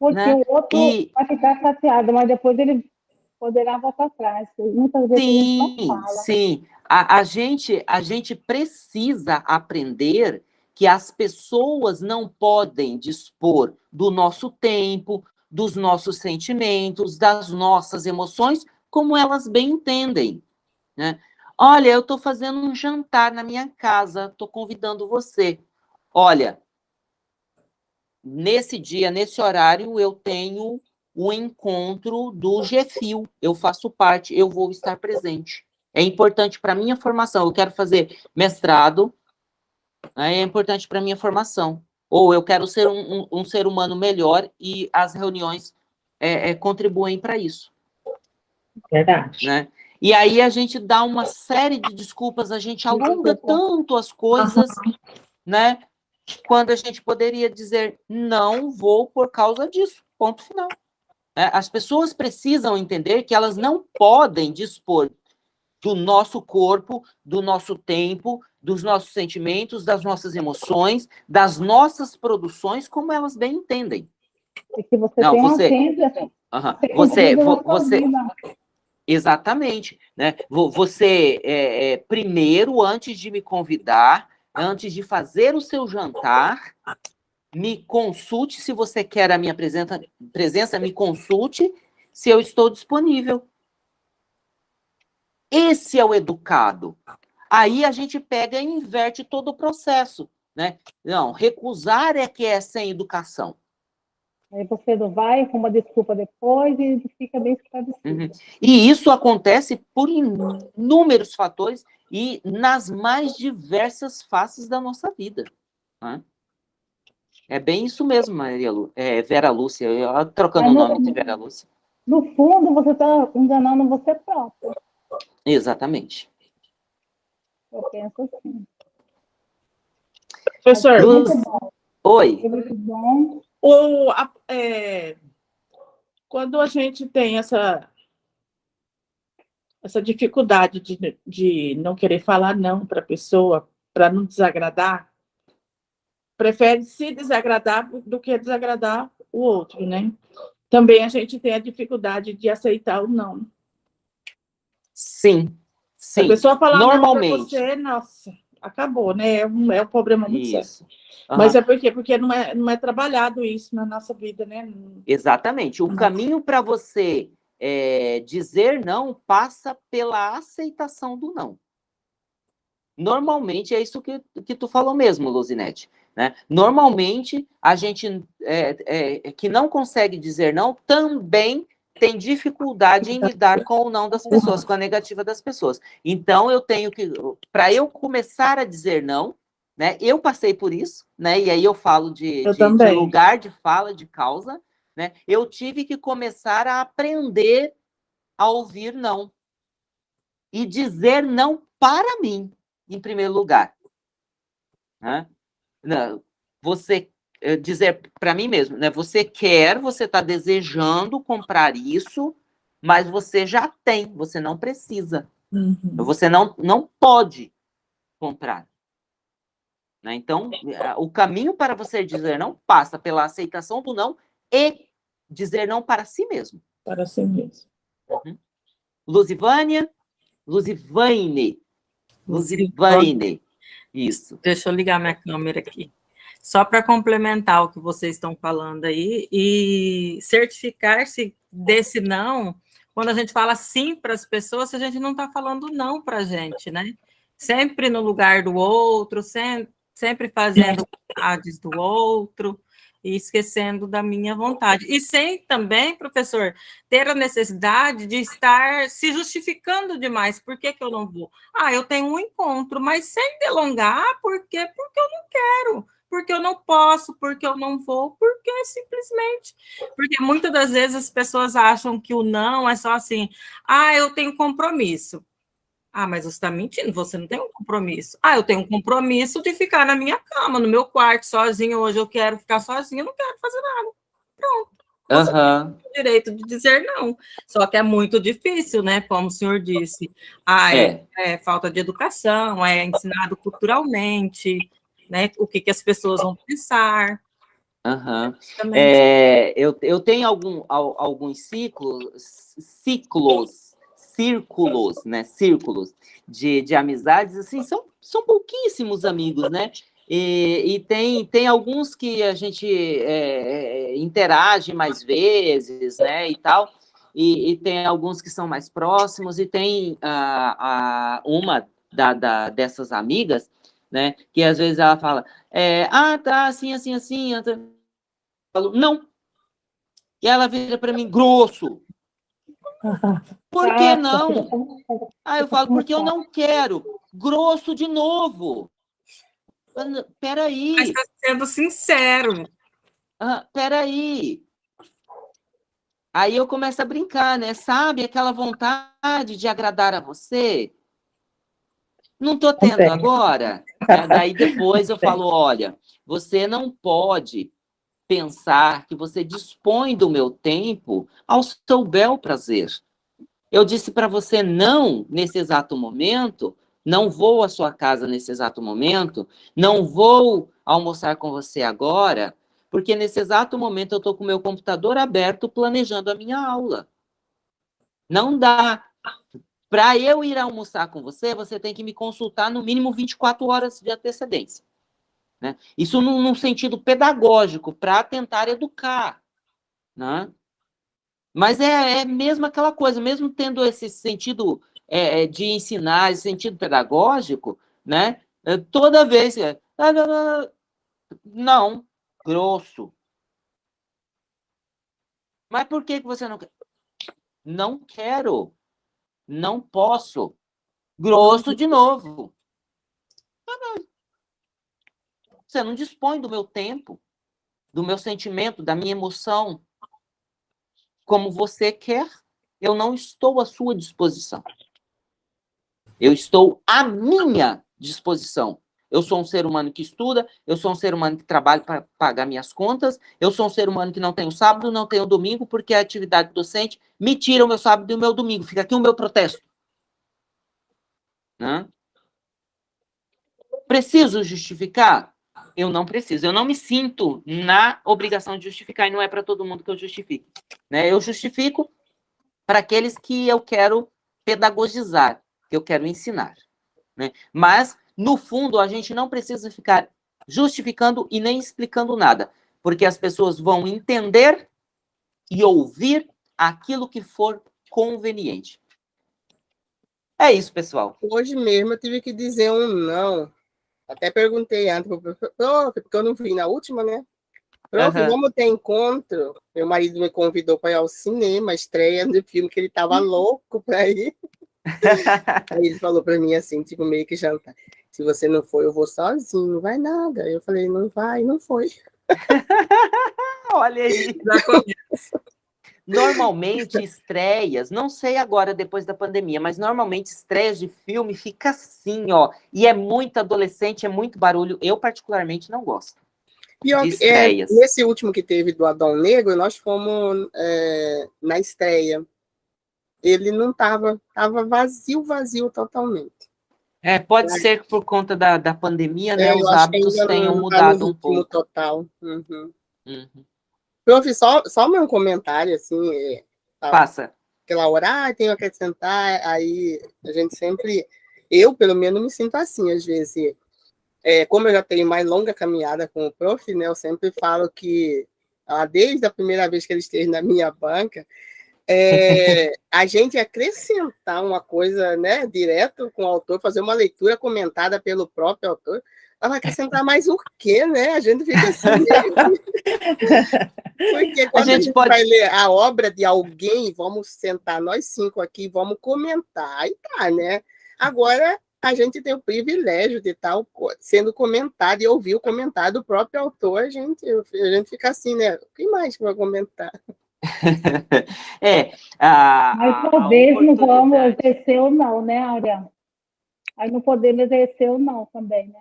Porque né? o outro E- vai ficar chateado, mas depois ele poderá voltar atrás. Muitas vezes gente não Sim, fala. sim. A, a gente, a gente precisa aprender que as pessoas não podem dispor do nosso tempo, dos nossos sentimentos, das nossas emoções, como elas bem entendem. Né? Olha, eu estou fazendo um jantar na minha casa, estou convidando você. Olha, nesse dia, nesse horário, eu tenho o encontro do GFIL. Eu faço parte, eu vou estar presente. É importante para minha formação. Eu quero fazer mestrado, né, é importante para minha formação. Ou eu quero ser um, um- um ser humano melhor e as reuniões é, é, contribuem para isso Verdade. né? E aí a gente dá uma série de desculpas, a gente alonga tanto as coisas, né? Quando a gente poderia dizer, não vou por causa disso, ponto final. É, as pessoas precisam entender que elas não podem dispor do nosso corpo, do nosso tempo, dos nossos sentimentos, das nossas emoções, das nossas produções, como elas bem entendem. E que você Não, tem você- agenda, Aham. você Você. Exatamente, né? Vo- Você, é, é, primeiro, antes de me convidar, antes de fazer o seu jantar, me consulte se você quer a minha presença, presença me consulte se eu estou disponível. Esse é o educado. Aí a gente pega e inverte todo o processo, né? Não, recusar é que é sem educação. Aí você não vai com uma desculpa depois e fica bem esclarecido. Uhum. E isso acontece por inúmeros fatores e nas mais diversas faces da nossa vida. né? É bem isso mesmo, Maria Lu, é, Vera Lúcia, eu, trocando o Mas nome de Vera Lúcia. No fundo, você está enganando você próprio. Exatamente. Eu penso assim. Professor, Luz, Muito bom, oi. muito bom. O, a- é, quando a gente tem essa, essa dificuldade de, de não querer falar não para a pessoa, para não desagradar, prefere se desagradar do que desagradar o outro, né? Também a gente tem a dificuldade de aceitar o não. Sim, Se a sim, pessoa falar não para normalmente. você, nossa, acabou, né? É um, é um problema muito sério. isso. Mas é por quê? Porque não é, não é trabalhado isso na nossa vida, né? Exatamente. O Nossa. caminho para você é, dizer não passa pela aceitação do não. Normalmente é isso que, que tu falou mesmo, Luzinete. Né? Normalmente a gente é, é, que não consegue dizer não também tem dificuldade em lidar com o não das pessoas, com a negativa das pessoas. Então eu tenho que, para eu começar a dizer não, né? Eu passei por isso, né? E aí eu falo de, Eu de- de lugar de fala, de causa, né? Eu tive que começar a aprender a ouvir não e dizer não para mim, em primeiro lugar. Né? Não, Você dizer para mim mesmo, né? Você quer, você está desejando comprar isso, mas você já tem, você não precisa. Uhum. Você não, não pode comprar. Né? Então, eh, o caminho para você dizer não passa pela aceitação do não e dizer não para si mesmo. Para si mesmo. Luzivânia, Luzivaine, Luzivaine. Isso. Deixa eu ligar minha câmera aqui. Só para complementar o que vocês estão falando aí e certificar-se desse não, quando a gente fala sim para as pessoas, a gente não está falando não para a gente, né? Sempre no lugar do outro, sem- sempre fazendo vontades do outro e esquecendo da minha vontade. E sem também, professor, ter a necessidade de estar se justificando demais. Por que, que eu não vou? Ah, eu tenho um encontro, mas sem delongar, por quê? Porque eu não quero, porque eu não posso, porque eu não vou, porque simplesmente. Porque muitas das vezes as pessoas acham que o não é só assim, ah, eu tenho compromisso. Ah, mas você está mentindo, você não tem um compromisso. Ah, eu tenho um compromisso de ficar na minha cama, no meu quarto, sozinho. Hoje eu quero ficar sozinho, eu não quero fazer nada. Você Aham. o direito de dizer não. Só que é muito difícil, né? Como o senhor disse. Ah, é, É. é falta de educação, é ensinado culturalmente, né? O que, que as pessoas vão pensar. Também. É, eu, eu tenho algum, al- alguns ciclos, ciclos, círculos, né? Círculos de, de amizades, assim, são, são pouquíssimos amigos, né? E, e tem, tem alguns que a gente é, é, interage mais vezes, né? E tal. E, e tem alguns que são mais próximos, e tem a, a, uma da, da, dessas amigas, né? Que às vezes ela fala, é, ah, tá, assim, assim, assim. eu falo, não. E ela vira para mim, grosso. Por que não? Ah, eu falo, porque eu não quero. Grosso de novo. N- Mas Peraí, está sendo sincero. ah, peraí. Aí eu começo a brincar, né? Sabe aquela vontade de agradar a você? Não estou tendo tenho. agora. Né? Daí depois eu falo, olha, você não pode pensar que você dispõe do meu tempo ao seu bel prazer. Eu disse para você não nesse exato momento, não vou à sua casa nesse exato momento, não vou almoçar com você agora, porque nesse exato momento eu estou com o meu computador aberto planejando a minha aula. Não dá. Para eu ir almoçar com você, você tem que me consultar no mínimo 24 horas de antecedência. Né? Isso num, num sentido pedagógico, para tentar educar. Né? Mas é, é mesmo aquela coisa, mesmo tendo esse sentido é, é, de ensinar, esse sentido pedagógico, né? é, toda vez. é, "Ah, não, não, não." Não, grosso. Mas por que que você não quer? Não quero. Não posso. Grosso de novo. Não. Você não dispõe do meu tempo, do meu sentimento, da minha emoção. Como você quer, eu não estou à sua disposição. Eu estou à minha disposição. Eu sou um ser humano que estuda, eu sou um ser humano que trabalha para pagar minhas contas, eu sou um ser humano que não tem o sábado, não tem o domingo, porque a atividade docente me tira o meu sábado e o meu domingo. Fica aqui o meu protesto. Né? Preciso justificar? Eu não preciso. Eu não me sinto na obrigação de justificar, e não é para todo mundo que eu justifique. Né? Eu justifico para aqueles que eu quero pedagogizar, que eu quero ensinar. Né? Mas, no fundo, a gente não precisa ficar justificando e nem explicando nada, porque as pessoas vão entender e ouvir aquilo que for conveniente. É isso, pessoal. Hoje mesmo eu tive que dizer um não. Até perguntei antes pro professor, "Prof", porque eu não vi na última, né? Prof, Aham. vamos ter encontro? Meu marido me convidou para ir ao cinema, estreia do filme que ele estava louco para ir. Aí ele falou para mim assim, tipo, meio que jantar. Se você não for, eu vou sozinho, não vai nada. Eu falei, não vai, não foi. Olha aí. Normalmente, estreias, não sei agora depois da pandemia, mas normalmente estreias de filme fica assim, ó. E é muito adolescente, é muito barulho. Eu, particularmente, não gosto. Pior é, estreias. nesse último que teve do Adão Negro, nós fomos é, na estreia. Ele não estava, estava vazio, vazio totalmente. É, pode ser que por conta da, da pandemia, né, É, os hábitos tenham não tá mudado um pouco. total. Uhum. Uhum. Prof, só, só um comentário, assim, é, tá, Passa. aquela hora, ah, tenho que acrescentar, aí a gente sempre, eu pelo menos me sinto assim, às vezes, é, como eu já tenho mais longa caminhada com o prof, né, eu sempre falo que, ah, desde a primeira vez que ele esteve na minha banca, é, a gente acrescentar uma coisa, né, direto com o autor, fazer uma leitura comentada pelo próprio autor, ela vai acrescentar mais o quê, né? A gente fica assim, meio... Porque quando a gente gente, pode- vai ler a obra de alguém, vamos sentar nós cinco aqui, vamos comentar, aí tá, né? Agora, a gente tem o privilégio de estar sendo comentado e ouvir o comentário do próprio autor, a gente, a gente fica assim, né? O que mais que vai comentar? É, a, Mas a- a talvez não vamos exercer ou não, né, Áurea? Aí não podemos exercer ou não também, né?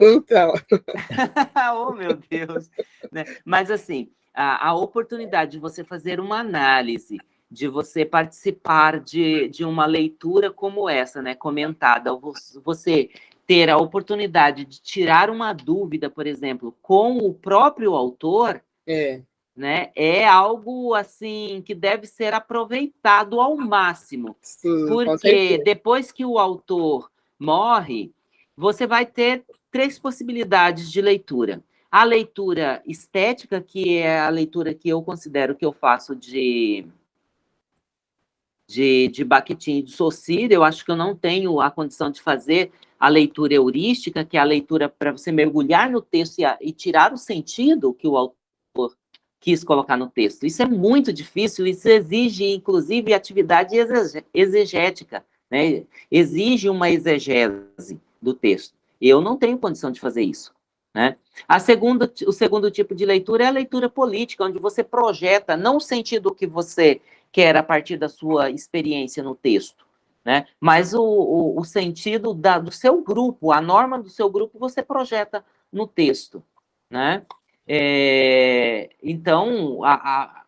Então, oh, meu Deus! Né? Mas, assim, a, a oportunidade de você fazer uma análise, de você participar de, de uma leitura como essa, né, comentada, você ter a oportunidade de tirar uma dúvida, por exemplo, com o próprio autor, É, né, é algo assim que deve ser aproveitado ao máximo, sim, porque depois que o autor morre, você vai ter três possibilidades de leitura. A leitura estética, que é a leitura que eu considero que eu faço de de, de Bakhtin e de Saussure, eu acho que eu não tenho a condição de fazer a leitura heurística, que é a leitura para você mergulhar no texto e, a- e tirar o sentido que o autor quis colocar no texto. Isso é muito difícil, isso exige, inclusive, atividade exegética, né? exige uma exegese do texto. Eu não tenho condição de fazer isso. Né? A segunda, o segundo tipo de leitura é a leitura política, onde você projeta não o sentido que você quer a partir da sua experiência no texto, né? mas o, o, o sentido da, do seu grupo, a norma do seu grupo, você projeta no texto. Né? É, então, a, a-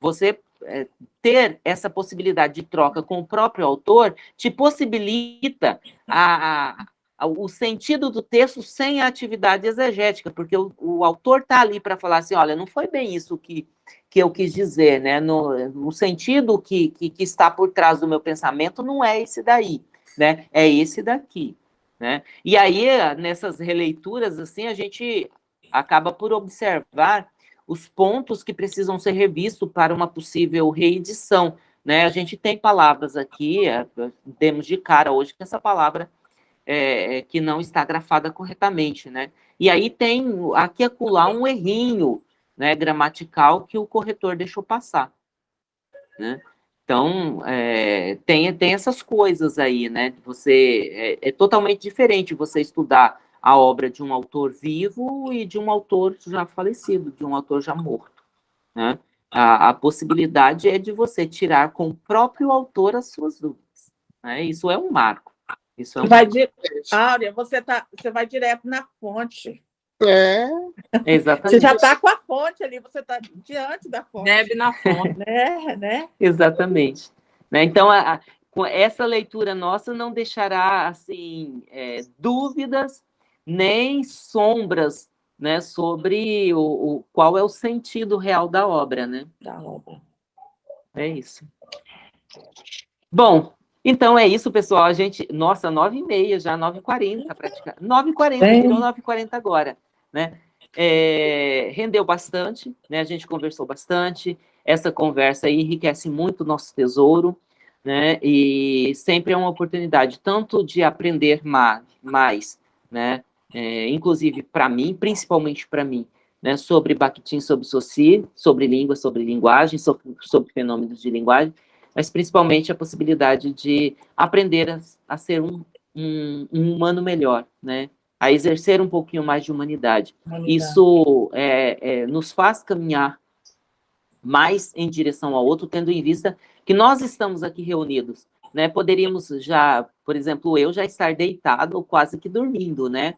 você é, ter essa possibilidade de troca com o próprio autor te possibilita a, a- o sentido do texto sem a atividade exegética, porque o, o autor está ali para falar assim, olha, não foi bem isso que, que eu quis dizer, né? No, no sentido que, que, que está por trás do meu pensamento não é esse daí, né? É esse daqui, né? E aí, nessas releituras, assim, a gente acaba por observar os pontos que precisam ser revistos para uma possível reedição, né? A gente tem palavras aqui, é, demos de cara hoje que essa palavra é, é, que não está grafada corretamente, né? E aí tem aqui e acolá um errinho, né, gramatical que o corretor deixou passar, né? Então, é, tem, tem essas coisas aí, né? Você, é, é totalmente diferente você estudar a obra de um autor vivo e de um autor já falecido, de um autor já morto, né? A, a possibilidade é de você tirar com o próprio autor as suas dúvidas, né? Isso é um marco. Isso é um Vai di... Áurea, você, tá, você vai direto na fonte. É, Exatamente. Você já está com a fonte ali, você está diante da fonte. Bebe na fonte. Né? né? Exatamente. Né? Então, a, a, com essa leitura nossa não deixará assim é, dúvidas nem sombras né, sobre o, o, qual é o sentido real da obra, né? Da obra. É isso. Bom, então é isso, pessoal. A gente, nossa, nove e meia já, nove e quarenta praticamente. Nove e quarenta, É. virou nove e quarenta agora, né? É, rendeu bastante, né? A gente conversou bastante. Essa conversa aí enriquece muito o nosso tesouro, né? E sempre é uma oportunidade tanto de aprender ma mais, né? É, inclusive para mim, principalmente para mim, né? Sobre Bakhtin, sobre Saussure, sobre língua, sobre linguagem, sobre, sobre fenômenos de linguagem, mas principalmente a possibilidade de aprender a, a ser um, um, um humano melhor, né? A exercer um pouquinho mais de humanidade. Isso é, é, nos faz caminhar mais em direção ao outro, tendo em vista que nós estamos aqui reunidos, né? Poderíamos já, por exemplo, eu já estar deitado ou quase que dormindo, né?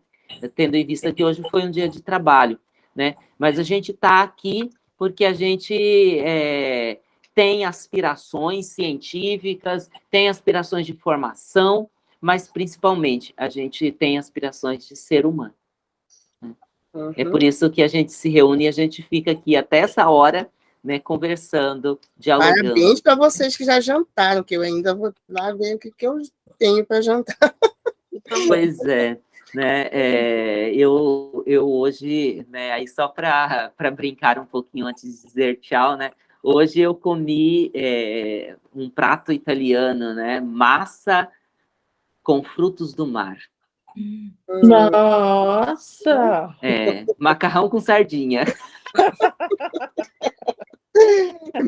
Tendo em vista que hoje foi um dia de trabalho, né? Mas a gente está aqui porque a gente é, tem aspirações científicas, tem aspirações de formação, mas principalmente a gente tem aspirações de ser humano. uhum. É por isso que a gente se reúne e a gente fica aqui até essa hora, né, conversando, dialogando. Parabéns para vocês que já jantaram, que eu ainda vou lá ver o que, que eu tenho para jantar. Pois é, né, é, eu, eu hoje, né, aí só para brincar um pouquinho antes de dizer tchau, né, hoje eu comi é, um prato italiano, né, massa com frutos do mar. Nossa! É, macarrão com sardinha.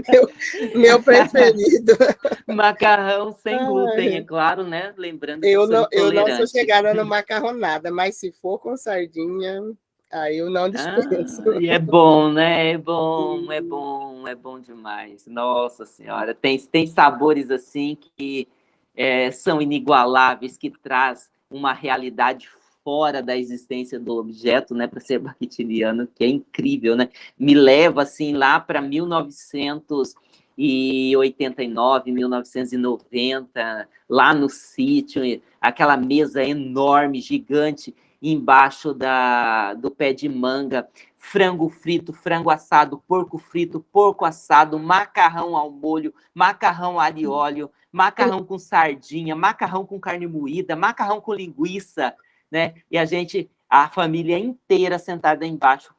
meu, meu preferido. Macarrão sem glúten, é claro, né? Lembrando que Eu não, eu não sou chegada no macarronada, mas se for com sardinha, aí eu não dispenso. Ah, e é bom, né? É bom, é bom, é bom demais. Nossa Senhora, tem, tem sabores assim que é, são inigualáveis, que traz uma realidade fora da existência do objeto, né, para ser bakhtiniano, que é incrível, né? Me leva assim lá para 1900 1989, 1990, lá no sítio, aquela mesa enorme, gigante, embaixo da, do pé de manga, frango frito, frango assado, porco frito, porco assado, macarrão ao molho, macarrão alho e óleo, macarrão com sardinha, macarrão com carne moída, macarrão com linguiça, né? E a gente, a família inteira sentada embaixo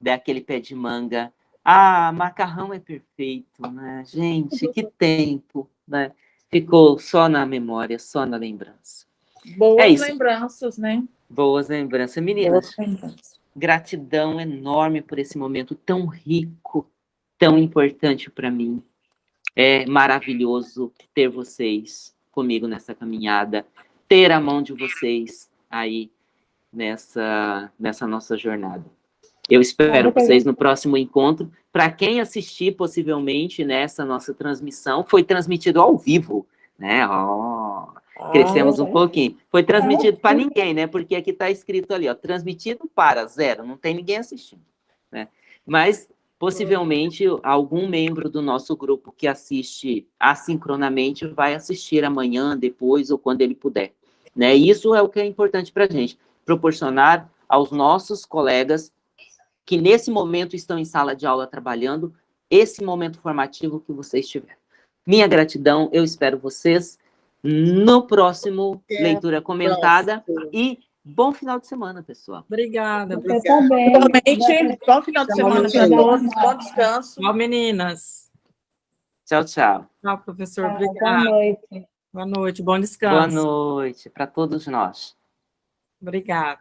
daquele pé de manga. Ah, macarrão é perfeito, né? Gente, que tempo, né? Ficou só na memória, só na lembrança. Boas É lembranças, né? Boas lembranças. Meninas, Boas lembranças. gratidão enorme por esse momento tão rico, tão importante para mim. É maravilhoso ter vocês comigo nessa caminhada, ter a mão de vocês aí nessa, nessa nossa jornada. Eu espero Obrigada. vocês no próximo encontro. Para quem assistir, possivelmente, nessa nossa transmissão, foi transmitido ao vivo, né? Ó, crescemos um pouquinho. Foi transmitido para ninguém, né? Porque aqui está escrito ali, ó, transmitido para zero, não tem ninguém assistindo, né? Mas possivelmente algum membro do nosso grupo que assiste assincronamente vai assistir amanhã, depois ou quando ele puder, né? Isso é o que é importante para a gente, proporcionar aos nossos colegas que nesse momento estão em sala de aula trabalhando esse momento formativo que vocês tiveram. Minha gratidão, eu espero vocês no próximo Até leitura comentada próxima. e bom final de semana, pessoal. Obrigada. Você também. Igualmente, bom final de semana para todos, bom descanso. Tchau, meninas. Tchau, tchau. Tchau, professor. Boa Obrigada. noite. Boa noite. Bom Boa descanso. noite para todos nós. Obrigada.